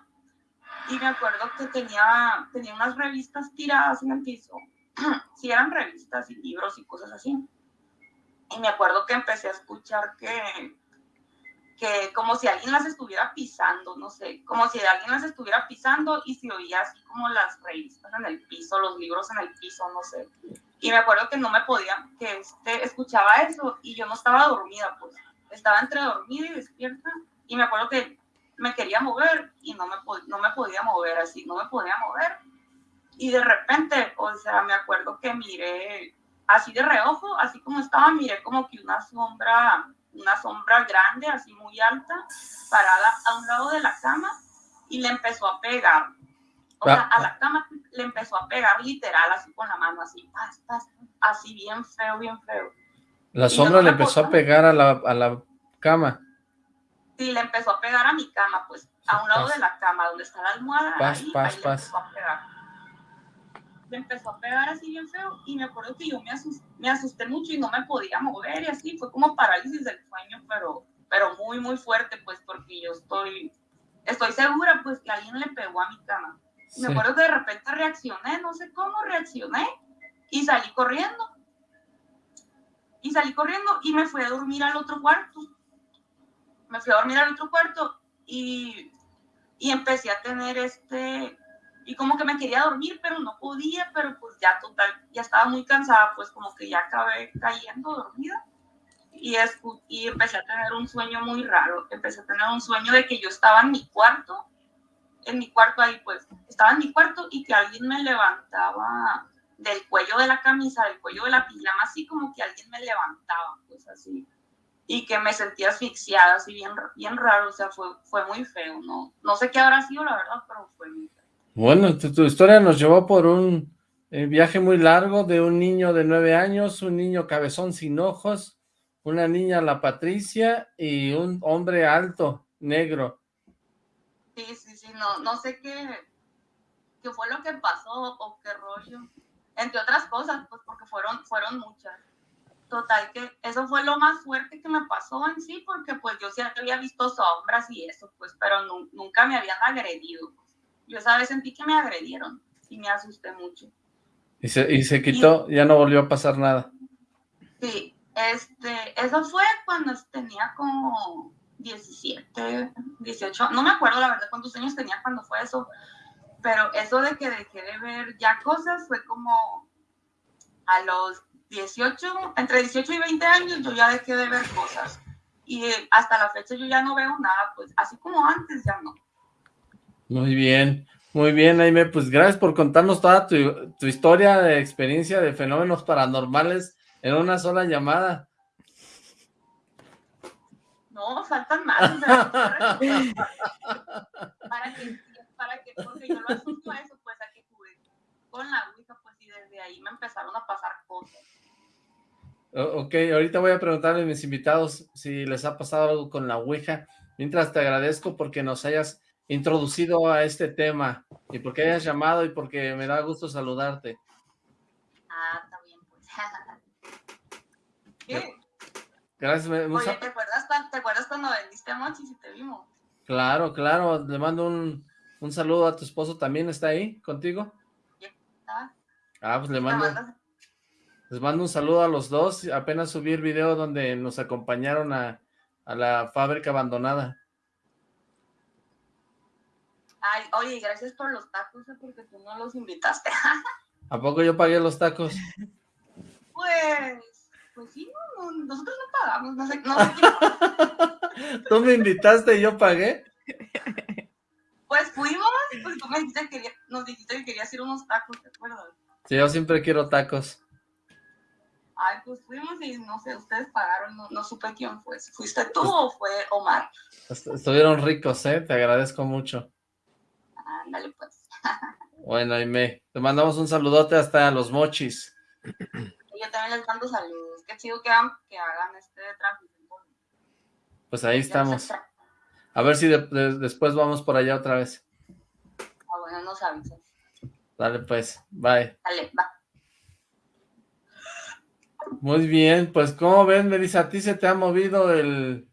Y me acuerdo que tenía, tenía unas revistas tiradas en el piso. sí, eran revistas y libros y cosas así. Y me acuerdo que empecé a escuchar que, que como si alguien las estuviera pisando, no sé, como si alguien las estuviera pisando y se oía así como las revistas en el piso, los libros en el piso, no sé. Y me acuerdo que no me podía, que este, escuchaba eso y yo no estaba dormida, pues estaba entre dormida y despierta y me acuerdo que me quería mover y no me, no me podía mover así, no me podía mover. Y de repente, o sea, me acuerdo que miré así de reojo, así como estaba, miré como que una sombra una sombra grande, así muy alta, parada a un lado de la cama y le empezó a pegar. O sea, a la cama le empezó a pegar literal, así con la mano, así, así bien feo, bien feo. La sombra le empezó a pegar a la, a la cama. Sí, le empezó a pegar a mi cama, pues, a un lado de la cama, donde está la almohada. Paz, ahí, paz, paz me empezó a pegar así bien feo y me acuerdo que yo me asusté, me asusté mucho y no me podía mover y así, fue como parálisis del sueño, pero, pero muy, muy fuerte, pues porque yo estoy, estoy segura pues que alguien le pegó a mi cama. Me acuerdo que de repente reaccioné, no sé cómo reaccioné y salí corriendo. Y salí corriendo y me fui a dormir al otro cuarto. Me fui a dormir al otro cuarto y, y empecé a tener este, y como que me quería dormir, pero no podía, pero pues ya total, ya estaba muy cansada, pues como que ya acabé cayendo dormida y, y empecé a tener un sueño muy raro, empecé a tener un sueño de que yo estaba en mi cuarto, en mi cuarto ahí pues, estaba en mi cuarto y que alguien me levantaba del cuello de la camisa, del cuello de la pijama, así como que alguien me levantaba, pues así, y que me sentía asfixiada, así bien, bien raro, o sea, fue, fue muy feo, ¿no? No sé qué habrá sido, la verdad, pero fue muy. Bueno, tu, historia nos llevó por un eh, viaje muy largo de un niño de nueve años, un niño cabezón sin ojos, una niña, la Patricia, y un hombre alto, negro. Sí, sí, sí, no, no sé qué, qué fue lo que pasó o qué rollo. Entre otras cosas, pues porque fueron, fueron muchas. Total que eso fue lo más fuerte que me pasó en sí, porque pues yo sí había visto sombras y eso, pues, pero nunca me habían agredido. Yo esa vez sentí que me agredieron y me asusté mucho. Y se, y se quitó, ya no volvió a pasar nada. Sí, este, eso fue cuando tenía como 17, 18, no me acuerdo la verdad cuántos años tenía cuando fue eso, pero eso de que dejé de ver ya cosas fue como a los 18, entre 18 y 20 años yo ya dejé de ver cosas. Y hasta la fecha yo ya no veo nada, pues así como antes ya no. Muy bien, muy bien, Aime. Pues gracias por contarnos toda tu, tu historia de experiencia de fenómenos paranormales en una sola llamada. No, faltan más. para, que, para que, porque yo lo asusto a eso, pues a que jugué con la Ouija, pues y desde ahí me empezaron a pasar cosas. Ok, ahorita voy a preguntarle a mis invitados si les ha pasado algo con la Ouija. Mientras te agradezco porque nos hayas introducido a este tema y porque hayas llamado y porque me da gusto saludarte. Ah, está bien, pues. ¿Qué? Gracias. Oye, ¿te acuerdas, ¿te acuerdas cuando vendiste a Mochi si te vimos? Claro, claro. Le mando un, un saludo a tu esposo. ¿También está ahí contigo? Ah, pues le mando... Les mando un saludo a los dos. Apenas subí el video donde nos acompañaron a, a la fábrica abandonada. Ay, oye, gracias por los tacos, ¿eh? porque tú no los invitaste. ¿A poco yo pagué los tacos? Pues, pues sí, no, nosotros no pagamos, no sé, no sé ¿Tú me invitaste y yo pagué? Pues fuimos y pues tú me dijiste que nos dijiste que querías ir unos tacos, ¿te acuerdas? Sí, yo siempre quiero tacos. Ay, pues fuimos y no sé, ustedes pagaron, no, no supe quién fue. ¿Fuiste tú o fue Omar? Estuvieron ricos, ¿eh? Te agradezco mucho. Ándale, pues. Bueno, Aime, te mandamos un saludote hasta los mochis. Yo también les mando saludos. Qué chido que hagan, que hagan este tráfico. Pues ahí estamos. A ver si después vamos por allá otra vez. Ah, bueno, nos avisas. Dale, pues. Bye. Dale, va. Muy bien, pues ¿cómo ven, Melissa? ¿A ti se te ha movido el...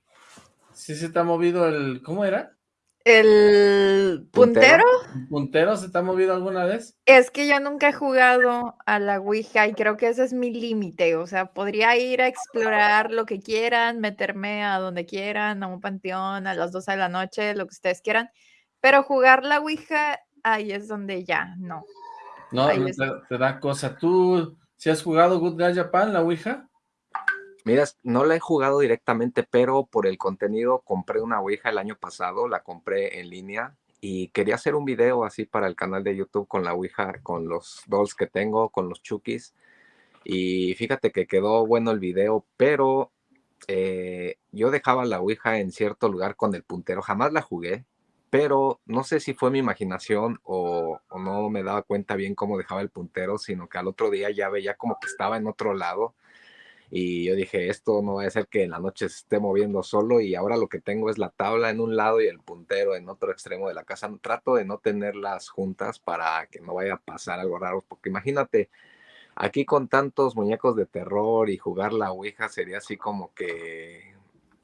¿Sí se te ha movido el... ¿Cómo era? ¿El puntero? ¿Puntero se te ha movido alguna vez? Es que yo nunca he jugado a la Ouija y creo que ese es mi límite. O sea, podría ir a explorar lo que quieran, meterme a donde quieran, a un panteón, a las 12 de la noche, lo que ustedes quieran. Pero jugar la Ouija, ahí es donde ya, no. No, te, te, da cosa. ¿Tú si has jugado Good Guy Japan, la Ouija? Mira, no la he jugado directamente, pero por el contenido compré una Ouija el año pasado, la compré en línea y quería hacer un video así para el canal de YouTube con la Ouija, con los dolls que tengo, con los chukis. Y fíjate que quedó bueno el video, pero eh, yo dejaba la Ouija en cierto lugar con el puntero. Jamás la jugué, pero no sé si fue mi imaginación o, o, no me daba cuenta bien cómo dejaba el puntero, sino que al otro día ya veía como que estaba en otro lado y yo dije, esto no va a ser que en la noche se esté moviendo solo y ahora lo que tengo es la tabla en un lado y el puntero en otro extremo de la casa. Trato de no tenerlas juntas para que no vaya a pasar algo raro, porque imagínate, aquí con tantos muñecos de terror y jugar la Ouija sería así como que,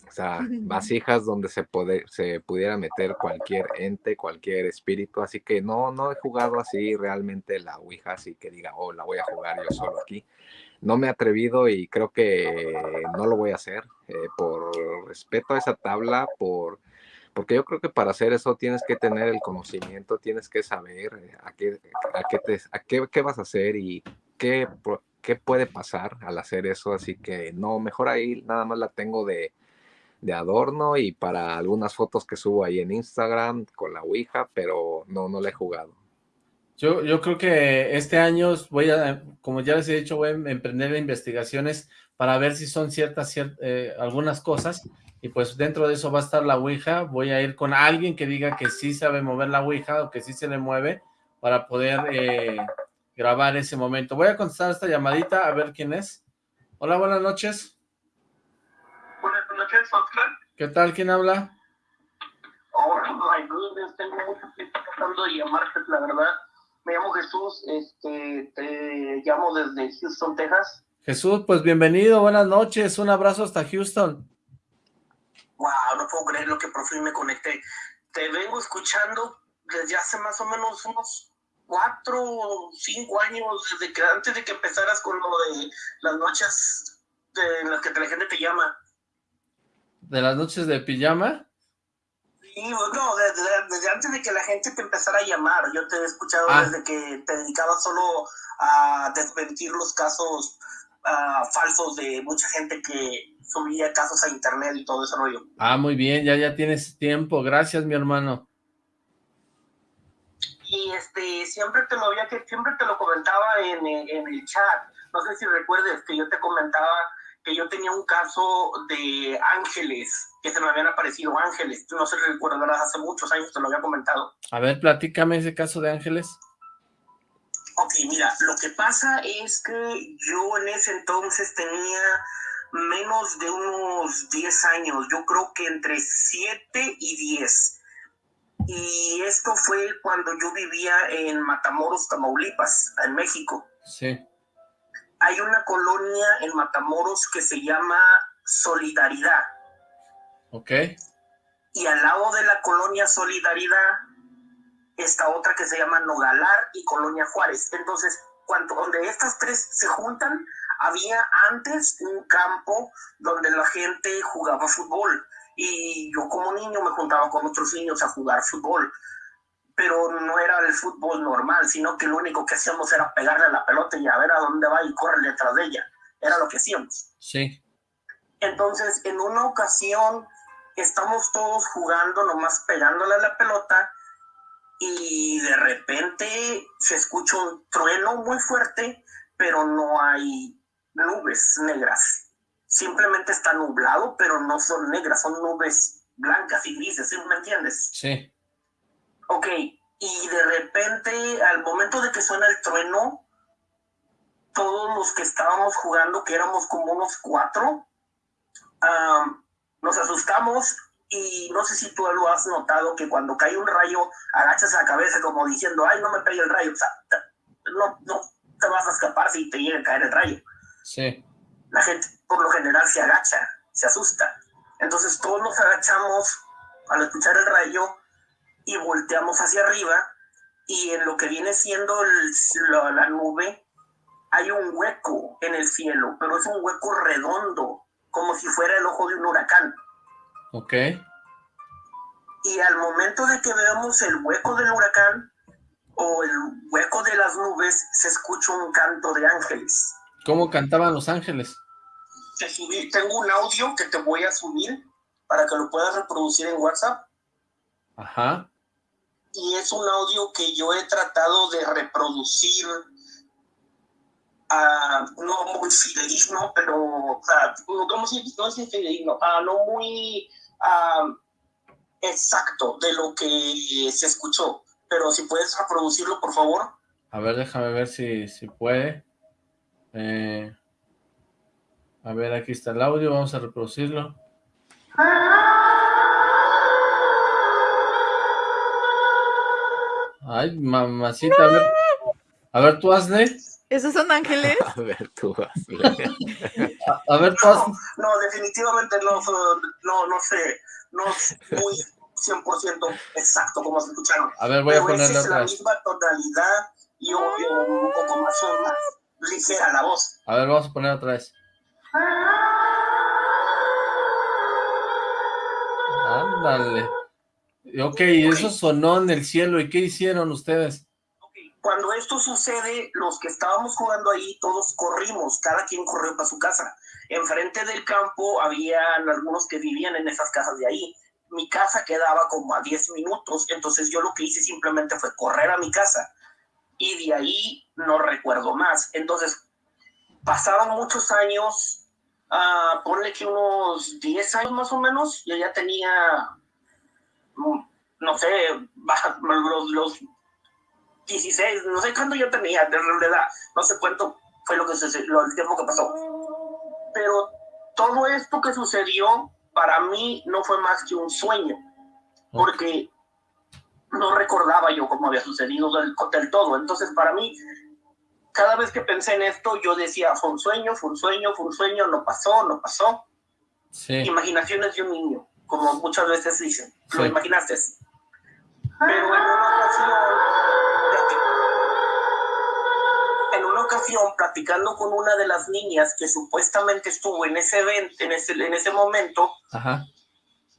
o sea, vasijas donde se, se pudiera meter cualquier ente, cualquier espíritu, así que no, no he jugado así realmente la Ouija, así que diga, oh, la voy a jugar yo solo aquí no me he atrevido y creo que no lo voy a hacer eh, por respeto a esa tabla, por porque yo creo que para hacer eso tienes que tener el conocimiento, tienes que saber eh, a qué, a qué, te, a qué, qué vas a hacer y qué, qué, puede pasar al hacer eso. Así que no, mejor ahí nada más la tengo de, de adorno y para algunas fotos que subo ahí en Instagram con la Ouija, pero no, no la he jugado. Yo, yo creo que este año voy a, como ya les he dicho, voy a emprender investigaciones para ver si son ciertas, eh, algunas cosas, y pues dentro de eso va a estar la Ouija, voy a ir con alguien que diga que sí sabe mover la Ouija o que sí se le mueve para poder eh, grabar ese momento. Voy a contestar esta llamadita a ver quién es. Hola, buenas noches. Buenas noches, Oscar. ¿Qué tal? ¿Quién habla? Oh, my goodness, tengo mucho tiempo tratando de llamarte, la verdad me llamo Jesús, este, te llamo desde Houston, Texas. Jesús, pues bienvenido, buenas noches, un abrazo hasta Houston. Wow, no puedo creer lo que por fin me conecté. Te vengo escuchando desde hace más o menos unos cuatro o cinco años, desde que antes de que empezaras con lo de las noches en las que la gente te llama. ¿De las noches de pijama? Sí, no, desde, antes de que la gente te empezara a llamar. Yo te he escuchado ah. desde que te dedicabas solo a desmentir los casos uh, falsos de mucha gente que subía casos a internet y todo ese rollo. Ah, muy bien, ya ya tienes tiempo. Gracias, mi hermano y este siempre te lo había que siempre te lo comentaba en, en, el chat no sé si recuerdes que yo te comentaba que yo tenía un caso de ángeles que se me habían aparecido ángeles no sé si recuerdas hace muchos años te lo había comentado a ver platícame ese caso de ángeles Ok, mira, lo que pasa es que yo en ese entonces tenía menos de unos 10 años, yo creo que entre 7 y 10 y esto fue cuando yo vivía en Matamoros, Tamaulipas, en México. Sí. Hay una colonia en Matamoros que se llama Solidaridad. Ok. Y al lado de la colonia Solidaridad está otra que se llama Nogalar y Colonia Juárez. Entonces, cuando, donde estas tres se juntan, había antes un campo donde la gente jugaba fútbol y yo como niño me juntaba con otros niños a jugar fútbol, pero no era el fútbol normal, sino que lo único que hacíamos era pegarle a la pelota y a ver a dónde va y correr detrás de ella. Era lo que hacíamos. Sí. Entonces, en una ocasión, estamos todos jugando, nomás pegándole a la pelota, y de repente se escucha un trueno muy fuerte, pero no hay nubes negras simplemente está nublado, pero no son negras, son nubes blancas y grises, ¿sí me entiendes? Sí. Ok, y de repente, al momento de que suena el trueno, todos los que estábamos jugando, que éramos como unos cuatro, nos asustamos y no sé si tú lo has notado, que cuando cae un rayo, agachas la cabeza como diciendo, ay, no me pegue el rayo, o sea, no, no te vas a escapar si te llega a caer el rayo. Sí la gente por lo general se agacha, se asusta. Entonces todos nos agachamos al escuchar el rayo y volteamos hacia arriba y en lo que viene siendo la, nube hay un hueco en el cielo, pero es un hueco redondo, como si fuera el ojo de un huracán. Ok. Y al momento de que veamos el hueco del huracán o el hueco de las nubes, se escucha un canto de ángeles. ¿Cómo cantaban los ángeles? tengo un audio que te voy a subir para que lo puedas reproducir en WhatsApp. Ajá. Y es un audio que yo he tratado de reproducir, uh, no muy fidedigno, pero, o sea, ¿cómo se dice? No es fidedigno, uh, no muy uh, exacto de lo que se escuchó. Pero si puedes reproducirlo, por favor. A ver, déjame ver si, si puede. Eh, a ver, aquí está el audio, vamos a reproducirlo. Ay, mamacita, a ver, a ver tú hazle. ¿Esos son ángeles? A ver tú hazle. A, ver tú hazle. No, definitivamente no, no, no sé, no muy 100% exacto como se escucharon. A ver, voy a ponerle otra vez. Es la misma tonalidad y obvio un poco más, más ligera la voz. A ver, vamos a poner otra vez. Ándale. Ok, eso sonó en el cielo. ¿Y qué hicieron ustedes? Cuando esto sucede, los que estábamos jugando ahí, todos corrimos, cada quien corrió para su casa. Enfrente del campo había algunos que vivían en esas casas de ahí. Mi casa quedaba como a 10 minutos, entonces yo lo que hice simplemente fue correr a mi casa. Y de ahí no recuerdo más. Entonces, pasaron muchos años, uh, ponle que unos 10 años más o menos, yo ya tenía, no sé, los, los 16, no sé cuánto yo tenía de realidad, no sé cuánto fue lo que lo, el tiempo que pasó. Pero todo esto que sucedió para mí no fue más que un sueño, porque no recordaba yo cómo había sucedido del, del todo. Entonces, para mí, cada vez que pensé en esto, yo decía, fue un sueño, fue un sueño, fue un sueño, no pasó, no pasó. Sí. Imaginaciones de un niño, como muchas veces dicen, lo imaginaste. Pero en una ocasión, en una ocasión, platicando con una de las niñas que supuestamente estuvo en ese evento, en ese, en ese momento, Ajá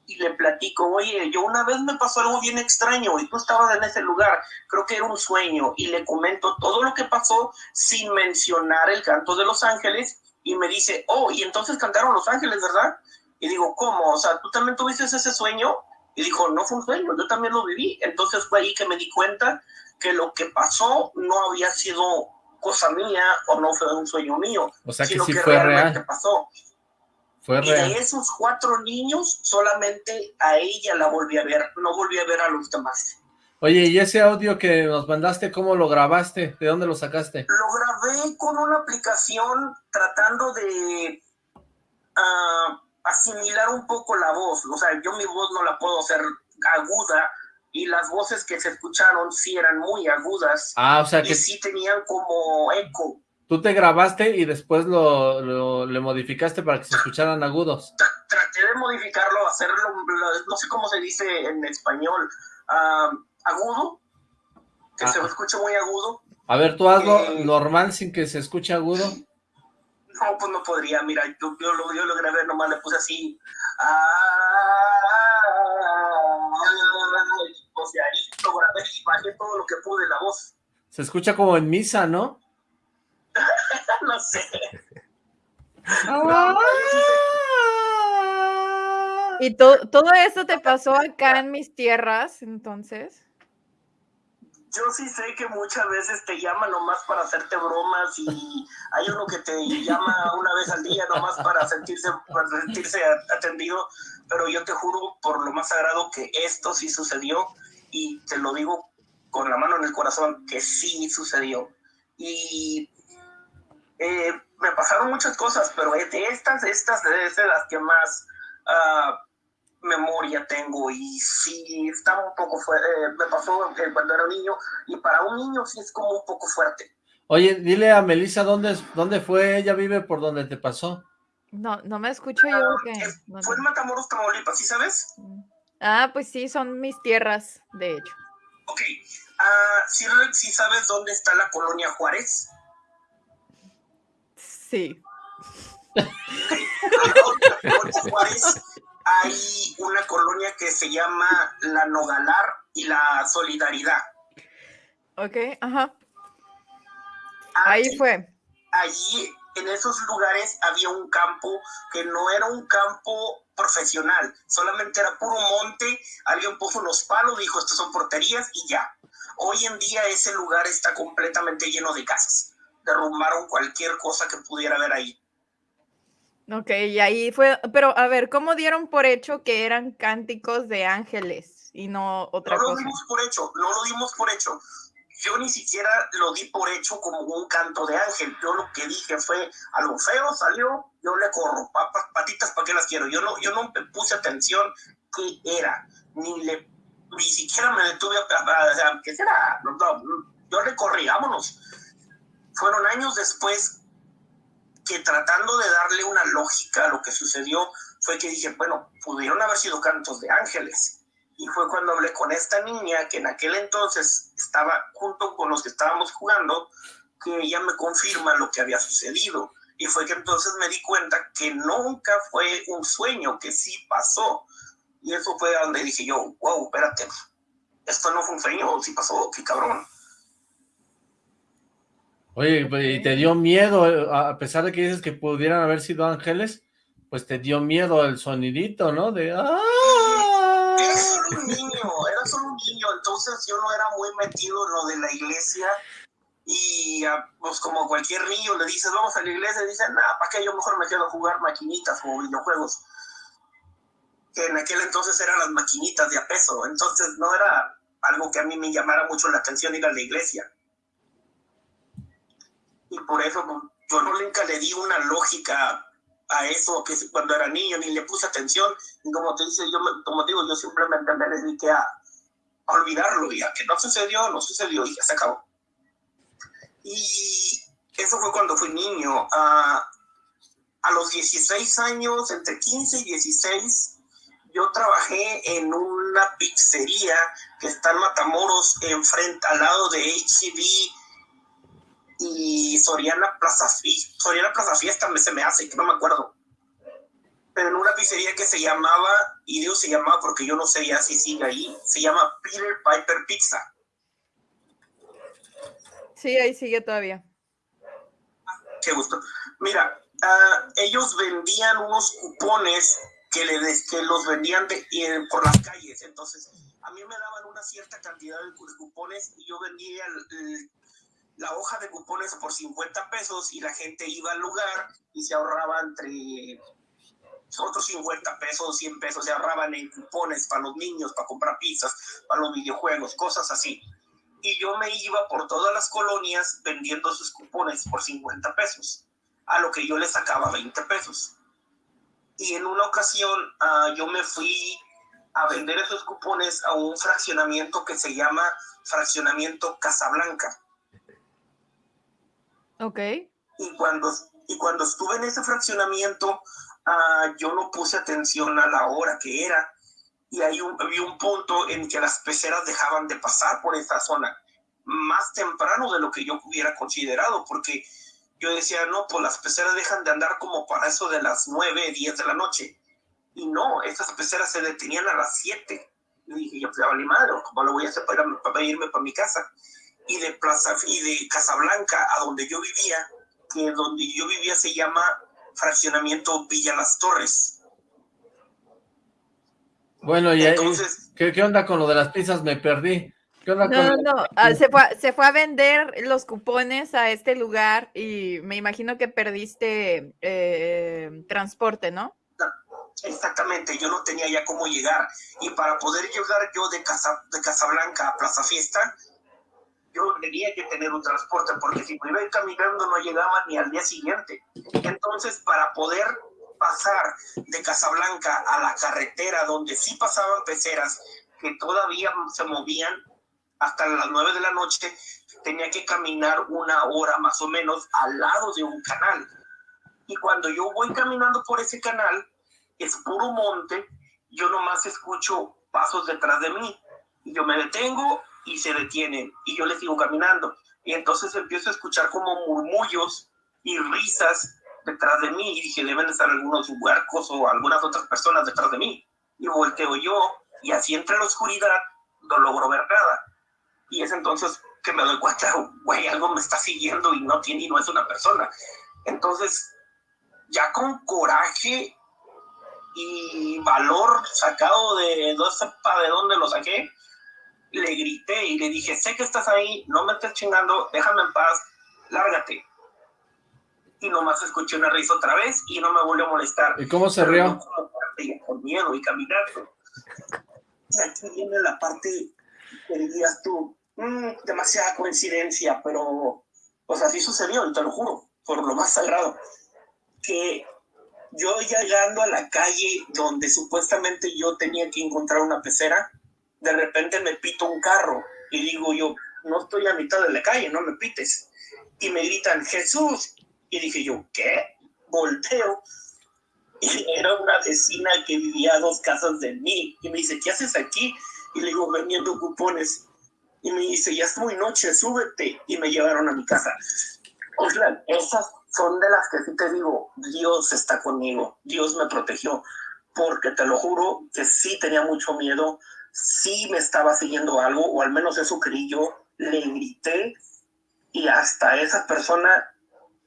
y le platico, oye, yo una vez me pasó algo bien extraño y tú estabas en ese lugar, creo que era un sueño, y le comento todo lo que pasó sin mencionar el canto de los ángeles, y me dice, oh, y entonces cantaron los ángeles, ¿verdad? Y digo, ¿cómo? O sea, ¿tú también tuviste ese sueño? Y dijo, no fue un sueño, yo también lo viví. Entonces fue ahí que me di cuenta que lo que pasó no había sido cosa mía o no fue un sueño mío, o sea, que sino sí que fue realmente real. pasó y de esos cuatro niños, solamente a ella la volví a ver, no volví a ver a los demás. Oye, ¿y ese audio que nos mandaste, cómo lo grabaste? ¿De dónde lo sacaste? Lo grabé con una aplicación tratando de ah, asimilar un poco la voz. O sea, yo mi voz no la puedo hacer aguda, y las voces que se escucharon sí eran muy agudas. Ah, o sea que... sí tenían como eco. Tú te grabaste y después lo, le modificaste para que se escucharan agudos. Traté de modificarlo, hacerlo, no sé cómo se dice en español, agudo, que se ah. escuche muy agudo. A ver, tú hazlo eh, normal sin que se escuche agudo. No, pues no podría, mira, yo, lo, yo lo grabé, nomás le puse así. o sea, ahí lo grabé y bajé todo lo que pude la voz. Se escucha como en misa, ¿no? no sé. ¿Y todo eso te pasó acá en mis tierras, entonces? Yo sí sé que muchas veces te llaman nomás para hacerte bromas y hay uno que te llama una vez al día nomás para sentirse, sentirse atendido, pero yo te juro por lo más sagrado que esto sí sucedió y te lo digo con la mano en el corazón que sí sucedió. Y eh, me pasaron muchas cosas, pero de estas, estas, de las que más ah, memoria tengo y sí, estaba un poco fuerte, eh, me pasó cuando era niño y para un niño sí es como un poco fuerte. Oye, dile a Melissa dónde, dónde fue, ella vive por donde te pasó. No, no me escucho yo. Ah, fue en Matamoros, Tamaulipas, ¿sí sabes? Ah, pues sí, son mis tierras, de hecho. Ok, uh, ¿sí sabes dónde está la colonia Juárez? Sí. hay una colonia que se llama La Nogalar y La Solidaridad. Ok, ajá. Ahí fue. Allí, en esos lugares, había un campo que no era un campo profesional, solamente era puro monte, alguien puso unos palos, dijo, estos son porterías y ya. Hoy en día ese lugar está completamente lleno de casas derrumbaron cualquier cosa que pudiera haber ahí. Ok, y ahí fue, pero a ver, ¿cómo dieron por hecho que eran cánticos de ángeles y no otra cosa? No lo dimos por hecho, no lo dimos por hecho. Yo ni siquiera lo di por hecho como un canto de ángel. Yo lo que dije fue, a lo feo salió, yo le corro, patitas, ¿para qué las quiero? Yo no, yo no me puse atención qué era, ni le, ni siquiera me detuve a, ¿qué será? No, yo le corrí, vámonos fueron años después que tratando de darle una lógica a lo que sucedió, fue que dije, bueno, pudieron haber sido cantos de ángeles. Y fue cuando hablé con esta niña, que en aquel entonces estaba junto con los que estábamos jugando, que ella me confirma lo que había sucedido. Y fue que entonces me di cuenta que nunca fue un sueño, que sí pasó. Y eso fue donde dije yo, wow, espérate, esto no fue un sueño, sí pasó, qué cabrón. Oye, pues, ¿y te dio miedo, eh, a pesar de que dices que pudieran haber sido ángeles, pues te dio miedo el sonidito, ¿no? De ¡ah! Era solo un niño, era solo un niño, entonces yo no era muy metido en lo de la iglesia y ah, pues como cualquier niño le dices, vamos a la iglesia, y dicen, nada, ¿para qué yo mejor me quedo a jugar maquinitas o videojuegos? Que en aquel entonces eran las maquinitas de a peso, entonces no era algo que a mí me llamara mucho la atención ir a la iglesia y por eso yo nunca le di una lógica a eso que cuando era niño ni le puse atención y como te dice yo como digo yo simplemente me dediqué a, olvidarlo ya que no sucedió no sucedió y ya se acabó y eso fue cuando fui niño. a los 16 años, entre 15 y 16, yo trabajé en una pizzería que está en Matamoros, enfrente, al lado de HCB y Soriana Plaza, Soriana Plaza Fiesta, se me hace, que no me acuerdo. Pero en una pizzería que se llamaba, y Dios se llamaba porque yo no sé ya si sigue ahí, se llama Peter Piper Pizza. Sí, ahí sigue todavía. Qué gusto. Mira, ah, ellos vendían unos cupones que, le que los vendían por las calles. Entonces, a mí me daban una cierta cantidad de cupones y yo vendía la hoja de cupones por 50 pesos y la gente iba al lugar y se ahorraba entre otros 50 pesos, 100 pesos, se ahorraban en cupones para los niños, para comprar pizzas, para los videojuegos, cosas así. Y yo me iba por todas las colonias vendiendo sus cupones por 50 pesos, a lo que yo le sacaba 20 pesos. Y en una ocasión ah, yo me fui a vender esos cupones a un fraccionamiento que se llama Fraccionamiento Casablanca. Ok. Y cuando, y cuando estuve en ese fraccionamiento, uh, yo no puse atención a la hora que era. Y hay un, había un punto en que las peceras dejaban de pasar por esa zona más temprano de lo que yo hubiera considerado, porque yo decía, no, pues las peceras dejan de andar como para eso de las 9, 10 de la noche. Y no, esas peceras se detenían a las 7. Y dije, yo, pues ya madre, ¿cómo lo voy a hacer para, para irme para mi casa? Y de Plaza, y de Casablanca, a donde yo vivía, que donde yo vivía se llama Fraccionamiento Villa Las Torres. Bueno, y Entonces, ¿qué, ¿qué onda con lo de las pizzas? Me perdí. No, no, no. Ah, se, fue, se fue a vender los cupones a este lugar y me imagino que perdiste eh, transporte, ¿no? Exactamente, yo no tenía ya cómo llegar. Y para poder llegar yo de, Casa, de Casablanca a Plaza Fiesta, yo tenía que tener un transporte, porque si me iba caminando no llegaba ni al día siguiente. Entonces, para poder pasar de Casablanca a la carretera donde sí pasaban peceras que todavía se movían, hasta las nueve de la noche, tenía que caminar una hora más o menos al lado de un canal. Y cuando yo voy caminando por ese canal, es puro monte, yo nomás escucho pasos detrás de mí. Y yo me detengo y se detienen y yo les sigo caminando. Y entonces empiezo a escuchar como murmullos y risas detrás de mí y dije, deben estar algunos huercos o algunas otras personas detrás de mí. Y volteo yo y así entre la oscuridad no logro ver nada. Y es entonces que me doy cuenta, güey, algo me está siguiendo y no tiene y no es una persona. Entonces, ya con coraje y valor sacado de no sepa de dónde lo saqué, le grité y le dije, sé que estás ahí, no me estés chingando, déjame en paz, lárgate. Y nomás escuché una risa otra vez y no me volvió a molestar. ¿Y cómo se rió? Con miedo y caminando. Aquí viene la parte que dirías tú, Mm, demasiada coincidencia, pero pues así sucedió, y te lo juro, por lo más sagrado, que yo llegando a la calle donde supuestamente yo tenía que encontrar una pecera, de repente me pito un carro y digo yo, no estoy a mitad de la calle, no me pites. Y me gritan, Jesús. Y dije yo, ¿qué? Volteo. Y era una vecina que vivía a dos casas de mí. Y me dice, ¿qué haces aquí? Y le digo, vendiendo cupones y me dice, ya es muy noche, súbete. Y me llevaron a mi casa. Oslan, esas son de las que sí te digo, Dios está conmigo, Dios me protegió, porque te lo juro que sí tenía mucho miedo, sí me estaba siguiendo algo, o al menos eso creí yo, le grité y hasta esa persona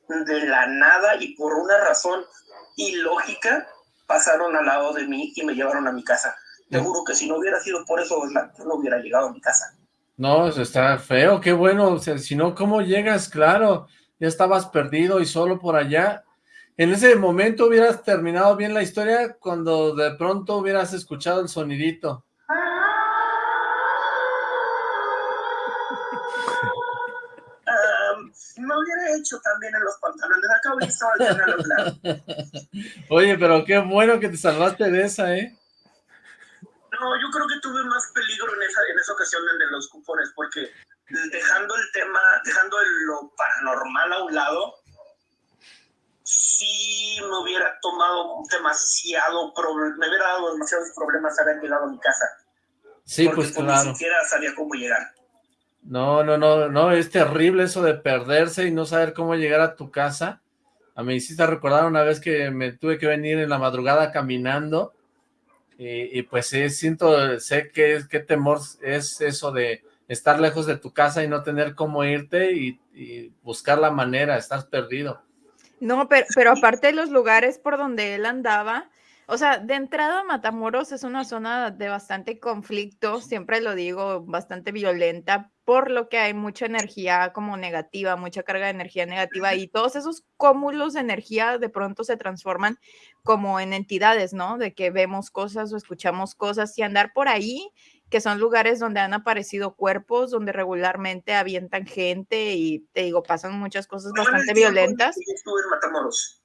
de la nada y por una razón ilógica pasaron al lado de mí y me llevaron a mi casa. Te juro que si no hubiera sido por eso, yo no hubiera llegado a mi casa. No, está feo, qué bueno, si no, ¿cómo llegas? Claro, ya estabas perdido y solo por allá. En ese momento hubieras terminado bien la historia cuando de pronto hubieras escuchado el sonidito. Me hubiera hecho también en los pantalones, acá hubiera estado el Oye, pero qué bueno que te salvaste de esa, ¿eh? No, yo creo que tuve más peligro en esa, en esa ocasión de los cupones, porque dejando el tema, dejando lo paranormal a un lado, sí me hubiera tomado demasiado, me hubiera dado demasiados problemas haber llegado a mi casa. Sí, pues claro. Ni siquiera sabía cómo llegar. No, no, no, no, es terrible eso de perderse y no saber cómo llegar a tu casa. A mí hiciste recordar una vez que me tuve que venir en la madrugada caminando y, pues sí, siento, sé que qué temor es eso de estar lejos de tu casa y no tener cómo irte y, y buscar la manera, estás perdido. No, pero, pero aparte de los lugares por donde él andaba, o sea, de entrada Matamoros es una zona de bastante conflicto, siempre lo digo, bastante violenta, por lo que hay mucha energía como negativa, mucha carga de energía negativa y todos esos cúmulos de energía de pronto se transforman como en entidades, ¿no? De que vemos cosas o escuchamos cosas y andar por ahí, que son lugares donde han aparecido cuerpos, donde regularmente avientan gente y te digo, pasan muchas cosas bastante violentas. Yo estuve en Matamoros.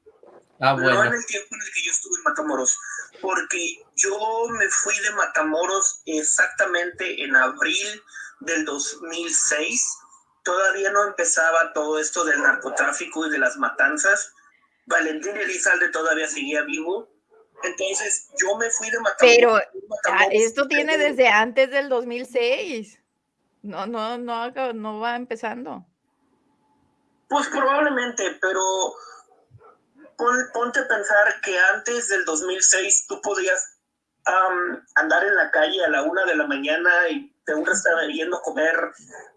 Ah, bueno. No en el tiempo en el que yo estuve en Matamoros, porque yo me fui de Matamoros exactamente en abril del 2006, todavía no empezaba todo esto del narcotráfico y de las matanzas. Valentín Elizalde todavía seguía vivo. Entonces yo me fui de Matamoros. Pero ah, esto tiene desde antes del 2006. No, no, no, no va empezando. Pues probablemente, pero ponte a pensar que antes del 2006 tú podías andar en la calle a la una de la mañana y de un restaurante yendo a comer,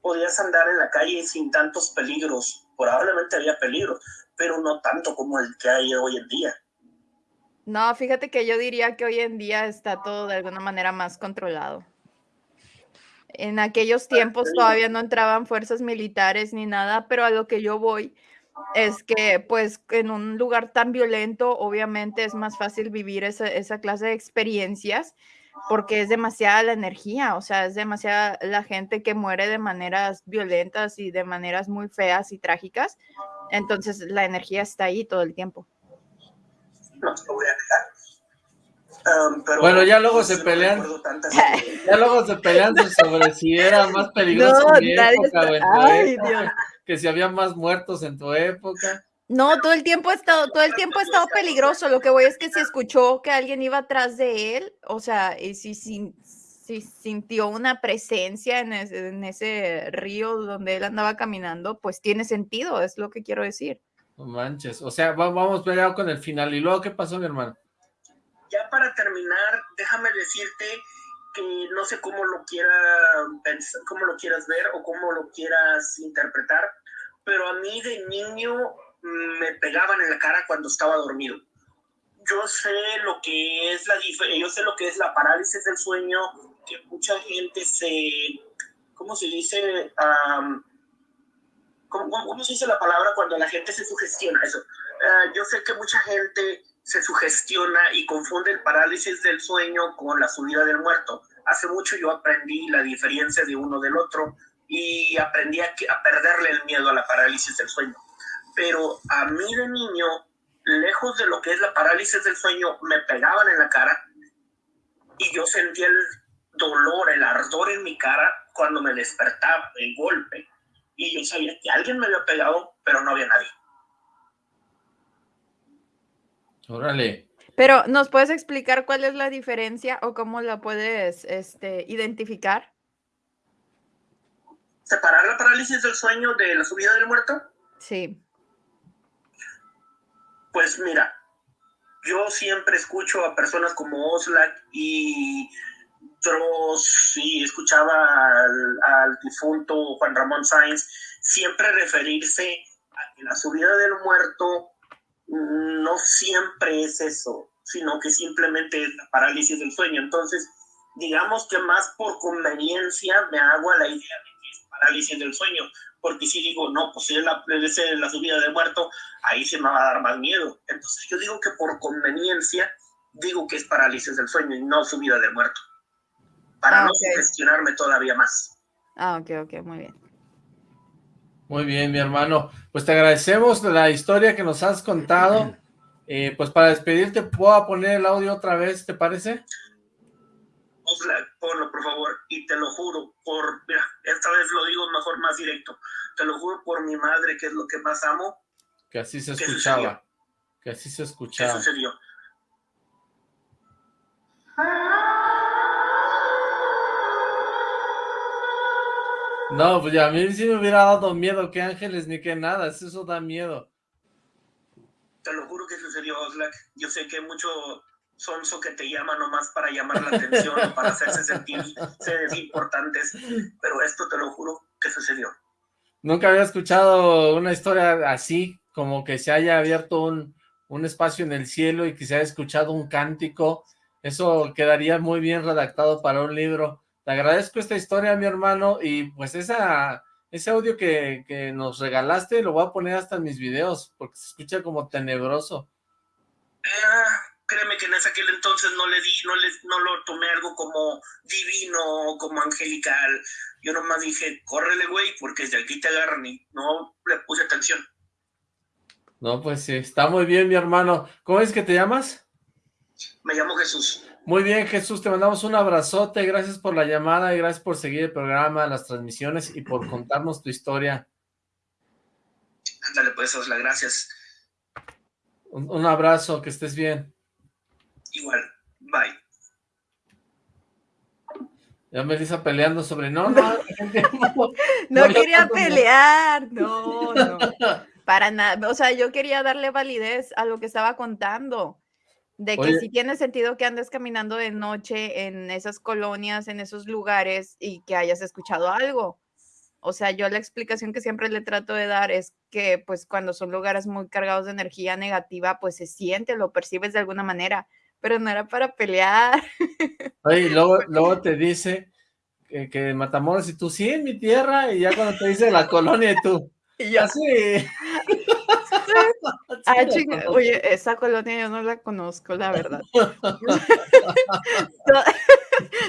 podías andar en la calle sin tantos peligros. Probablemente había peligros, pero no tanto como el que hay hoy en día. No, fíjate que yo diría que hoy en día está todo de alguna manera más controlado. En aquellos tiempos todavía no entraban fuerzas militares ni nada, pero a lo que yo voy es que pues en un lugar tan violento obviamente es más fácil vivir esa, esa, clase de experiencias porque es demasiada la energía, o sea, es demasiada la gente que muere de maneras violentas y de maneras muy feas y trágicas, entonces la energía está ahí todo el tiempo. No, voy a Um, bueno, ya luego se pelean. ya luego se pelean sobre si era más peligroso en mi época o en tu Ay, época, que si había más muertos en tu época. No, todo el tiempo ha estado, todo el tiempo ha estado peligroso. Lo que voy es que se escuchó que alguien iba atrás de él, o sea, y si, si, si sintió una presencia en ese, en ese río donde él andaba caminando, pues tiene sentido, es lo que quiero decir. No manches, o sea, vamos peleado con el final. ¿Y luego qué pasó, mi hermano? ya para terminar, déjame decirte que no sé cómo lo quiera cómo lo quieras ver o cómo lo quieras interpretar, pero a mí de niño me pegaban en la cara cuando estaba dormido. Yo sé lo que es la yo sé lo que es la parálisis del sueño, que mucha gente se ¿cómo se dice? ¿cómo, se dice la palabra cuando la gente se sugestiona eso? Ah, yo sé que mucha gente se sugestiona y confunde el parálisis del sueño con la subida del muerto. Hace mucho yo aprendí la diferencia de uno del otro y aprendí a, a perderle el miedo a la parálisis del sueño. Pero a mí de niño, lejos de lo que es la parálisis del sueño, me pegaban en la cara y yo sentía el dolor, el ardor en mi cara cuando me despertaba, el golpe. Y yo sabía que alguien me había pegado, pero no había nadie. Órale. Pero, ¿nos puedes explicar cuál es la diferencia o cómo la puedes este, identificar? ¿Separar la parálisis del sueño de la subida del muerto? Sí. Pues mira, yo siempre escucho a personas como Oslak y otros, y escuchaba al, al difunto Juan Ramón Sáenz, siempre referirse a que la subida del muerto no siempre es eso, sino que simplemente es la parálisis del sueño. Entonces, digamos que más por conveniencia me hago a la idea de que es parálisis del sueño, porque si digo, no, pues si es la, la subida de muerto, ahí se me va a dar más miedo. Entonces yo digo que por conveniencia digo que es parálisis del sueño y no subida de muerto, para ah, no gestionarme todavía más. Ah, ok, ok, muy bien. Muy bien, mi hermano. Pues te agradecemos la historia que nos has contado. Eh, pues para despedirte, ¿puedo poner el audio otra vez, te parece? Ponlo, por favor, y te lo juro, por, mira, esta vez lo digo forma más directo. Te lo juro por mi madre, que es lo que más amo. Que así se escuchaba. Que así se escuchaba. ¿Qué sucedió? No, pues ya a mí sí me hubiera dado miedo que ángeles ni que nada, eso da miedo. Te lo juro que sucedió, Oslac. Yo sé que mucho sonso que te llama nomás para llamar la atención o para hacerse sentir seres importantes, pero esto te lo juro que sucedió. Nunca había escuchado una historia así, como que se haya abierto un, un espacio en el cielo y que se haya escuchado un cántico. Eso quedaría muy bien redactado para un libro. Te agradezco esta historia, mi hermano, y pues esa, ese audio que, que nos regalaste lo voy a poner hasta en mis videos, porque se escucha como tenebroso. Ah, créeme que en ese aquel entonces no le di, no, le, no lo tomé algo como divino, como angelical. Yo nomás dije, córrele, güey, porque desde aquí te agarran y no le puse atención. No, pues sí, está muy bien, mi hermano. ¿Cómo es que te llamas? Me llamo Jesús. Muy bien, Jesús, te mandamos un abrazote, gracias por la llamada y gracias por seguir el programa, las transmisiones y por contarnos tu historia. Ándale, pues, Osla, gracias. Un, un, abrazo, que estés bien. Igual, bye. Ya Melissa peleando sobre... No, no, no, no quería pelear, no, no, para nada. O sea, yo quería darle validez a lo que estaba contando de que Oye, sí tiene sentido que andes caminando de noche en esas colonias, en esos lugares y que hayas escuchado algo. O sea, yo la explicación que siempre le trato de dar es que pues cuando son lugares muy cargados de energía negativa, pues se siente, lo percibes de alguna manera, pero no era para pelear. Oye, luego, luego te dice que, que Matamoros y tú, sí, en mi tierra, y ya cuando te dice la colonia y tú, y yo, sí. Ah, chinga. Oye, esa colonia yo no la conozco, la verdad.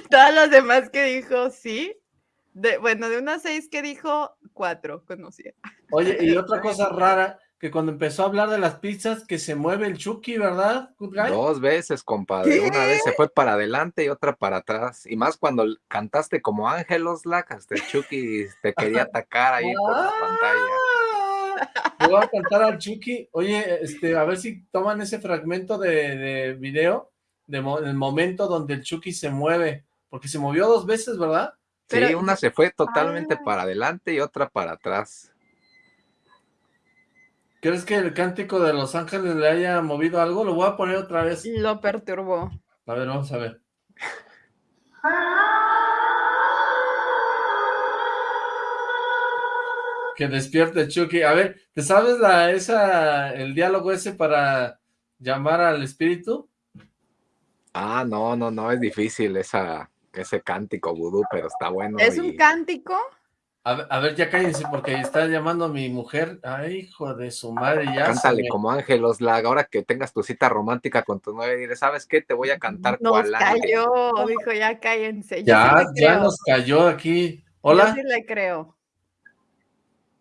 Todas las demás que dijo, sí. De, bueno, de unas seis que dijo, cuatro conocía. Oye, y otra cosa rara, que cuando empezó a hablar de las pizzas, que se mueve el Chucky, ¿verdad? Dos veces, compadre. ¿Qué? Una vez se fue para adelante y otra para atrás. Y más cuando cantaste como Ángelos Lacas, el Chucky te quería atacar ahí por la pantalla. Le voy a cantar al Chucky. Oye, este, a ver si toman ese fragmento de, de video, de mo el momento donde el Chucky se mueve, porque se movió dos veces, ¿verdad? Sí, Pero, una se fue totalmente ah. para adelante y otra para atrás. ¿Crees que el cántico de Los Ángeles le haya movido algo? Lo voy a poner otra vez. Lo perturbó. A ver, vamos a ver. Que despierte Chucky. A ver, ¿te sabes la, esa, el diálogo ese para llamar al espíritu? Ah, no, no, no, es difícil esa, ese cántico vudú, pero está bueno. ¿Es y... un cántico? A ver, a ver, ya cállense, porque está llamando a mi mujer. Ay, hijo de su madre, ya. Cántale me... como Ángelos, la ahora que tengas tu cita romántica con tu novia, dile, ¿sabes qué? Te voy a cantar Nos cual cayó, ángel. dijo, ya cállense. Ya, sí ya nos cayó aquí. Hola. Yo sí le creo.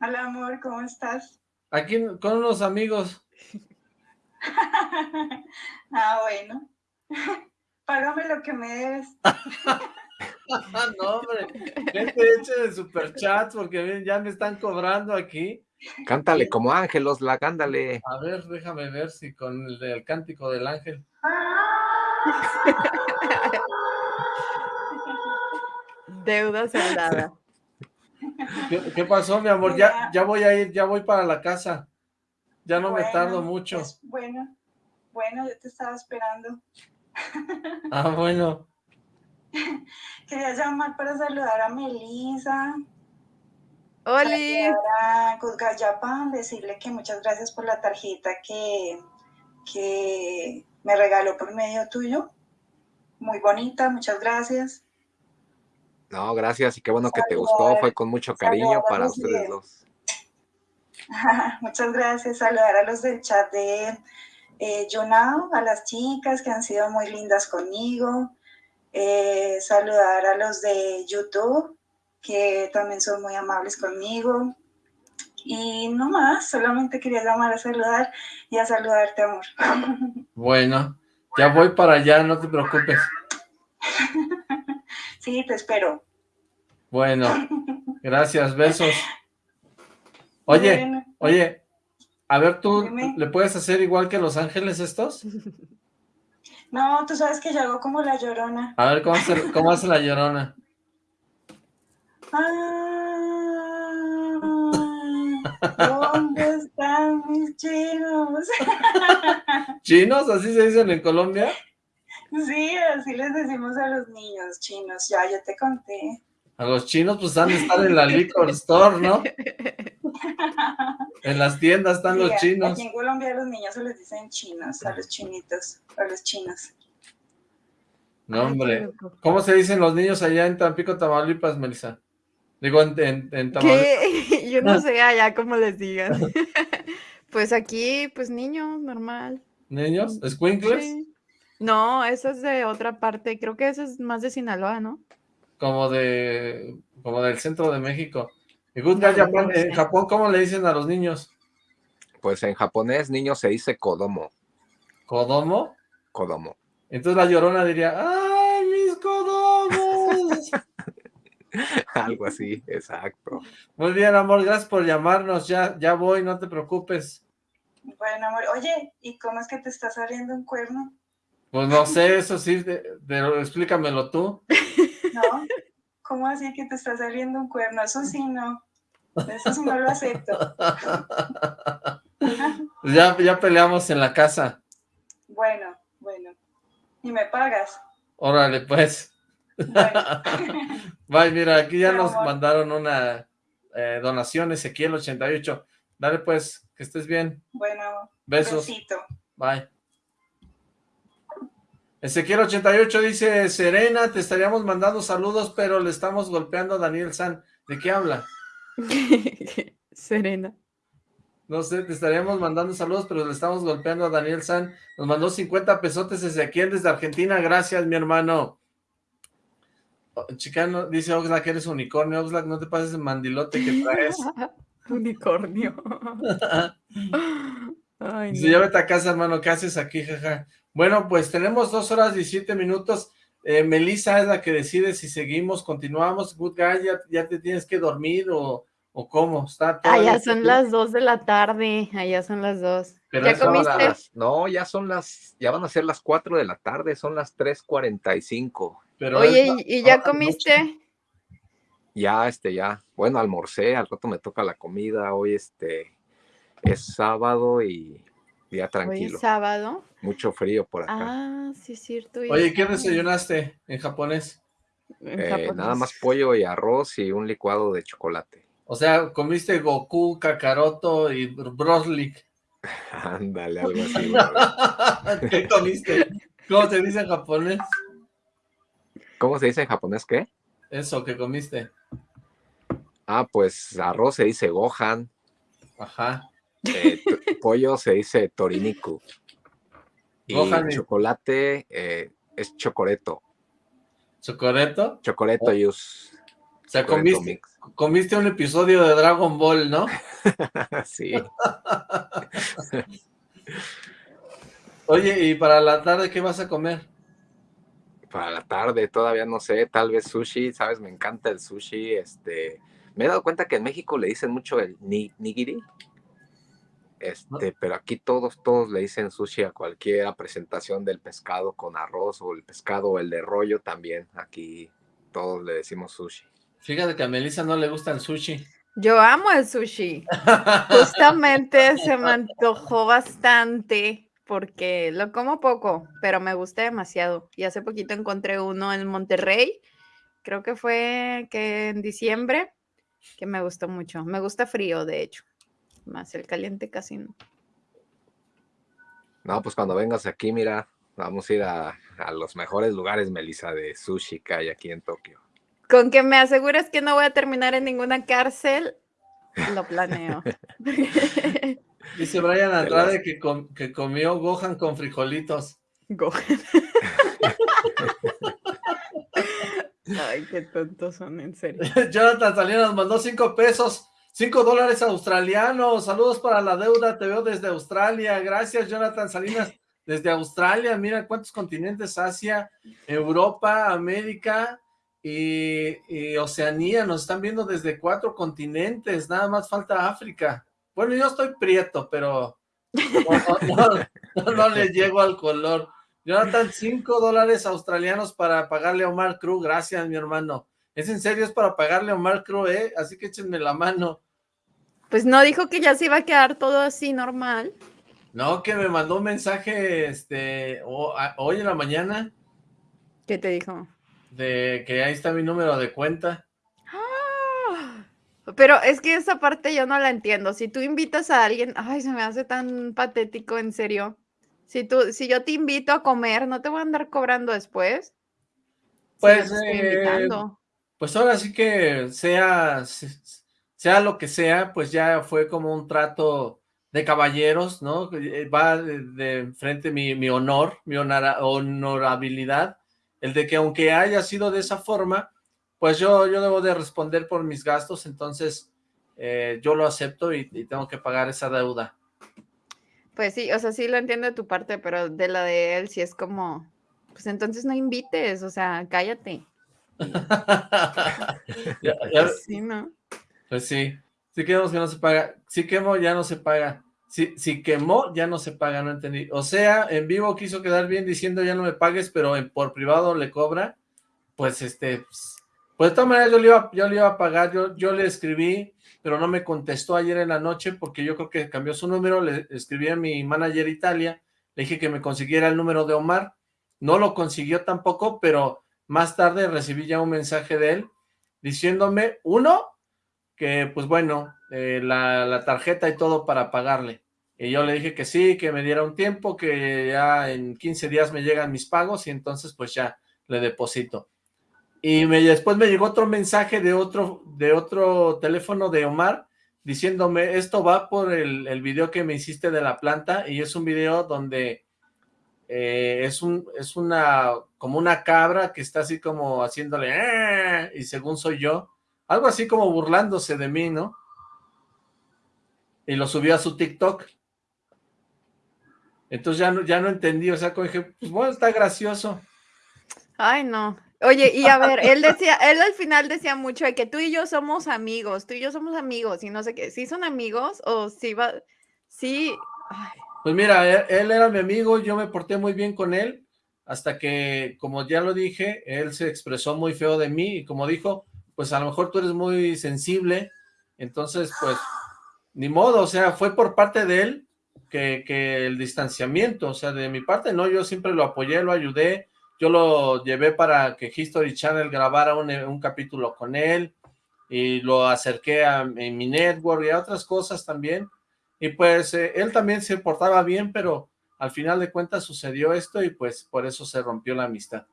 Hola, amor, ¿cómo estás? Aquí con unos amigos. ah, bueno. Págame lo que me debes. no, hombre, gente eche de superchats porque ya me están cobrando aquí. Cántale como ángelos, la cándale. A ver, déjame ver si con el del cántico del ángel. Deuda saldada. ¿Qué, ¿Qué, pasó, mi amor? Ya, ya voy a ir, ya voy para la casa. Ya no bueno, me tardo mucho. Pues, bueno, bueno, yo te estaba esperando. Ah, bueno. Quería llamar para saludar a Melissa. ¡Oli! A Guzgayapan, decirle que muchas gracias por la tarjeta que, que me regaló por medio tuyo. Muy bonita, muchas gracias. No, gracias y qué bueno saludar, que te gustó, fue con mucho cariño para ustedes dos. muchas gracias, saludar a los del chat de eh, a las chicas que han sido muy lindas conmigo, eh, saludar a los de YouTube, que también son muy amables conmigo. Y no más, solamente quería llamar a saludar y a saludarte, amor. Bueno, ya voy para allá, no te preocupes. Sí, te espero. Bueno, Gracias, besos. Oye, oye, a ver, ¿tú le puedes hacer igual que Los Ángeles estos? No, tú sabes que yo hago como la llorona. A ver, ¿cómo hace, cómo hace la llorona? ¿Dónde están mis chinos? ¿Chinos? ¿Así se dicen en Colombia? Sí, así les decimos a los niños chinos. Ya, yo te conté. A los chinos pues han de estar en la liquor store, ¿no? En las tiendas están los chinos. Aquí en Colombia a los niños se les dicen chinos, a los chinitos, a los chinos. No, hombre. ¿Cómo se dicen los niños allá en Tampico, Tamaulipas, Melissa? Digo, en, en, ¿Qué? Yo no sé allá cómo les digan. pues aquí, pues niños, normal. ¿Niños? ¿Squinkles? No, eso es de otra parte. Creo que eso es más de Sinaloa, ¿no? Como de... como del centro de México. Y Good Japan, en Japón, ¿cómo le dicen a los niños? Pues en japonés, niño se dice kodomo. ¿Kodomo? Kodomo. Entonces la llorona diría, ¡ay, mis codomos! Algo así, exacto. Muy bien, amor, gracias por llamarnos, ya, ya voy, no te preocupes. Bueno, amor, oye, ¿y cómo es que te está saliendo un cuerno? Pues no sé, eso sí, pero explícamelo tú. No, ¿cómo así que te está saliendo un cuerno? Eso sí no, eso sí no lo acepto. ya, ya peleamos en la casa. Bueno, bueno. ¿Y me pagas? Órale, pues. Bye, mira, aquí ya nos mandaron una eh, donación, Ezequiel88. Dale, pues, que estés bien. Bueno, besos. Bye. Ezequiel88 dice, Serena, te estaríamos mandando saludos, pero le estamos golpeando a Daniel San. ¿De qué habla? Serena. No sé, te estaríamos mandando saludos, pero le estamos golpeando a Daniel San. Nos mandó 50 pesotes Ezequiel desde Argentina. Gracias, mi hermano. Chicano, dice Oxlack que eres unicornio. Oxlack, no te pases el mandilote que traes. unicornio. Ay, dice, no. a casa, hermano. ¿Qué haces aquí, jaja? Bueno, pues tenemos dos horas 17 minutos. Eh, Melissa es la que decide si seguimos, continuamos. Good guy, ya, ya te tienes que dormir o ¿O cómo? ¿Está todo Allá son las dos de la tarde, allá son las dos. ¿Ya comiste? no, ya son las, ya van a ser las cuatro de la tarde, son las 3.45. Oye, ¿y ya comiste? Ya, este, ya, bueno, almorcé, al rato me toca la comida, hoy este, es sábado y ya tranquilo. ¿Hoy es sábado? Mucho frío por acá. Ah, sí, es cierto. Oye, ¿qué desayunaste en japonés? ¿En eh, japonés? Nada más pollo y arroz y un licuado de chocolate. O sea, comiste Goku, Kakaroto y Broslik. Ándale, algo así. ¿Qué comiste? ¿Cómo se dice en japonés? ¿Cómo se dice en japonés qué? Eso, ¿qué comiste? Ah, pues arroz se dice gohan. Ajá. Eh, pollo se dice toriniku. Y chocolate eh, es chocoreto. ¿Chocoreto? Chocoreto oh. yus. O sea, comiste, comiste un episodio de Dragon Ball, ¿no? sí. Oye, ¿y para la tarde qué vas a comer? Para la tarde todavía no sé, tal vez sushi, ¿sabes? Me encanta el sushi, este... Me he dado cuenta que en México le dicen mucho el nigiri, este, pero aquí todos, todos le dicen sushi a cualquier presentación del pescado con arroz o el pescado o el de rollo también, aquí todos le decimos sushi. Fíjate que a Melissa no le gusta el sushi. Yo amo el sushi. Justamente se me antojó bastante porque lo como poco, pero me gusta demasiado. Y hace poquito encontré uno en Monterrey, creo que fue que en diciembre, que me gustó mucho. Me gusta frío, de hecho. Más el caliente casi no. No, pues cuando vengas aquí, mira, vamos a ir a, a los mejores lugares, Melissa, de sushi que hay aquí en Tokio. Con que me asegures que no voy a terminar en ninguna cárcel, lo planeo. Dice Brian Andrade que, que comió Gohan con frijolitos. Gohan. Ay, qué tontos son, en serio. Jonathan Salinas mandó cinco pesos, cinco dólares australianos. Saludos para la deuda, te veo desde Australia. Gracias, Jonathan Salinas, desde Australia. Mira cuántos continentes, Asia, Europa, América, y, Oceanía, nos están viendo desde cuatro continentes, nada más falta África. Bueno, yo estoy prieto, pero no, le llego al color. Jonathan, cinco dólares australianos para pagarle a Omar Cruz, gracias mi hermano. Es en serio, es para pagarle a Omar Cruz, ¿eh? Así que échenme la mano. Pues no dijo que ya se iba a quedar todo así normal. No, que me mandó un mensaje este hoy en la mañana. ¿Qué te dijo? De que ahí está mi número de cuenta. ¡Ah! Pero es que esa parte yo no la entiendo. Si tú invitas a alguien, ay, se me hace tan patético, en serio. Si tú, si yo te invito a comer, ¿no te voy a andar cobrando después? Pues, eh, pues ahora sí que sea, sea lo que sea, pues ya fue como un trato de caballeros, ¿no? Eh, va de, frente mi, mi honor, mi honorabilidad, el de que aunque haya sido de esa forma, pues yo, yo debo de responder por mis gastos, entonces eh, yo lo acepto y, tengo que pagar esa deuda. Pues sí, o sea, sí lo entiendo de tu parte, pero de la de él sí es como, pues entonces no invites, o sea, cállate. Sí, ¿no? Pues sí, sí quemamos que no se paga, sí quemó, ya no se paga. Si, si quemó, ya no se paga, no entendí. O sea, en vivo quiso quedar bien diciendo ya no me pagues, pero por privado le cobra. Pues este, pues, pues de todas maneras yo le iba, yo le iba a pagar, yo, yo le escribí, pero no me contestó ayer en la noche porque yo creo que cambió su número, le escribí a mi manager Italia, le dije que me consiguiera el número de Omar, no lo consiguió tampoco, pero más tarde recibí ya un mensaje de él diciéndome, uno, que pues bueno, eh, la, tarjeta y todo para pagarle. Y yo le dije que sí, que me diera un tiempo, que ya en 15 días me llegan mis pagos y entonces pues ya le deposito. Y me, después me llegó otro mensaje de otro, de otro teléfono de Omar diciéndome, esto va por el, el video que me hiciste de la planta y es un video donde eh, es, un, es una, como una cabra que está así como haciéndole, eh", y según soy yo, algo así como burlándose de mí, ¿no? Y lo subió a su TikTok. Entonces ya no, ya no entendí, o sea, como dije, pues bueno, está gracioso. Ay, no. Oye, y a ver, él decía, él al final decía mucho de que tú y yo somos amigos, tú y yo somos amigos, y no sé qué, ¿sí son amigos o sí va, sí? Pues mira, él, él, era mi amigo, yo me porté muy bien con él, hasta que, como ya lo dije, él se expresó muy feo de mí, y como dijo, pues a lo mejor tú eres muy sensible, entonces pues ni modo, o sea, fue por parte de él que, que, el distanciamiento, o sea, de mi parte no, yo siempre lo apoyé, lo ayudé, yo lo llevé para que History Channel grabara un, un capítulo con él, y lo acerqué a, mi network y a otras cosas también, y pues eh, él también se portaba bien, pero al final de cuentas sucedió esto y pues por eso se rompió la amistad.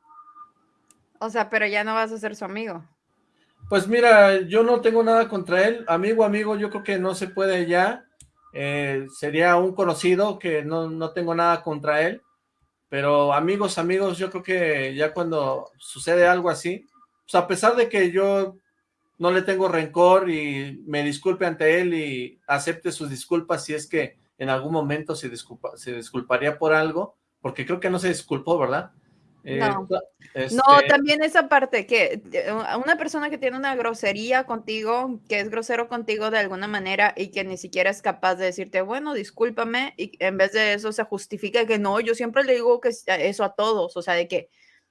O sea, pero ya no vas a ser su amigo. Pues mira, yo no tengo nada contra él, amigo, amigo, yo creo que no se puede ya, eh, sería un conocido que no, no tengo nada contra él, pero amigos, amigos, yo creo que ya cuando sucede algo así, pues a pesar de que yo no le tengo rencor y me disculpe ante él y acepte sus disculpas si es que en algún momento se, disculpa, se disculparía por algo, porque creo que no se disculpó, ¿verdad? Eh, no. Este también esa parte que eh, una persona que tiene una grosería contigo, que es grosero contigo de alguna manera y que ni siquiera es capaz de decirte, bueno, discúlpame, y en vez de eso se justifica que no, yo siempre le digo que eso a todos, o sea, de que,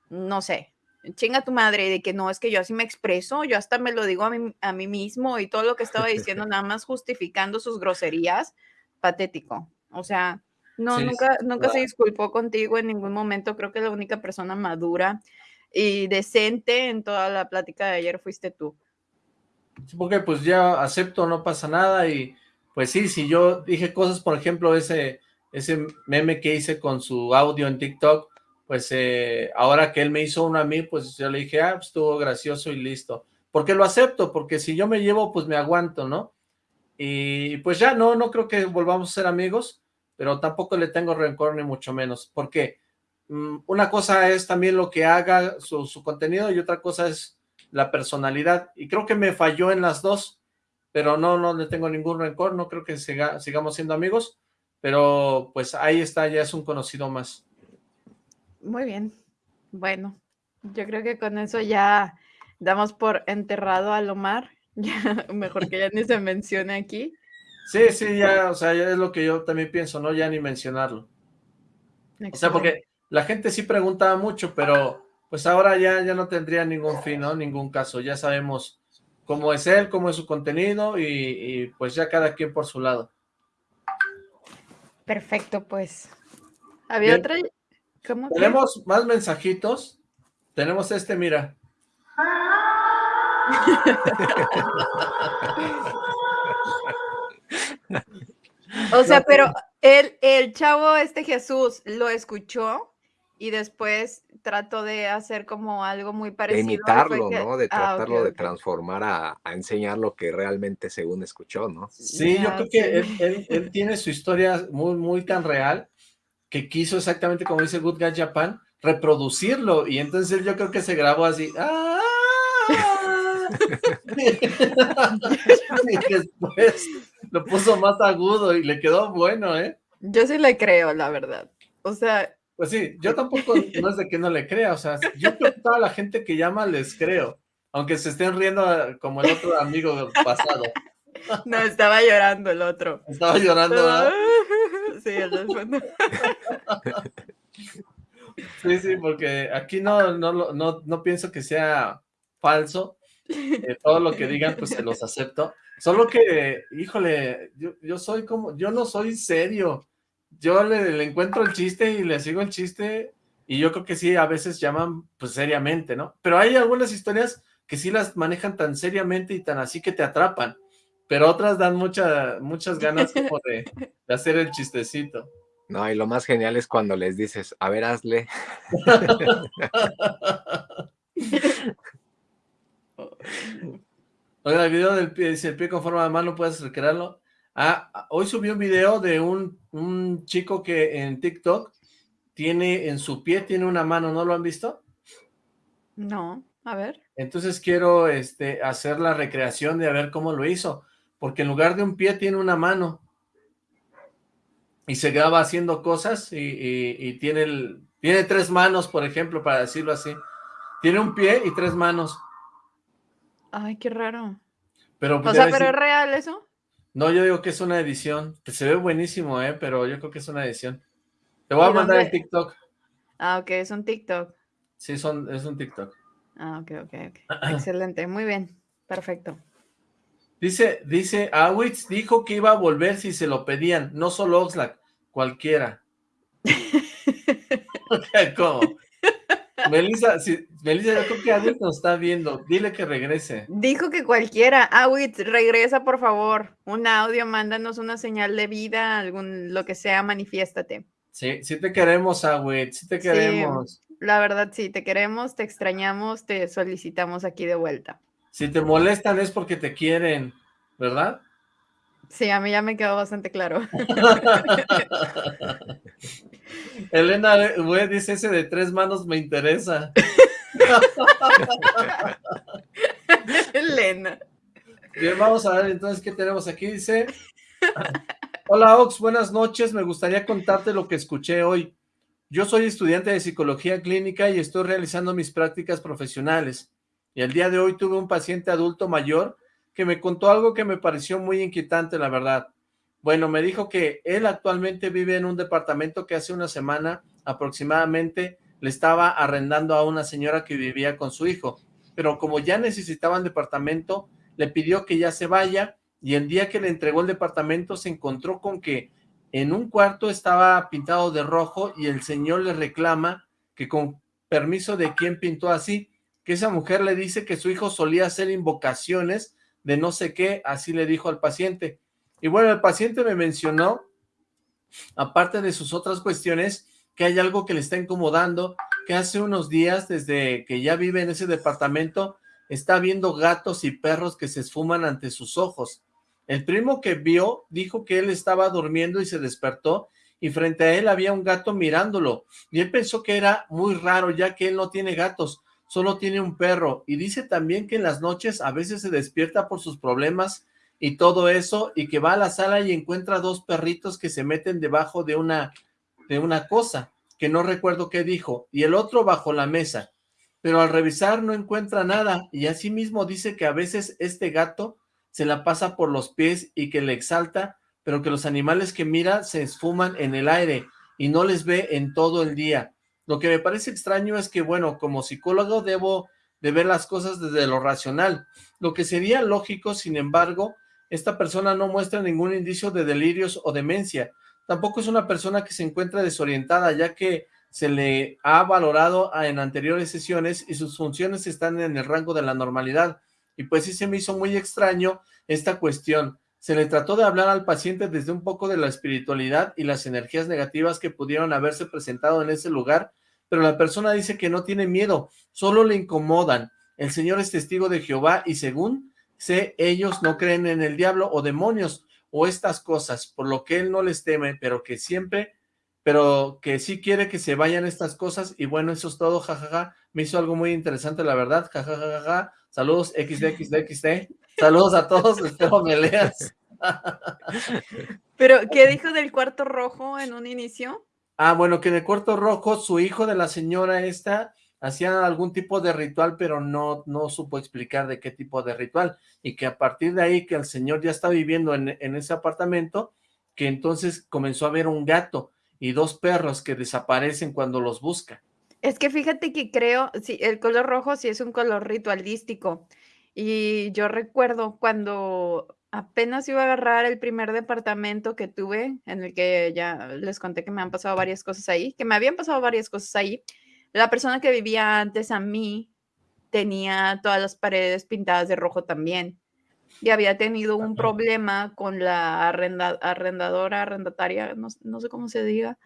no sé, chinga tu madre, de que no, es que yo así me expreso, yo hasta me lo digo a mí, a mí mismo y todo lo que estaba diciendo, nada más justificando sus groserías, patético, o sea, no, nunca, nunca se disculpó contigo en ningún momento. Creo que la única persona madura y decente en toda la plática de ayer fuiste tú. Sí, porque pues ya acepto, no pasa nada y pues sí, si yo dije cosas, por ejemplo, ese, ese meme que hice con su audio en TikTok, pues eh, ahora que él me hizo uno a mí, pues yo le dije, ah, pues estuvo gracioso y listo. Porque lo acepto, porque si yo me llevo, pues me aguanto, ¿no? Y pues ya, no, no creo que volvamos a ser amigos, pero tampoco le tengo rencor ni mucho menos, porque mm, una cosa es también lo que haga su, contenido y otra cosa es la personalidad, y creo que me falló en las dos, pero no, no le tengo ningún rencor, no creo que sigamos siendo amigos, pero pues ahí está, ya es un conocido más. Muy bien, bueno, yo creo que con eso ya damos por enterrado a Lomar, mejor que ya ni se mencione aquí. Sí, sí, ya, o sea, ya es lo que yo también pienso, ¿no? Ya ni mencionarlo. O sea, porque la gente sí preguntaba mucho, pero pues ahora ya, ya no tendría ningún fin, ¿no? Ningún caso. Ya sabemos cómo es él, cómo es su contenido y, pues ya cada quien por su lado. Perfecto, pues. ¿Había otra? Tenemos más mensajitos. Tenemos este, mira. o sea, pero el, el chavo, este Jesús, lo escuchó y después trató de hacer como algo muy parecido. De imitarlo, ¿no? De ah, tratarlo de transformar a, enseñar lo que realmente según escuchó, ¿no? Sí, yo creo que él, él, tiene su historia muy, muy tan real que quiso exactamente como dice Good Guy Japan, reproducirlo y entonces yo creo que se grabó así. ¡Ah! y después lo puso más agudo y le quedó bueno, ¿eh? Yo sí le creo, la verdad. O sea... Pues sí, yo tampoco, no es de que no le crea, o sea, yo creo que toda la gente que llama les creo, aunque se estén riendo como el otro amigo pasado. No, estaba llorando el otro. Estaba llorando, Sí, el. Sí, sí, porque aquí no, no, no, no pienso que sea falso. Eh, todo lo que digan, pues se los acepto. Solo que, híjole, yo, yo soy como, yo no soy serio. Yo le, encuentro el chiste y le sigo el chiste y yo creo que sí, a veces llaman pues seriamente, ¿no? Pero hay algunas historias que sí las manejan tan seriamente y tan así que te atrapan, pero otras dan mucha, muchas ganas como de, de hacer el chistecito. No, y lo más genial es cuando les dices, a ver, hazle. Oiga, el video del pie, si el pie con forma de mano, ¿puedes recrearlo? Ah, hoy subí un video de un, un chico que en TikTok tiene, en su pie tiene una mano, ¿no lo han visto? No, a ver. Entonces quiero este, hacer la recreación de a ver cómo lo hizo, porque en lugar de un pie tiene una mano y se graba haciendo cosas y, tiene, el, tiene tres manos, por ejemplo, para decirlo así. Tiene un pie y tres manos. Ay, qué raro. Pero, o sea, ¿pero es real eso? No, yo digo que es una edición. Que se ve buenísimo, ¿eh? Pero yo creo que es una edición. Te voy a mandar el TikTok. Ah, ok, es un TikTok. Sí, son, es un TikTok. Ah, ok, ok, ok. Excelente, muy bien. Perfecto. Dice, dice, Awitz dijo que iba a volver si se lo pedían, no solo Oxlack, cualquiera. ¿Cómo? Melissa, si, Melissa, yo creo que Awitz nos está viendo, dile que regrese. Dijo que cualquiera, Awitz, regresa por favor, un audio, mándanos una señal de vida, algún, lo que sea, manifiéstate. Sí, sí te queremos, Awitz, sí te queremos. la verdad, sí, te queremos, te extrañamos, te solicitamos aquí de vuelta. Si te molestan es porque te quieren, ¿verdad? Sí, a mí ya me quedó bastante claro. Elena güey, dice ese de tres manos me interesa. Elena. Bien, vamos a ver entonces qué tenemos aquí. Dice, hola Ox, buenas noches, me gustaría contarte lo que escuché hoy. Yo soy estudiante de psicología clínica y estoy realizando mis prácticas profesionales. Y el día de hoy tuve un paciente adulto mayor que me contó algo que me pareció muy inquietante, la verdad. Bueno, me dijo que él actualmente vive en un departamento que hace una semana aproximadamente le estaba arrendando a una señora que vivía con su hijo. Pero como ya necesitaban departamento, le pidió que ya se vaya y el día que le entregó el departamento se encontró con que en un cuarto estaba pintado de rojo y el señor le reclama que con permiso de quién pintó así que esa mujer le dice que su hijo solía hacer invocaciones de no sé qué, así le dijo al paciente. Y bueno, el paciente me mencionó, aparte de sus otras cuestiones, que hay algo que le está incomodando, que hace unos días, desde que ya vive en ese departamento, está viendo gatos y perros que se esfuman ante sus ojos. El primo que vio dijo que él estaba durmiendo y se despertó y frente a él había un gato mirándolo. Y él pensó que era muy raro ya que él no tiene gatos, solo tiene un perro y dice también que en las noches a veces se despierta por sus problemas y todo eso y que va a la sala y encuentra dos perritos que se meten debajo de una, de una cosa que no recuerdo qué dijo y el otro bajo la mesa pero al revisar no encuentra nada, y asimismo dice que a veces este gato se la pasa por los pies y que le exalta, pero que los animales que mira se esfuman en el aire y no les ve en todo el día. Lo que me parece extraño es que, bueno, como psicólogo debo de ver las cosas desde lo racional. Lo que sería lógico, sin embargo, esta persona no muestra ningún indicio de delirios o demencia. Tampoco es una persona que se encuentra desorientada, ya que se le ha valorado en anteriores sesiones y sus funciones están en el rango de la normalidad. Y pues sí se me hizo muy extraño esta cuestión. Se le trató de hablar al paciente desde un poco de la espiritualidad y las energías negativas que pudieron haberse presentado en ese lugar, pero la persona dice que no tiene miedo, solo le incomodan. El Señor es testigo de Jehová y según sé, ellos no creen en el diablo o demonios o estas cosas, por lo que él no les teme, pero que siempre, pero que sí quiere que se vayan estas cosas y bueno, eso es todo, jajaja, me hizo algo muy interesante, la verdad, jajajaja, saludos XDXDXD, saludos a todos, espero me leas. Pero, ¿qué dijo del cuarto rojo en un inicio? Ah, bueno, que en el cuarto rojo su hijo de la señora esta hacía algún tipo de ritual, pero no, no supo explicar de qué tipo de ritual, y que a partir de ahí que el señor ya está viviendo en, en ese apartamento, que entonces comenzó a ver un gato y dos perros que desaparecen cuando los busca. Es que fíjate que creo, sí, el color rojo sí es un color ritualístico, y yo recuerdo cuando Apenas iba a agarrar el primer departamento que tuve, en el que ya les conté que me han pasado varias cosas ahí, que me habían pasado varias cosas ahí. La persona que vivía antes a mí tenía todas las paredes pintadas de rojo también. Y había tenido un problema con la arrendadora, arrendataria, no, sé cómo se diga,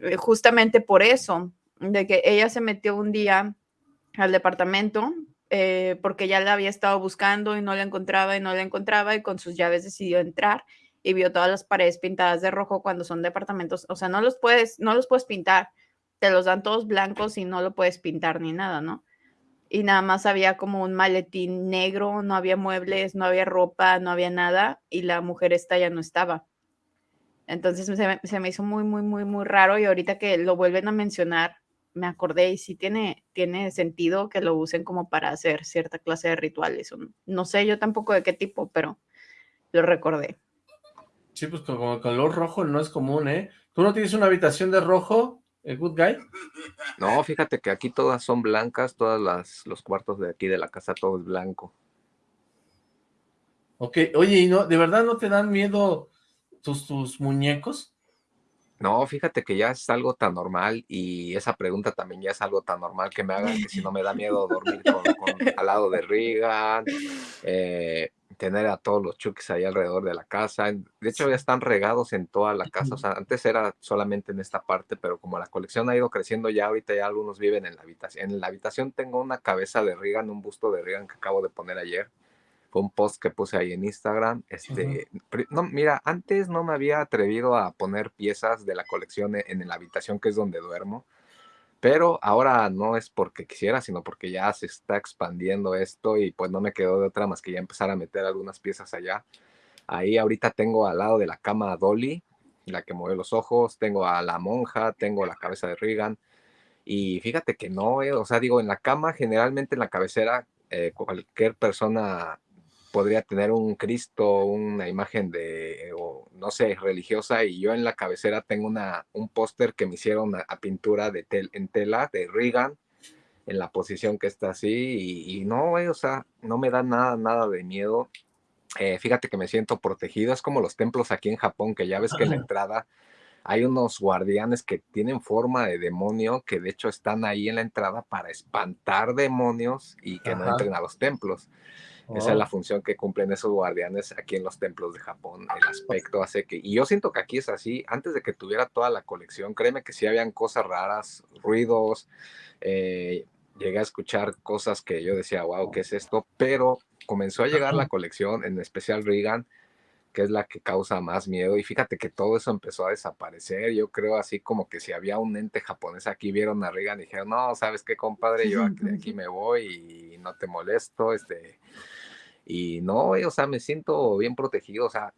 eh, justamente por eso, de que ella se metió un día al departamento eh, porque ya la había estado buscando y no la encontraba y no la encontraba y con sus llaves decidió entrar y vio todas las paredes pintadas de rojo cuando son departamentos, o sea, no los puedes, no los puedes pintar, te los dan todos blancos y no lo puedes pintar ni nada, ¿no? Y nada más había como un maletín negro, no había muebles, no había ropa, no había nada y la mujer esta ya no estaba. Entonces se me, se me hizo muy, muy, muy, muy raro y ahorita que lo vuelven a mencionar, me acordé y sí tiene, tiene sentido que lo usen como para hacer cierta clase de rituales. No sé yo tampoco de qué tipo, pero lo recordé. Sí, pues como color rojo no es común, ¿eh? ¿Tú no tienes una habitación de rojo, el Good Guy? No, fíjate que aquí todas son blancas, todas las los cuartos de aquí de la casa, todo es blanco. Ok, oye, ¿y no, de verdad no te dan miedo tus, tus muñecos? No, fíjate que ya es algo tan normal y esa pregunta también ya es algo tan normal que me hagan que si no me da miedo dormir con, al lado de Regan, eh, tener a todos los chukis ahí alrededor de la casa. De hecho, ya están regados en toda la casa. O sea, antes era solamente en esta parte, pero como la colección ha ido creciendo, ya ahorita ya algunos viven en la habitación. En la habitación tengo una cabeza de Regan, un busto de Regan que acabo de poner ayer fue un post que puse ahí en Instagram. Este, no, mira, antes no me había atrevido a poner piezas de la colección e, en, la habitación que es donde duermo, pero ahora no es porque quisiera, sino porque ya se está expandiendo esto y pues no me quedó de otra más que ya empezar a meter algunas piezas allá. Ahí ahorita tengo al lado de la cama a Dolly, la que mueve los ojos, tengo a la monja, tengo la cabeza de Regan. Y fíjate que no, eh, o sea, digo, en la cama, generalmente en la cabecera, eh, cualquier persona podría tener un Cristo, una imagen de, o, no sé, religiosa, y yo en la cabecera tengo una, un póster que me hicieron a, pintura de tel, en tela de Reagan, en la posición que está así, y, no, o sea, no me da nada, nada de miedo. Eh, fíjate que me siento protegido, es como los templos aquí en Japón, que ya ves que en la entrada hay unos guardianes que tienen forma de demonio, que de hecho están ahí en la entrada para espantar demonios y que no entren a los templos. Esa es la oh. función que cumplen esos guardianes aquí en los templos de Japón. El aspecto hace que, y yo siento que aquí es así, antes de que tuviera toda la colección, créeme que sí habían cosas raras, ruidos, eh, llegué a escuchar cosas que yo decía, wow, ¿qué es esto? Pero comenzó a llegar la colección, en especial Regan, que es la que causa más miedo. Y fíjate que todo eso empezó a desaparecer. Yo creo así como que si había un ente japonés aquí, vieron a Regan y dijeron, no, ¿sabes qué, compadre? Yo aquí, aquí me voy y no te molesto. Este, y no, o sea, me siento bien protegido, o sea,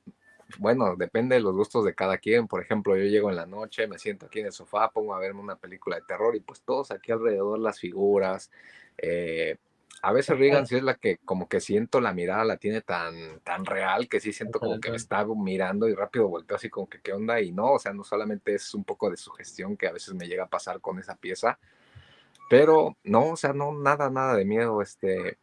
bueno, depende de los gustos de cada quien. Por ejemplo, yo llego en la noche, me siento aquí en el sofá, pongo a verme una película de terror y pues todos aquí alrededor, las figuras, Eh, a veces Regan sí es la que como que siento la mirada, la tiene tan, tan real que sí siento como que me está mirando y rápido volteo así como que qué onda y no, o sea, no solamente es un poco de sugestión que a veces me llega a pasar con esa pieza, pero no, o sea, no, nada, nada de miedo, este,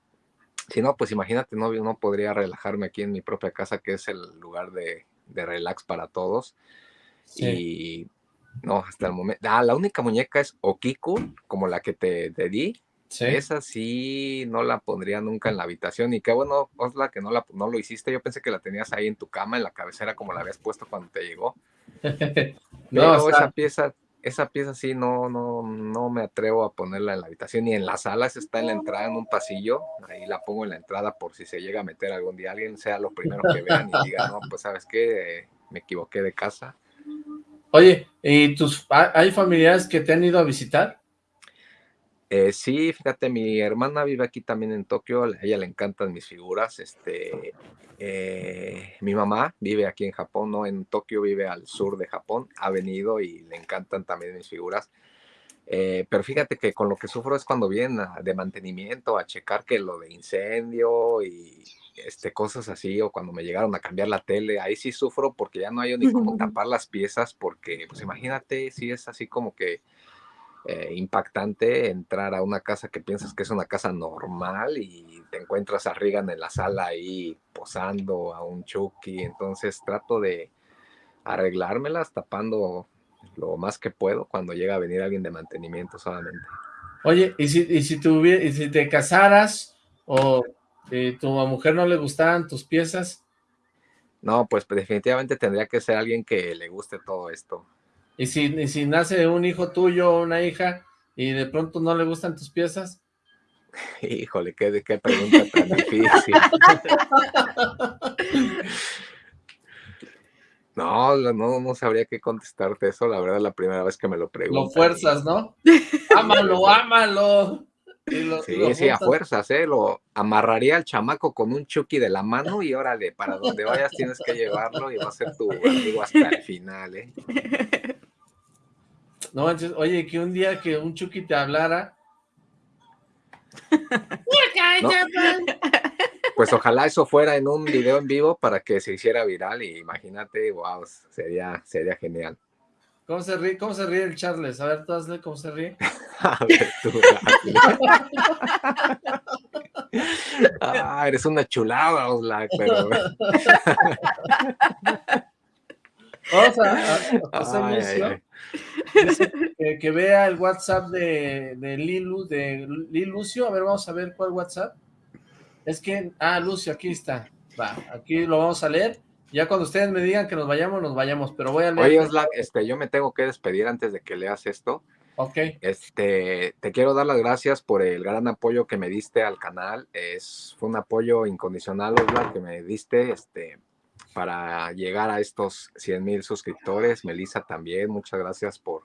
si no, pues imagínate, no, no podría relajarme aquí en mi propia casa, que es el lugar de, de relax para todos. Y no, hasta el momento. Ah, la única muñeca es Okiku, como la que te, te di. Esa sí no la pondría nunca en la habitación. Y qué bueno, Osla, que no, la, no lo hiciste. Yo pensé que la tenías ahí en tu cama, en la cabecera, como la habías puesto cuando te llegó. no, esa pieza, esa pieza sí no, no, no me atrevo a ponerla en la habitación. Ni en la sala, esa está en la entrada, en un pasillo. Ahí la pongo en la entrada por si se llega a meter algún día alguien, sea lo primero que vean y diga, no, pues sabes qué, me equivoqué de casa. Oye, ¿y tus hay familiares que te han ido a visitar? Eh, sí, fíjate, mi hermana vive aquí también en Tokio, a ella le encantan mis figuras, este, eh, mi mamá vive aquí en Japón, no en Tokio, vive al sur de Japón, ha venido y le encantan también mis figuras, eh, pero fíjate que con lo que sufro es cuando vienen de mantenimiento a checar que lo de incendio y este, cosas así, o cuando me llegaron a cambiar la tele, ahí sí sufro porque ya no hay ni cómo tapar las piezas, porque pues imagínate si es así como que eh, impactante entrar a una casa que piensas que es una casa normal y te encuentras a Regan en la sala ahí posando a un Chucky, entonces trato de arreglármelas tapando lo más que puedo cuando llega a venir alguien de mantenimiento solamente. Oye, ¿y si, y si, y si te casaras o ¿Y tu mujer no le gustaban tus piezas? No, pues definitivamente tendría que ser alguien que le guste todo esto. ¿Y si, si nace un hijo tuyo o una hija y de pronto no le gustan tus piezas? Híjole, qué, qué pregunta tan difícil. No, no, no sabría qué contestarte eso, la verdad, la primera vez que me lo pregunto. Lo fuerzas, ¿no? ámalo, ámalo sí, sí, a fuerzas, ¿eh? Lo amarraría al chamaco con un chucky de la mano y órale, para donde vayas tienes que llevarlo y va a ser tu amigo hasta el final, ¿eh? No oye, que un día que un chucky te hablara. Pues ojalá eso fuera en un video en vivo para que se hiciera viral y imagínate, wow, sería, sería genial. ¿Cómo se ríe, cómo se ríe el Charles? A ver, tú hazle cómo se ríe. A ver, tú. ah, eres una chulada, Oslac, pero... Vamos a, hacer Que, que, vea el WhatsApp de, de Lilu, de Lucio. A ver, vamos a ver cuál WhatsApp. Es que, ah, Lucio, aquí está. Va, aquí lo vamos a leer. Ya cuando ustedes me digan que nos vayamos, nos vayamos, pero voy a leer. Oye, Oslac, este, yo me tengo que despedir antes de que leas esto. Ok. Este, te quiero dar las gracias por el gran apoyo que me diste al canal. Es, fue un apoyo incondicional, Oslac, que me diste, este, para llegar a estos 100 mil suscriptores. Melissa también, muchas gracias por,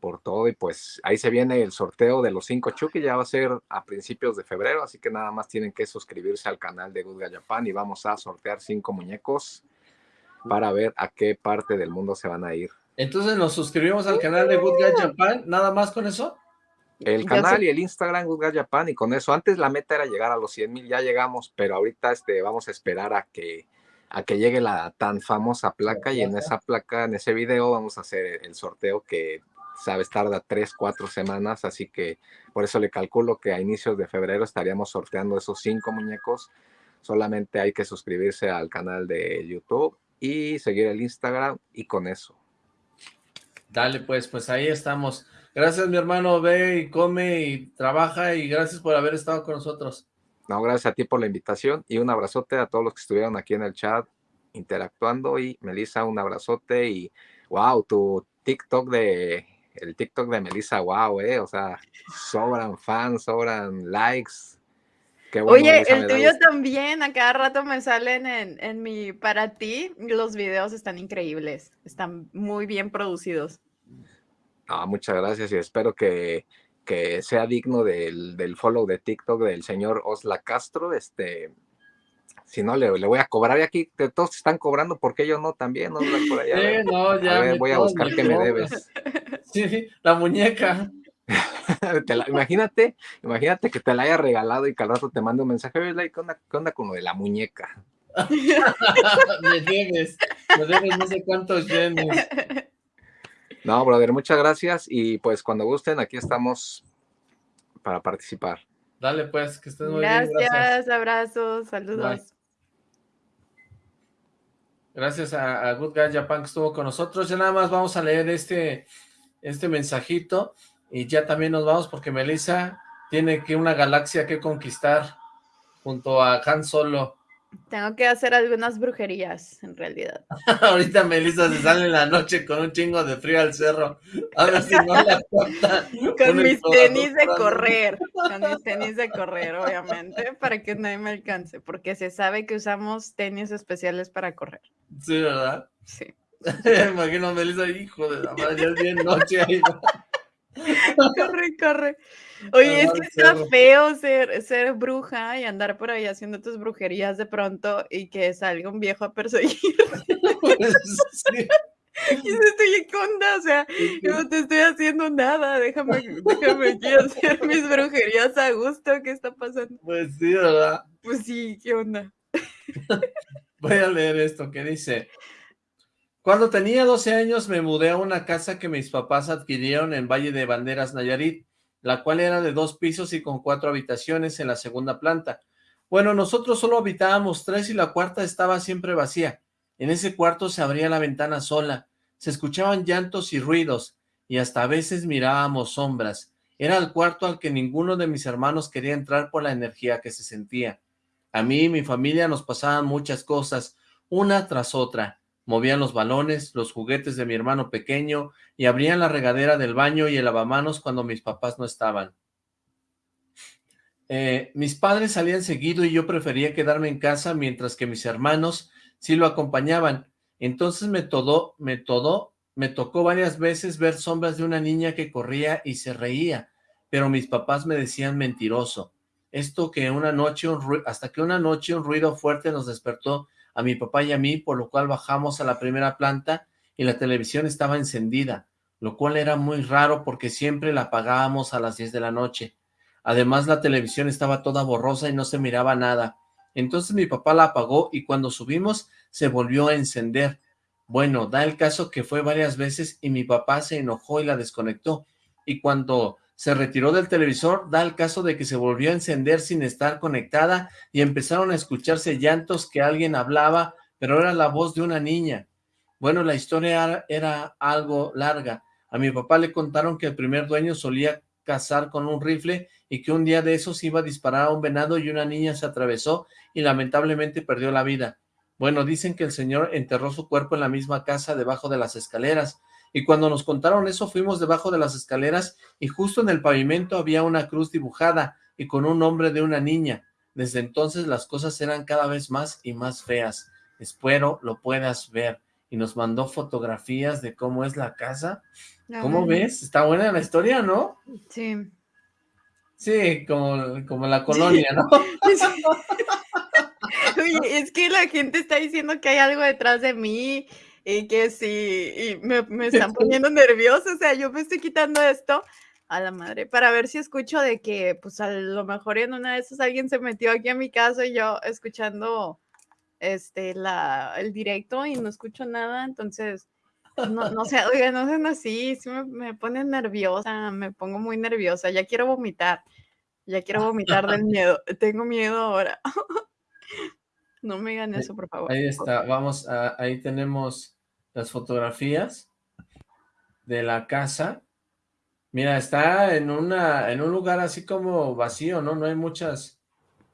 por todo. Y pues ahí se viene el sorteo de los cinco Chucky, ya va a ser a principios de febrero, así que nada más tienen que suscribirse al canal de Good Japan y vamos a sortear cinco muñecos para ver a qué parte del mundo se van a ir. Entonces nos suscribimos al canal de Good Japan, nada más con eso. El canal y el Instagram Good Japan y con eso, antes la meta era llegar a los 100 mil, ya llegamos, pero ahorita este, vamos a esperar a que a que llegue la tan famosa placa y en esa placa, en ese video vamos a hacer el sorteo que sabes, tarda tres, cuatro semanas, así que por eso le calculo que a inicios de febrero estaríamos sorteando esos cinco muñecos. Solamente hay que suscribirse al canal de YouTube y seguir el Instagram y con eso. Dale, pues, pues ahí estamos. Gracias, mi hermano. Ve y come y trabaja y gracias por haber estado con nosotros. No, gracias a ti por la invitación y un abrazote a todos los que estuvieron aquí en el chat interactuando y Melissa, un abrazote y wow, tu TikTok de el TikTok de Melissa, wow, eh, o sea, sobran fans, sobran likes. Qué bueno, Oye, el tuyo también, a cada rato me salen en, en mi, para ti, los videos están increíbles, están muy bien producidos. Ah, muchas gracias y espero que, que sea digno del, del, follow de TikTok del señor Osla Castro, este, si no, le, le, voy a cobrar. Y aquí todos están cobrando, porque yo no también? No, por allá, no, ya a ver, voy a buscar que me debes. Sí, la muñeca. imagínate, imagínate que te la haya regalado y que al rato te mande un mensaje, ¿qué onda, ¿qué onda con lo de la muñeca? me debes, me debes no sé cuántos yenes. No, brother, muchas gracias y pues cuando gusten, aquí estamos para participar. Dale pues, que estés muy bien. Gracias, abrazos, saludos. Gracias a, Good Guy Japan que estuvo con nosotros. Ya nada más vamos a leer este, este mensajito y ya también nos vamos porque Melissa tiene que una galaxia que conquistar junto a Han Solo. Tengo que hacer algunas brujerías, en realidad. Ahorita Melissa se sale en la noche con un chingo de frío al cerro. A ver si no la Con mis tenis de correr. Con mis tenis de correr, obviamente, para que nadie me alcance. Porque se sabe que usamos tenis especiales para correr. Sí, ¿verdad? Sí. imagino a Melissa, hijo de la madre, ya es bien noche ahí. corre, corre. Oye, es que está feo ser, ser bruja y andar por ahí haciendo tus brujerías de pronto y que salga un viejo a perseguir. Pues, sí. Y estoy en onda, o sea, yo no te estoy haciendo nada, déjame, déjame aquí hacer mis brujerías a gusto, ¿qué está pasando? Pues sí, ¿verdad? Pues sí, ¿qué onda? Voy a leer esto, ¿qué dice? Cuando tenía 12 años me mudé a una casa que mis papás adquirieron en Valle de Banderas, Nayarit, la cual era de dos pisos y con cuatro habitaciones en la segunda planta. Bueno, nosotros solo habitábamos tres y la cuarta estaba siempre vacía. En ese cuarto se abría la ventana sola, se escuchaban llantos y ruidos, y hasta a veces mirábamos sombras. Era el cuarto al que ninguno de mis hermanos quería entrar por la energía que se sentía. A mí y mi familia nos pasaban muchas cosas, una tras otra, movían los balones, los juguetes de mi hermano pequeño y abrían la regadera del baño y el lavamanos cuando mis papás no estaban. Eh, mis padres salían seguido y yo prefería quedarme en casa mientras que mis hermanos sí lo acompañaban. Entonces me todo, me todo, me tocó varias veces ver sombras de una niña que corría y se reía, pero mis papás me decían mentiroso. Esto que una noche, hasta que una noche un ruido fuerte nos despertó a mi papá y a mí, por lo cual bajamos a la primera planta y la televisión estaba encendida, lo cual era muy raro porque siempre la apagábamos a las 10 de la noche. Además, la televisión estaba toda borrosa y no se miraba nada. Entonces mi papá la apagó y cuando subimos se volvió a encender. Bueno, da el caso que fue varias veces y mi papá se enojó y la desconectó. Y cuando se retiró del televisor, da el caso de que se volvió a encender sin estar conectada y empezaron a escucharse llantos que alguien hablaba, pero era la voz de una niña. Bueno, la historia era algo larga. A mi papá le contaron que el primer dueño solía cazar con un rifle y que un día de esos iba a disparar a un venado y una niña se atravesó y lamentablemente perdió la vida. Bueno, dicen que el señor enterró su cuerpo en la misma casa debajo de las escaleras, y cuando nos contaron eso fuimos debajo de las escaleras y justo en el pavimento había una cruz dibujada y con un nombre de una niña. Desde entonces las cosas eran cada vez más y más feas. Espero lo puedas ver. Y nos mandó fotografías de cómo es la casa. ¿Cómo ves? Está buena la historia, ¿no? Sí. Sí, como, como la colonia, ¿no? Oye, es que la gente está diciendo que hay algo detrás de mí y que sí, y me, me están poniendo nerviosa, o sea, yo me estoy quitando esto a la madre para ver si escucho de que, pues a lo mejor en una de esas alguien se metió aquí a mi casa y yo escuchando este, la, el directo y no escucho nada, entonces, no, no sé, oiga, no sean así, sí me, me pone nerviosa, me pongo muy nerviosa, ya quiero vomitar, ya quiero vomitar del miedo, tengo miedo ahora. No me digan eso, por favor. Ahí está, vamos, a, ahí tenemos las fotografías de la casa. Mira, está en, una, en un lugar así como vacío, ¿no? No hay muchas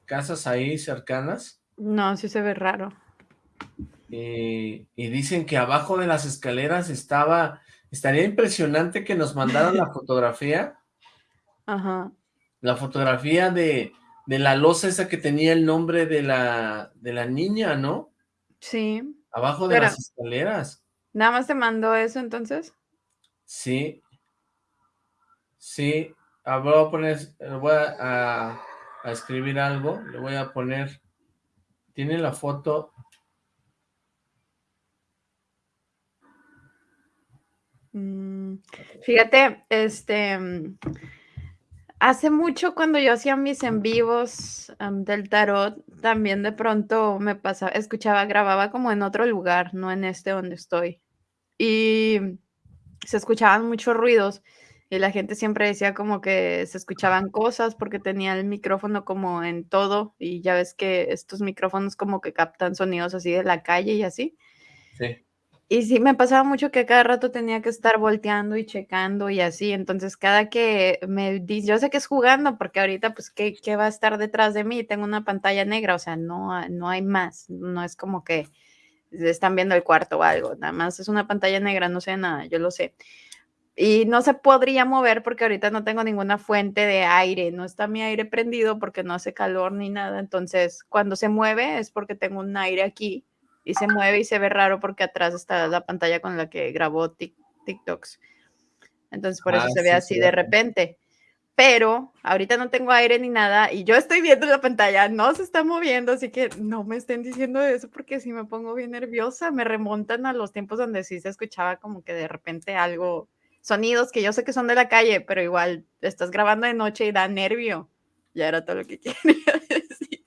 casas ahí cercanas. No, sí se ve raro. Y, y, dicen que abajo de las escaleras estaba, estaría impresionante que nos mandaran la fotografía. Ajá. La fotografía de, de la losa esa que tenía el nombre de la, de la niña, ¿no? Sí. Abajo de las escaleras. ¿Nada más te mandó eso entonces? Sí. Sí. Ah, voy a poner, voy a, escribir algo. Le voy a poner, tiene la foto. Mm. Fíjate, este, mm, hace mucho cuando yo hacía mis en vivos del tarot, también de pronto me pasaba, escuchaba, grababa como en otro lugar, no en este donde estoy. Y se escuchaban muchos ruidos y la gente siempre decía como que se escuchaban cosas porque tenía el micrófono como en todo y ya ves que estos micrófonos como que captan sonidos así de la calle y así. Sí. Y sí, me pasaba mucho que cada rato tenía que estar volteando y checando y así. Entonces, cada que me dice, yo sé que es jugando, porque ahorita, pues, ¿qué, ¿qué, va a estar detrás de mí? Tengo una pantalla negra, o sea, no, no hay más. No es como que están viendo el cuarto o algo. Nada más es una pantalla negra, no sé nada, yo lo sé. Y no se podría mover porque ahorita no tengo ninguna fuente de aire, no está mi aire prendido porque no hace calor ni nada. Entonces, cuando se mueve es porque tengo un aire aquí y se mueve y se ve raro porque atrás está la pantalla con la que grabó TikToks. Entonces por eso ah, se ve así de repente. Pero ahorita no tengo aire ni nada y yo estoy viendo la pantalla, no se está moviendo, así que no me estén diciendo eso porque si me pongo bien nerviosa, me remontan a los tiempos donde sí se escuchaba como que de repente algo, sonidos que yo sé que son de la calle, pero igual estás grabando de noche y da nervio. Ya era todo lo que quería decir.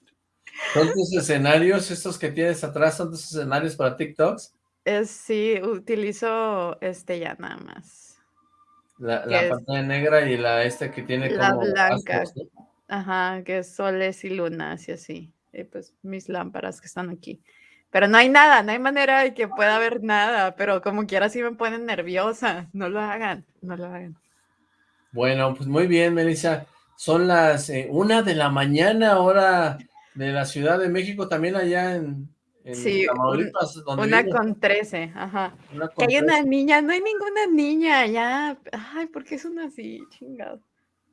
¿Son tus escenarios, estos que tienes atrás, son tus escenarios para TikToks? sí, utilizo este ya nada más. La, pantalla negra y la este que tiene la blanca. Ajá, que es soles y lunas y así. Y pues mis lámparas que están aquí. Pero no hay nada, no hay manera de que pueda haber nada, pero como quiera sí me ponen nerviosa. No lo hagan, no lo hagan. Bueno, pues muy bien, Melissa. Son las eh, una de la mañana, ahora de la Ciudad de México, también allá en, sí, una con 13, ajá. que hay una niña, no hay ninguna niña, ya. Ay, ¿por qué son así? Chingado.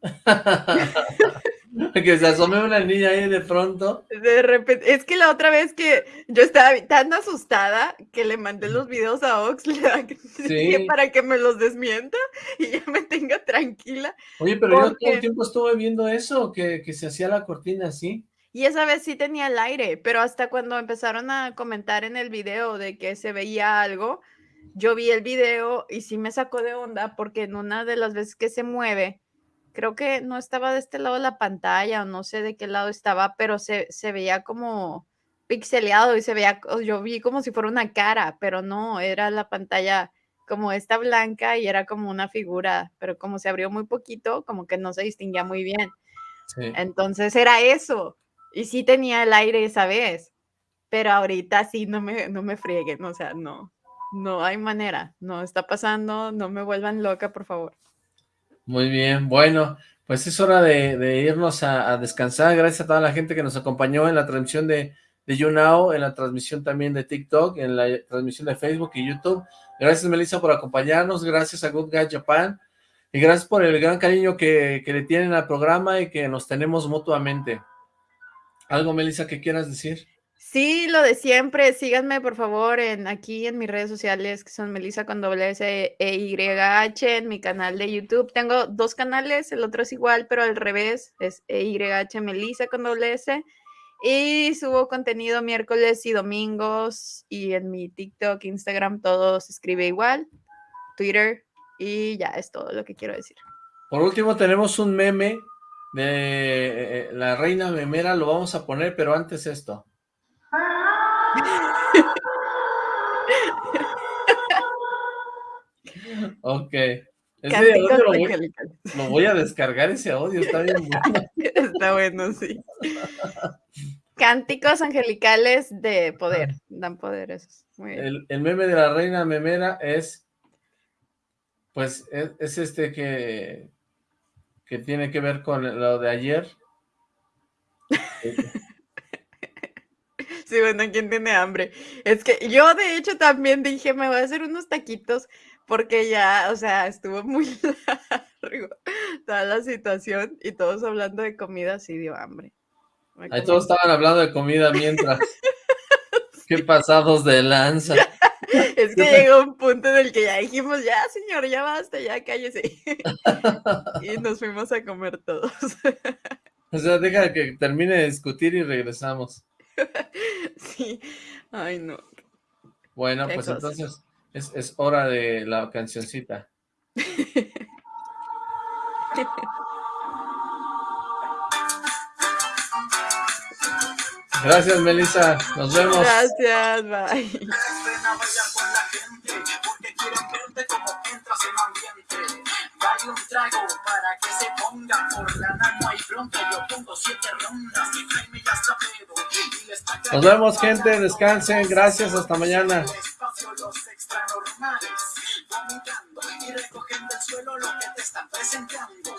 que se asome una niña ahí de pronto. De repente, es que la otra vez que yo estaba tan asustada que le mandé los videos a Ox para que me los desmienta y ya me tenga tranquila. Oye, pero yo todo el tiempo estuve viendo eso, que, que se hacía la cortina así. Y esa vez sí tenía el aire, pero hasta cuando empezaron a comentar en el video de que se veía algo, yo vi el video y sí me sacó de onda porque en una de las veces que se mueve, creo que no estaba de este lado de la pantalla o no sé de qué lado estaba, pero se, se veía como pixeleado y se veía, yo vi como si fuera una cara, pero no, era la pantalla como esta blanca y era como una figura, pero como se abrió muy poquito, como que no se distinguía muy bien. Entonces era eso. Y sí tenía el aire esa vez, pero ahorita sí no me, no me frieguen, o sea, no, no hay manera, no está pasando, no me vuelvan loca, por favor. Muy bien, bueno, pues es hora de, irnos a, descansar, gracias a toda la gente que nos acompañó en la transmisión de, de YouNow, en la transmisión también de TikTok, en la transmisión de Facebook y YouTube. Gracias, Melissa, por acompañarnos, gracias a Good Guy Japan, y gracias por el gran cariño que, que le tienen al programa y que nos tenemos mutuamente. ¿Algo, Melissa, que quieras decir? Sí, lo de siempre. Síganme, por favor, en aquí en mis redes sociales, que son Melissa con doble S E Y H, en mi canal de YouTube. Tengo dos canales, el otro es igual, pero al revés, es E Y H Melissa con doble S. Y subo contenido miércoles y domingos. Y en mi TikTok, Instagram, todo se escribe igual. Twitter. Y ya es todo lo que quiero decir. Por último, tenemos un meme de eh, la reina memera lo vamos a poner, pero antes esto. ok. lo, voy, a descargar ese audio, está bien bueno. Está bueno, sí. Cánticos angelicales de poder, dan poder esos. El, meme de la reina memera es, pues, es este que que tiene que ver con lo de ayer. Sí, bueno, ¿quién tiene hambre? Es que yo de hecho también dije, me voy a hacer unos taquitos porque ya, o sea, estuvo muy largo toda la situación y todos hablando de comida, sí dio hambre. Ahí todos estaban hablando de comida mientras. Qué pasados de lanza. Es que llegó un punto en el que ya dijimos, ya señor, ya basta, ya cállese. y nos fuimos a comer todos. O sea, deja que termine de discutir y regresamos. Sí, ay no. Bueno, pues entonces es, es hora de la cancioncita. Gracias, Melissa. Nos vemos. Gracias, bye. Dale un trago para que se pongan por la no hay bronca. Yo pongo siete rondas, Jaime ya está pedo. Nos vemos, gente. Descansen. Gracias. Hasta mañana. Los extranormales, vomitando y recogiendo el suelo lo que te están presentando.